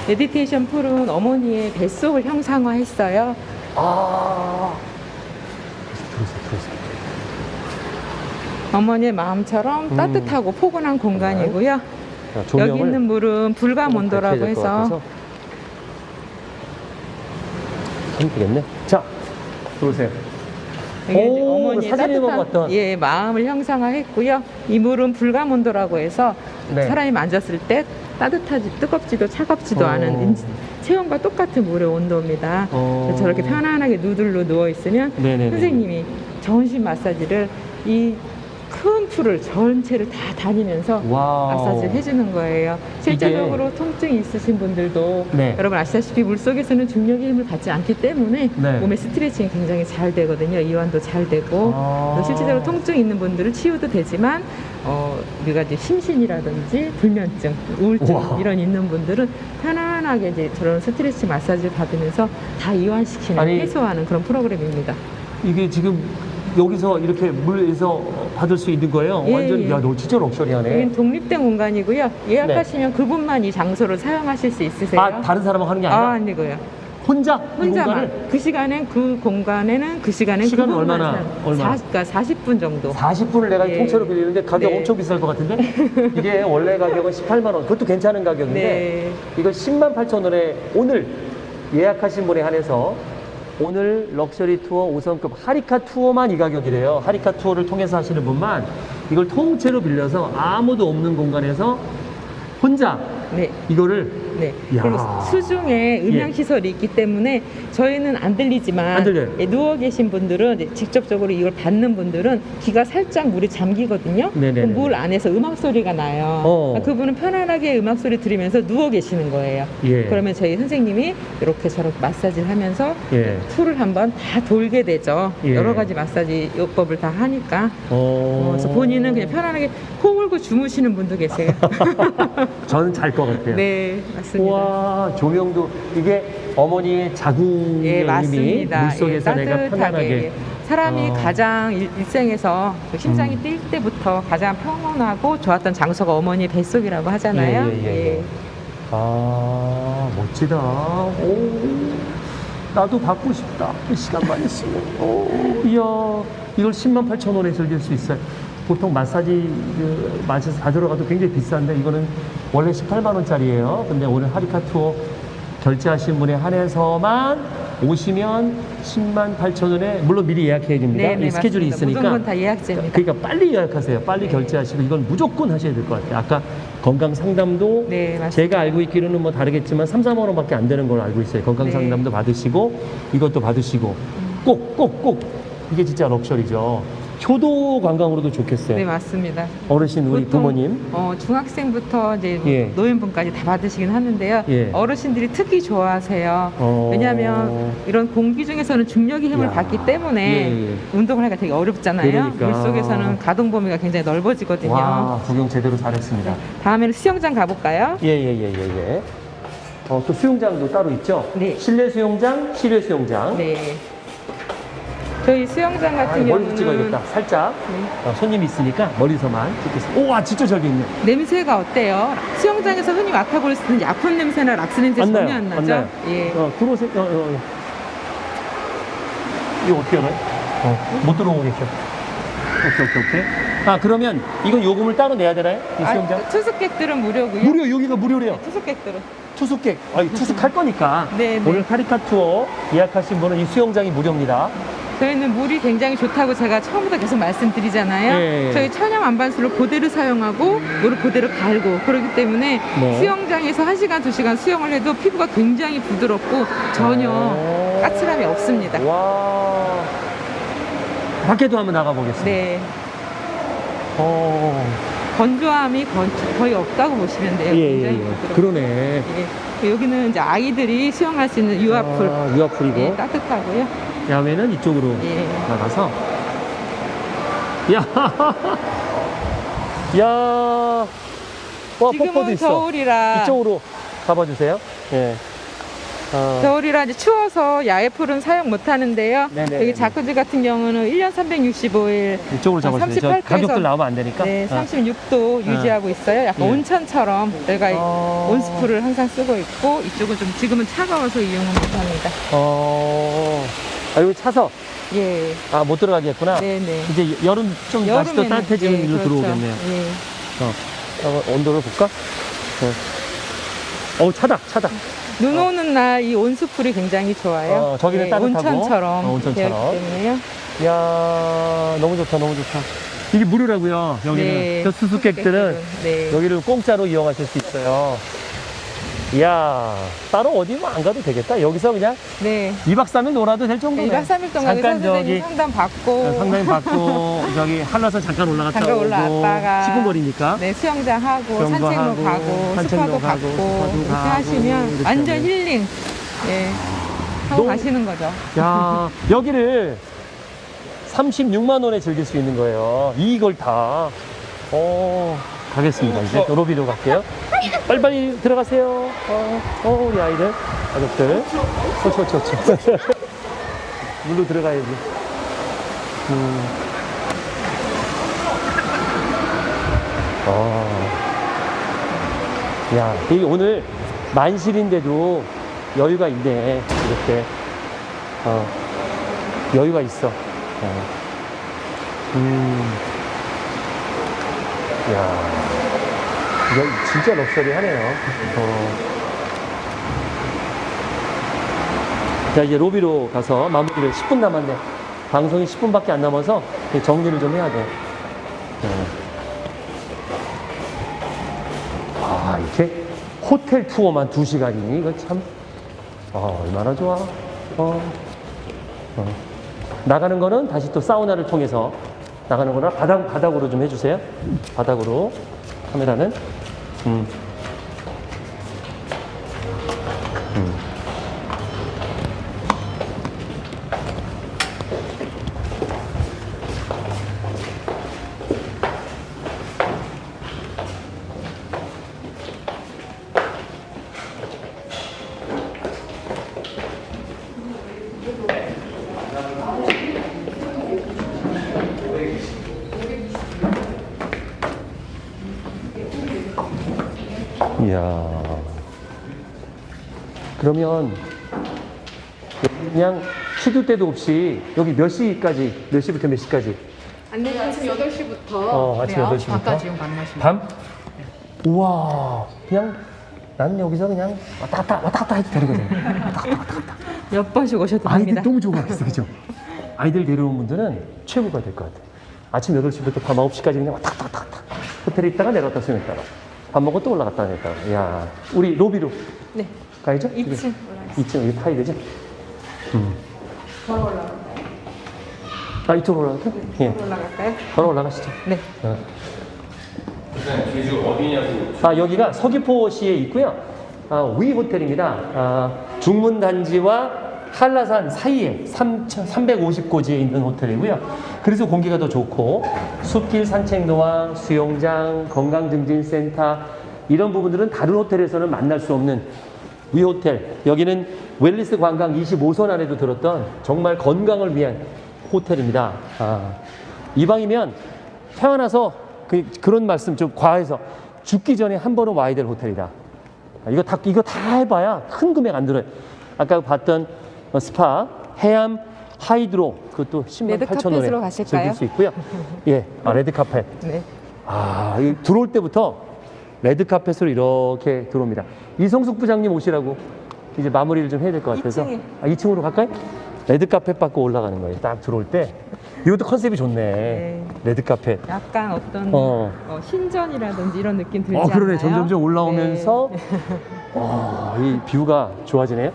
메디테이션 풀은 어머니의 뱃속을 형상화했어요. 아. 어머니의 마음처럼 음. 따뜻하고 포근한 공간이고요. 자, 여기 있는 물은 밝혀야 될것 해서. 힘들겠네. 자, 들어오세요. 오, 보면 따뜻한 어떤- 예, 마음을 형상화했고요. 이 물은 불가몬도라고 해서 네. 사람이 만졌을 때 따뜻하지 뜨겁지도 차갑지도 어. 않은 인- 체온과 똑같은 물의 온도입니다. 어. 저렇게 편안하게 누들로 누워 있으면 네네네. 선생님이 전신 마사지를 이 큰 풀을 전체를 다 다니면서. 마사지를 해주는 거예요. 실제적으로 통증이 있으신 분들도 네. 여러분 아시다시피 물 속에서는 중력의 힘을 받지 않기 때문에 네. 몸의 스트레칭이 굉장히 잘 되거든요. 이완도 잘 되고 아. 또 실제적으로 통증 있는 분들은 치유도 되지만 어, 우리가 이제 심신이라든지 불면증, 우울증 우와. 이런 있는 분들은 편안하게 이제 저런 스트레칭 마사지를 받으면서 다 이완시키는 아니. 해소하는 그런 프로그램입니다. 이게 지금 여기서 이렇게 물에서 받을 수 있는 거예요. 예, 완전히 예. 야, 너 진짜 럭셔리하네. 여기는 독립된 공간이고요. 예약하시면 그분만 이 장소를 사용하실 수 있으세요. 아, 다른 사람하고 하는 게 아니라 아, 아니고요. 혼자 이 혼자만 공간을 그 시간엔 그 공간에는 그 시간엔 시간은 그분만 얼마나? 사, 그러니까 40분 정도. 40분을 내가 예. 통째로 빌리는데 가격 네. 엄청 비쌀 것 같은데? 이게 원래 가격은 18만 원. 그것도 괜찮은 가격인데 네. 이거 10만 8천 원에 오늘 예약하신 분에 한해서 오늘 럭셔리 투어 5성급 하리카 투어만 이 가격이래요. 하리카 투어를 통해서 하시는 분만 이걸 통째로 빌려서 아무도 없는 공간에서 혼자 네. 이거를 네. 이야. 그리고 수중에 음향 예. 시설이 있기 때문에 저희는 안 들리지만 안. 예, 누워 계신 분들은 직접적으로 이걸 받는 분들은 귀가 살짝 물이 잠기거든요. 네네네. 물 안에서 음악 소리가 나요. 어. 그러니까 그분은 편안하게 음악 소리 들으면서 누워 계시는 거예요. 예. 그러면 저희 선생님이 이렇게 저렇게 마사지를 하면서 예. 풀을 한번 다 돌게 되죠. 예. 여러 가지 마사지 요법을 다 하니까. 어... 어, 그래서 본인은 그냥 편안하게 코 골고 주무시는 분도 계세요. 저는 잘 것 같아요. 네, 맞습니다. 우와 조명도 이게 어머니의 자궁의 예, 힘이 맞습니다. 물속에서 예, 내가. 편안하게 사람이 어. 가장 일, 일생에서 그 심장이 음. 뛸 때부터 가장 평온하고 좋았던 장소가 어머니 뱃속이라고 하잖아요. 예, 예, 예, 예. 아 멋지다. 오 나도 받고 싶다. 그 시간만 있으면. 오 이야 이걸 10만 8천 원에 즐길 수 있어요. 보통 마사지 그 마사지 다 들어가도 굉장히 비싼데 이거는 원래 18만 원짜리예요. 근데 오늘 하리카 투어 결제하신 분에 한해서만 오시면 10만 8천 원에 물론 미리 예약해야 됩니다. 네, 네, 이 스케줄이 맞습니다. 있으니까. 무조건 다 예약제입니다. 그러니까 빨리 예약하세요. 빨리 네. 결제하시고 이건 무조건 하셔야 될 것 같아요. 아까 건강 상담도 네. 제가 알고 있기로는 뭐 다르겠지만 3, 4만 원밖에 안 되는 걸로 알고 있어요. 건강 네. 상담도 받으시고 이것도 받으시고 꼭 꼭 꼭 이게 진짜 럭셔리죠. 효도 관광으로도 좋겠어요. 네, 맞습니다. 어르신 우리 부모님. 어, 중학생부터 이제 예. 노인분까지 다 받으시긴 하는데요. 예. 어르신들이 특히 좋아하세요. 어. 왜냐하면 이런 공기 중에서는 중력의 힘을 야. 받기 때문에 예, 예. 운동을 하기가 되게 어렵잖아요. 그러니까. 물 속에서는 가동 범위가 굉장히 넓어지거든요. 와 구경 제대로 잘했습니다. 다음에는 수영장 가볼까요? 예예예 예 예, 예. 어, 또 수영장도 따로 있죠? 네. 실내 수영장, 실외 수영장. 네. 저희 수영장 아, 같은 멀리서 경우는 찍어야겠다. 살짝 네. 어, 손님이 있으니까 멀리서만 찍겠습니다. 오와 진짜 저기 있네. 냄새가 어때요? 수영장에서 흔히 맡아볼 수 있는 약품 냄새나 락스 냄새 안 전혀 나요, 안안 나죠? 나요. 예. 어, 들어오세요. 어, 어, 어. 이거 어떻게 알아요? 어, 못 들어오겠죠. 오케이, 오케이, 오케이. 아, 그러면 이건 요금을 따로 내야 되나요? 이 수영장? 아, 투숙객들은 무료고요. 무료, 여기가 무료래요. 투숙객들은. 투숙객, 아니, 투숙할 거니까. 네, 네. 오늘 카리카 투어 예약하신 분은 이 수영장이 무료입니다. 저희는 물이 굉장히 좋다고 제가 처음부터 계속 말씀드리잖아요. 예, 예. 저희 천연 안반수를 그대로 사용하고 물을 그대로 갈고 그렇기 때문에 네. 수영장에서 1시간, 2시간 수영을 해도 피부가 굉장히 부드럽고 전혀 오. 까칠함이 없습니다. 와. 밖에도 한번 나가보겠습니다. 네. 어. 건조함이 건- 거의 없다고 보시면 돼요. 예, 예, 굉장히 예. 부드럽고. 그러네. 예. 여기는 이제 아이들이 수영할 수 있는 유아풀. 아, 유아풀이고. 예, 따뜻하고요. 야외는 이쪽으로 예. 나가서 야, 야, 와 폭포도 지금은 있어. 겨울이라 이쪽으로 가봐 주세요. 예. 어, 겨울이라 이제 추워서 야외 풀은 사용 못 하는데요. 네네. 여기 자쿠지 같은 경우는 1년 365일 이쪽으로 잡아주세요. 저38 도에서 가격들 나오면 안 되니까. 네, 어. 36도 유지하고 있어요. 약간 예. 온천처럼 저희가 어. 온스풀을 항상 쓰고 있고 이쪽은 좀 지금은 차가워서 이용을 못 합니다. 어, 아, 여기 차서 예, 아 못 들어가겠구나. 네네. 이제 여름 좀 날씨 또 여름에는- 따뜻해지는 예, 일로 그렇죠. 들어오겠네요. 예. 어, 한번 온도를 볼까? 어, 어 차다, 차다. 눈 오는 날이 온수풀이 굉장히 좋아요. 어, 저기는 예, 따뜻하고. 온천처럼 어, 온천처럼. 이야, 너무 좋다, 너무 좋다. 이게 무료라고요, 여기는. 네, 저 수수께끼들은 네. 여기를 공짜로 이용하실 수 있어요. 이야, 따로 어디 뭐 안 가도 되겠다. 여기서 그냥 네. 2박 3일 놀아도 될 정도네. 2박 3일 동안 잠깐 저기 상담 받고 상담 받고 저기 한라산 잠깐 올라갔다 잠깐 오고 올라왔다가 10분 거리니까. 네, 수영장 하고 산책로 하고, 가고 산책로 가고, 이렇게 가고, 하시면 완전. 힐링 예, 하고 너무- 가시는 거죠. 야, 여기를 36만 원에 즐길 수 있는 거예요. 이걸 다. 어, 가겠습니다. 이제 로비로 갈게요. 빨리빨리 들어가세요. 어, 어 우리 아이들, 가족들. 쳐, 쳐, 쳐, 쳐. 물로 들어가야지. 음. 어. 야, 이 오늘 만실인데도 여유가 있네. 이렇게. 어, 여유가 있어. 어. 음. 야. 진짜 럭셔리 하네요. 어. 자, 이제 로비로 가서 마무리를 10분 남았네. 방송이 10분밖에 안 남아서 정리를 좀 해야 돼. 네. 아, 이렇게 호텔 투어만 2시간이니? 이거 참, 아, 얼마나 좋아. 어. 어. 나가는 거는 다시 또 사우나를 통해서 나가는 거나 바닥, 바닥으로 좀 해주세요. 바닥으로. 카메라는. 음. 그러면 그냥 시도 때도 없이 여기 몇 시까지, 몇 시부터 몇 시까지? 안내 아침 8시부터 어, 아침 8시 부터? 밤까지 가능하십니다. 밤? 우와. 그냥 나는 여기서 그냥 왔다 갔다 왔다 갔다 해도 되는 거잖아. 몇 번씩 오셔도 아이들 됩니다. 너무 좋아하겠어, 그죠? 아이들 데려온 분들은 최고가 될 것 같아. 아침 8시부터 밤 9시까지 그냥 왔다 갔다 왔다 갔다. 호텔에 있다가 내려갔다 수영했다가. 밥 먹고 또 올라갔다 내렸다가. 이야. 우리 로비로 네. 가야죠? 2층 2층 여기 타야 되죠? 음. 걸어 올라갈까요? 아, 이쪽으로 올라갈까요? 예. 올라갈까요? 걸어 올라가시죠. 네. 어. 아, 여기가 서귀포시에 있고요. 아, 위 호텔입니다. 아, 중문 단지와 한라산 사이에 350고지에 있는 호텔이고요. 그래서 공기가 더 좋고 숲길 산책로와 수영장, 건강증진센터 이런 부분들은 다른 호텔에서는 만날 수 없는 위 호텔. 여기는 웰니스 관광 25선 안에도 들었던 정말 건강을 위한 호텔입니다. 아, 이왕이면 태어나서 그, 그런 말씀 좀 과해서 죽기 전에 한 번은 와야 될 호텔이다. 아, 이거 다, 이거 다 해봐야 큰 금액 안 들어요. 아까 봤던 어, 스파, 해암, 하이드로, 그것도 10만 레드 8천 원에? 즐길 수 있고요. 예, 아, 레드 카펫. 네. 아, 이 들어올 때부터 레드 카펫으로 이렇게 들어옵니다. 이성숙 부장님 오시라고 이제 마무리를 좀 해야 될 것 같아서. 2층에. 아, 2층으로 갈까요? 레드 카펫 받고 올라가는 거예요. 딱 들어올 때. 이것도 컨셉이 좋네. 레드 카펫. 약간 어떤 어. 어, 신전이라든지 이런 느낌 들지 어, 그러네. 않나요? 점점점 올라오면서 네. 와, 이 뷰가 좋아지네요.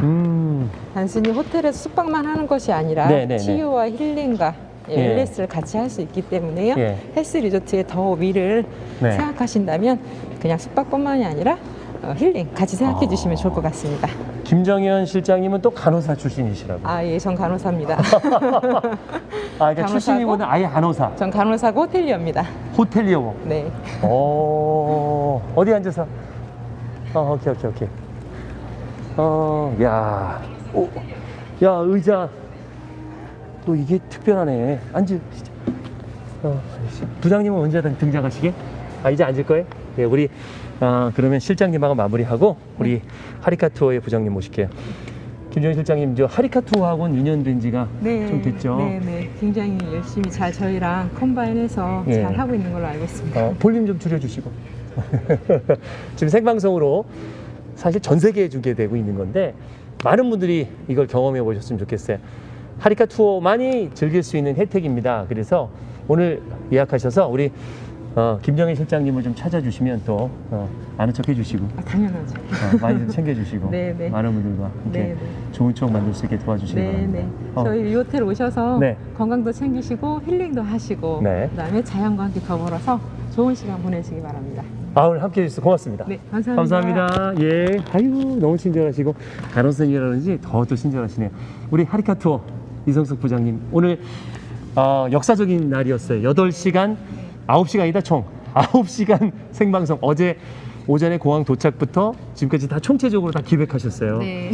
음, 단순히 호텔에서 숙박만 하는 것이 아니라 네, 네, 네. 치유와 힐링과 예, 예. 웰리스를 같이 할 수 있기 때문에요. 예. 헬스 리조트의 더 위를 네. 생각하신다면 그냥 숙박뿐만이 아니라 어, 힐링 같이 생각해 아. 주시면 좋을 것 같습니다. 김정현 실장님은 또 간호사 출신이시라고. 아, 예, 전 간호사입니다. 아, 그러니까? 출신이보다 아예 간호사. 전 간호사고 호텔리어입니다. 호텔리어. 네. 오, 어디 앉아서? 어, 오케이, 오케이, 오케이. 어, 야, 오, 야, 의자. 또 이게 특별하네. 앉으시죠. 어, 부장님은 언제 등장하시게? 아, 이제 앉을 거예요? 네, 우리, 아, 그러면 실장님하고 마무리하고, 우리 하리카 투어의 부장님 모실게요. 김정희 실장님, 저 하리카 투어하고는 2년 된 지가 좀 됐죠? 네, 네. 굉장히 열심히 잘 저희랑 컴바인해서 예. 잘 하고 있는 걸로 알고 있습니다. 어, 볼륨 좀 줄여주시고. 지금 생방송으로 사실 전 세계에 주게 되고 있는 건데 많은 분들이 이걸 경험해 보셨으면 좋겠어요. 하리카 투어 많이 즐길 수 있는 혜택입니다. 그래서 오늘 예약하셔서 우리 어, 김정희 실장님을 좀 찾아주시면 또 어, 아는 척 해주시고 아, 당연하죠. 어, 많이 좀 챙겨주시고 네, 네. 많은 분들과 함께 네, 네. 좋은 추억 만들 수 있게 도와주시기 네, 바랍니다. 네. 어, 저희 이 호텔 오셔서 네. 건강도 챙기시고 힐링도 하시고 네. 그다음에 자연과 함께 더불어서 좋은 시간 보내시기 바랍니다. 아, 오늘 함께 해 주셔서 고맙습니다. 네, 감사합니다. 감사합니다. 예. 아유, 너무 친절하시고, 간호선이라든지 더또 친절하시네요. 우리 하리카 투어 이성숙 부장님. 오늘, 어, 역사적인 날이었어요. 8시간, 9시간이다, 총. 9시간 생방송. 어제 오전에 공항 도착부터 지금까지 다 총체적으로 다 기획하셨어요. 네.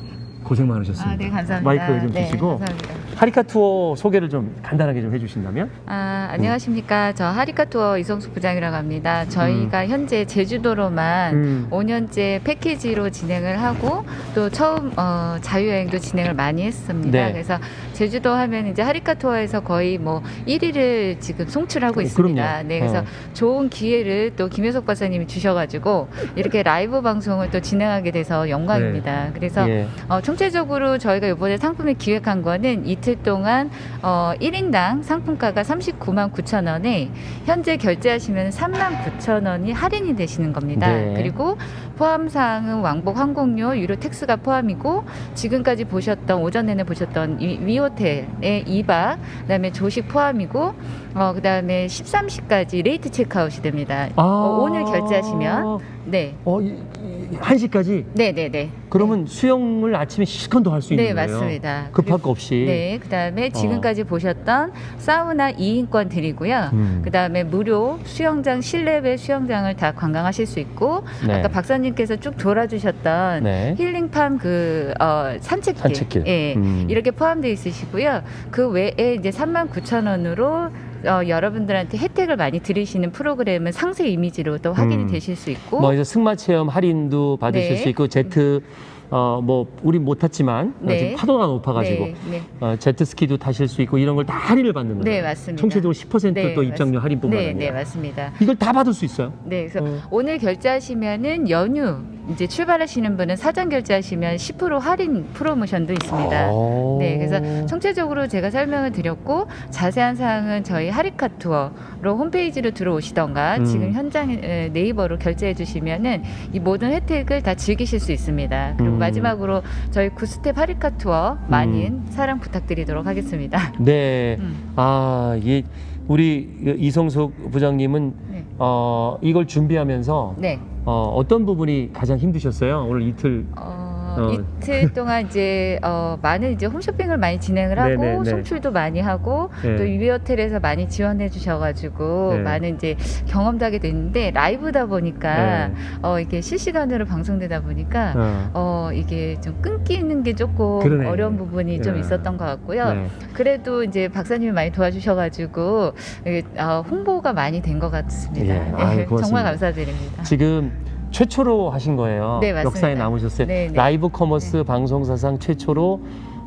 고생 많으셨습니다. 아, 네, 감사합니다. 마이크 좀 네, 주시고. 감사합니다. 하리카 투어 소개를 좀 간단하게 좀 해주신다면? 아, 안녕하십니까. 저 하리카 투어 이성수 부장이라고 합니다. 저희가 현재 제주도로만 음. 5년째 패키지로 진행을 하고 또 처음 어, 자유여행도 진행을 많이 했습니다. 네. 그래서 제주도 하면 이제 하리카 투어에서 거의 뭐 1위를 지금 송출하고 어, 있습니다. 그럼요. 네, 그래서 어. 좋은 기회를 또 김효석 박사님이 주셔가지고 이렇게 라이브 방송을 또 진행하게 돼서 영광입니다. 그래서 예. 어, 총체적으로 저희가 이번에 상품을 기획한 거는 이틀 동안 어, 1인당 상품가가 39만 9천 원에 현재 결제하시면 3만 9천 원이 할인이 되시는 겁니다. 네. 그리고 포함 사항은 왕복 항공료, 유류 tax가 포함이고 지금까지 보셨던 오전 내내 보셨던 이 위호텔의 2박 그다음에 조식 포함이고 어, 그다음에 13시까지 late 체크아웃이 됩니다. 아. 어, 오늘 결제하시면 네. 어, 이, 이, 1시까지? 네, 네, 네. 그러면 수영을 아침에 실컷 더할 수 있는 네, 거예요? 맞습니다. 급할 거 없이? 네, 그 다음에 지금까지 보셨던 사우나 2인권 드리고요. 음. 그 다음에 무료 수영장 실내외 수영장을 다 관광하실 수 있고 네. 아까 박사님 께서 쭉 돌아주셨던 네. 힐링팜 그 어, 산책길, 산책길. 예, 음. 이렇게 포함되어 있으시고요. 그 외에 이제 3만 9천 원으로 어, 여러분들한테 혜택을 많이 드리시는 프로그램은 상세 이미지로 또 확인이 음. 되실 수 있고 뭐 이제 승마 체험 할인도 받으실 네. 수 있고 제트 어 뭐 우리 못 탔지만 어, 네. 지금 파도가 높아가지고 네, 네. 어, 제트 스키도 타실 수 있고 이런 걸 다 할인을 받는 거예요. 네, 맞습니다. 총체적으로 10%또 네, 입장료 맞- 할인 뿐만 네, 아니라 네, 맞습니다. 이걸 다 받을 수 있어요. 네, 그래서 어. 오늘 결제하시면은 연휴 이제 출발하시는 분은 사전 결제하시면 10% 할인 프로모션도 있습니다. 오. 네, 그래서 총체적으로 제가 설명을 드렸고 자세한 사항은 저희 하리카 투어로 홈페이지로 들어오시던가 음. 지금 현장 에, 네이버로 결제해 주시면은 이 모든 혜택을 다 즐기실 수 있습니다. 그리고 음. 마지막으로 저희 구스텝 하리카 투어 많은 사랑 부탁드리도록 하겠습니다. 네. 음. 아, 이 우리 이성석 부장님은 네. 어, 이걸 준비하면서 네. 어, 어떤 부분이 가장 힘드셨어요? 오늘 이틀 어, 어. 이틀 동안 이제 어, 많은 이제 홈쇼핑을 많이 진행을 하고 네네네. 송출도 많이 하고 네. 또 유비호텔에서 많이 지원해 주셔가지고 네. 많은 이제 경험도 하게 됐는데 라이브다 보니까 네. 어, 이게 실시간으로 방송되다 보니까 어. 어, 이게 좀 끊기는 게 조금 그러네. 어려운 부분이 좀 네. 있었던 것 같고요. 네. 그래도 이제 박사님이 많이 도와주셔가지고 이게, 어, 홍보가 많이 된 것 같습니다. 예. 아유, 네. 정말 감사드립니다. 지금 최초로 하신 거예요. 네, 맞습니다. 역사에 남으셨어요. 네, 네. 라이브 커머스 방송사상 최초로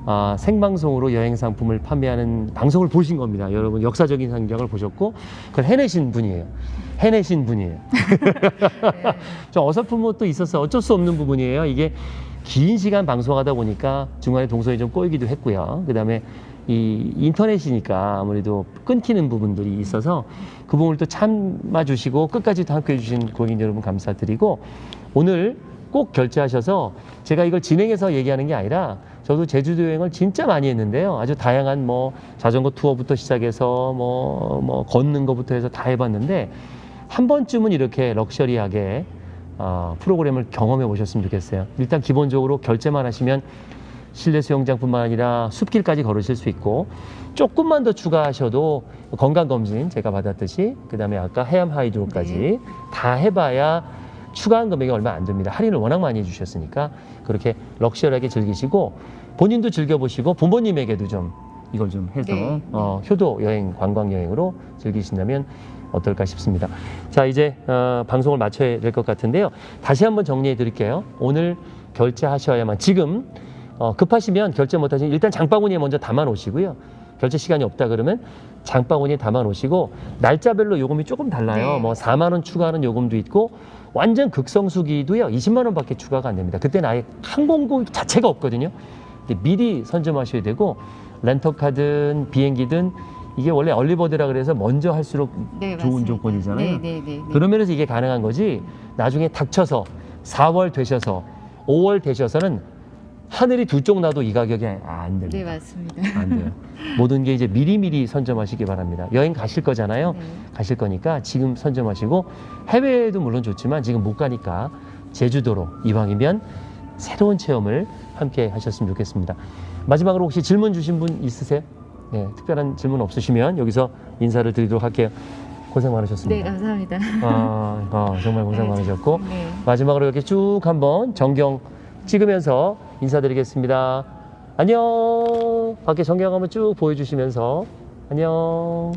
아, 생방송으로 여행 상품을 판매하는 방송을 보신 겁니다. 여러분 역사적인 현장을 보셨고 그걸 해내신 분이에요. 해내신 분이에요. 네. 좀 어설픈 것도 있었어요. 어쩔 수 없는 부분이에요. 이게 긴 시간 방송하다 보니까 중간에 동선이 좀 꼬이기도 했고요. 그 다음에 이 인터넷이니까 아무래도 끊기는 부분들이 있어서 그 부분을 또 참아주시고 끝까지 또 함께 해 주신 고객 여러분 감사드리고 오늘 꼭 결제하셔서 제가 이걸 진행해서 얘기하는 게 아니라 저도 제주도 여행을 진짜 많이 했는데요. 아주 다양한 뭐 자전거 투어부터 시작해서 뭐, 뭐 걷는 거부터 해서 다 해봤는데 한 번쯤은 이렇게 럭셔리하게 어, 프로그램을 경험해 보셨으면 좋겠어요. 일단 기본적으로 결제만 하시면 실내 수영장뿐만 아니라 숲길까지 걸으실 수 있고 조금만 더 추가하셔도 건강검진 제가 받았듯이 그 다음에 아까 해암 하이드로까지 네. 다 해봐야 추가한 금액이 얼마 안 됩니다. 할인을 워낙 많이 해주셨으니까 그렇게 럭셔리하게 즐기시고 본인도 즐겨보시고 부모님에게도 좀 이걸 좀 해서 네. 어, 효도 여행, 관광 여행으로 즐기신다면 어떨까 싶습니다. 자 이제 어, 방송을 마쳐야 될 것 같은데요. 다시 한번 정리해 드릴게요. 오늘 결제하셔야만 지금 어, 급하시면 결제 못하시면 일단 장바구니에 먼저 담아 놓으시고요. 결제 시간이 없다 그러면 장바구니에 담아 놓으시고 날짜별로 요금이 조금 달라요. 네. 뭐 4만 원 추가하는 요금도 있고 완전 극성수기도요 20만 원밖에 추가가 안 됩니다. 그때는 아예 항공고 자체가 없거든요. 근데 미리 선점하셔야 되고 렌터카든 비행기든 이게 원래 얼리버드라 그래서 먼저 할수록 네, 좋은 맞습니다. 조건이잖아요. 네, 네, 네, 네. 그런 면에서 이게 가능한 거지 나중에 닥쳐서 4월 되셔서 5월 되셔서는 하늘이 두쪽 나도 이 가격이 안 됩니다. 네, 맞습니다. 안 돼요. 모든 게 이제 미리미리 선점하시기 바랍니다. 여행 가실 거잖아요. 네. 가실 거니까 지금 선점하시고 해외에도 물론 좋지만 지금 못 가니까 제주도로 이왕이면 새로운 체험을 함께 하셨으면 좋겠습니다. 마지막으로 혹시 질문 주신 분 있으세요? 네, 특별한 질문 없으시면 여기서 인사를 드리도록 할게요. 고생 네, 많으셨습니다. 감사합니다. 아, 아, 정말 고생 네, 많으셨고 네. 마지막으로 이렇게 쭉 한번 정경 찍으면서 인사드리겠습니다. 안녕. 밖에 전경 한번 쭉 보여주시면서 안녕.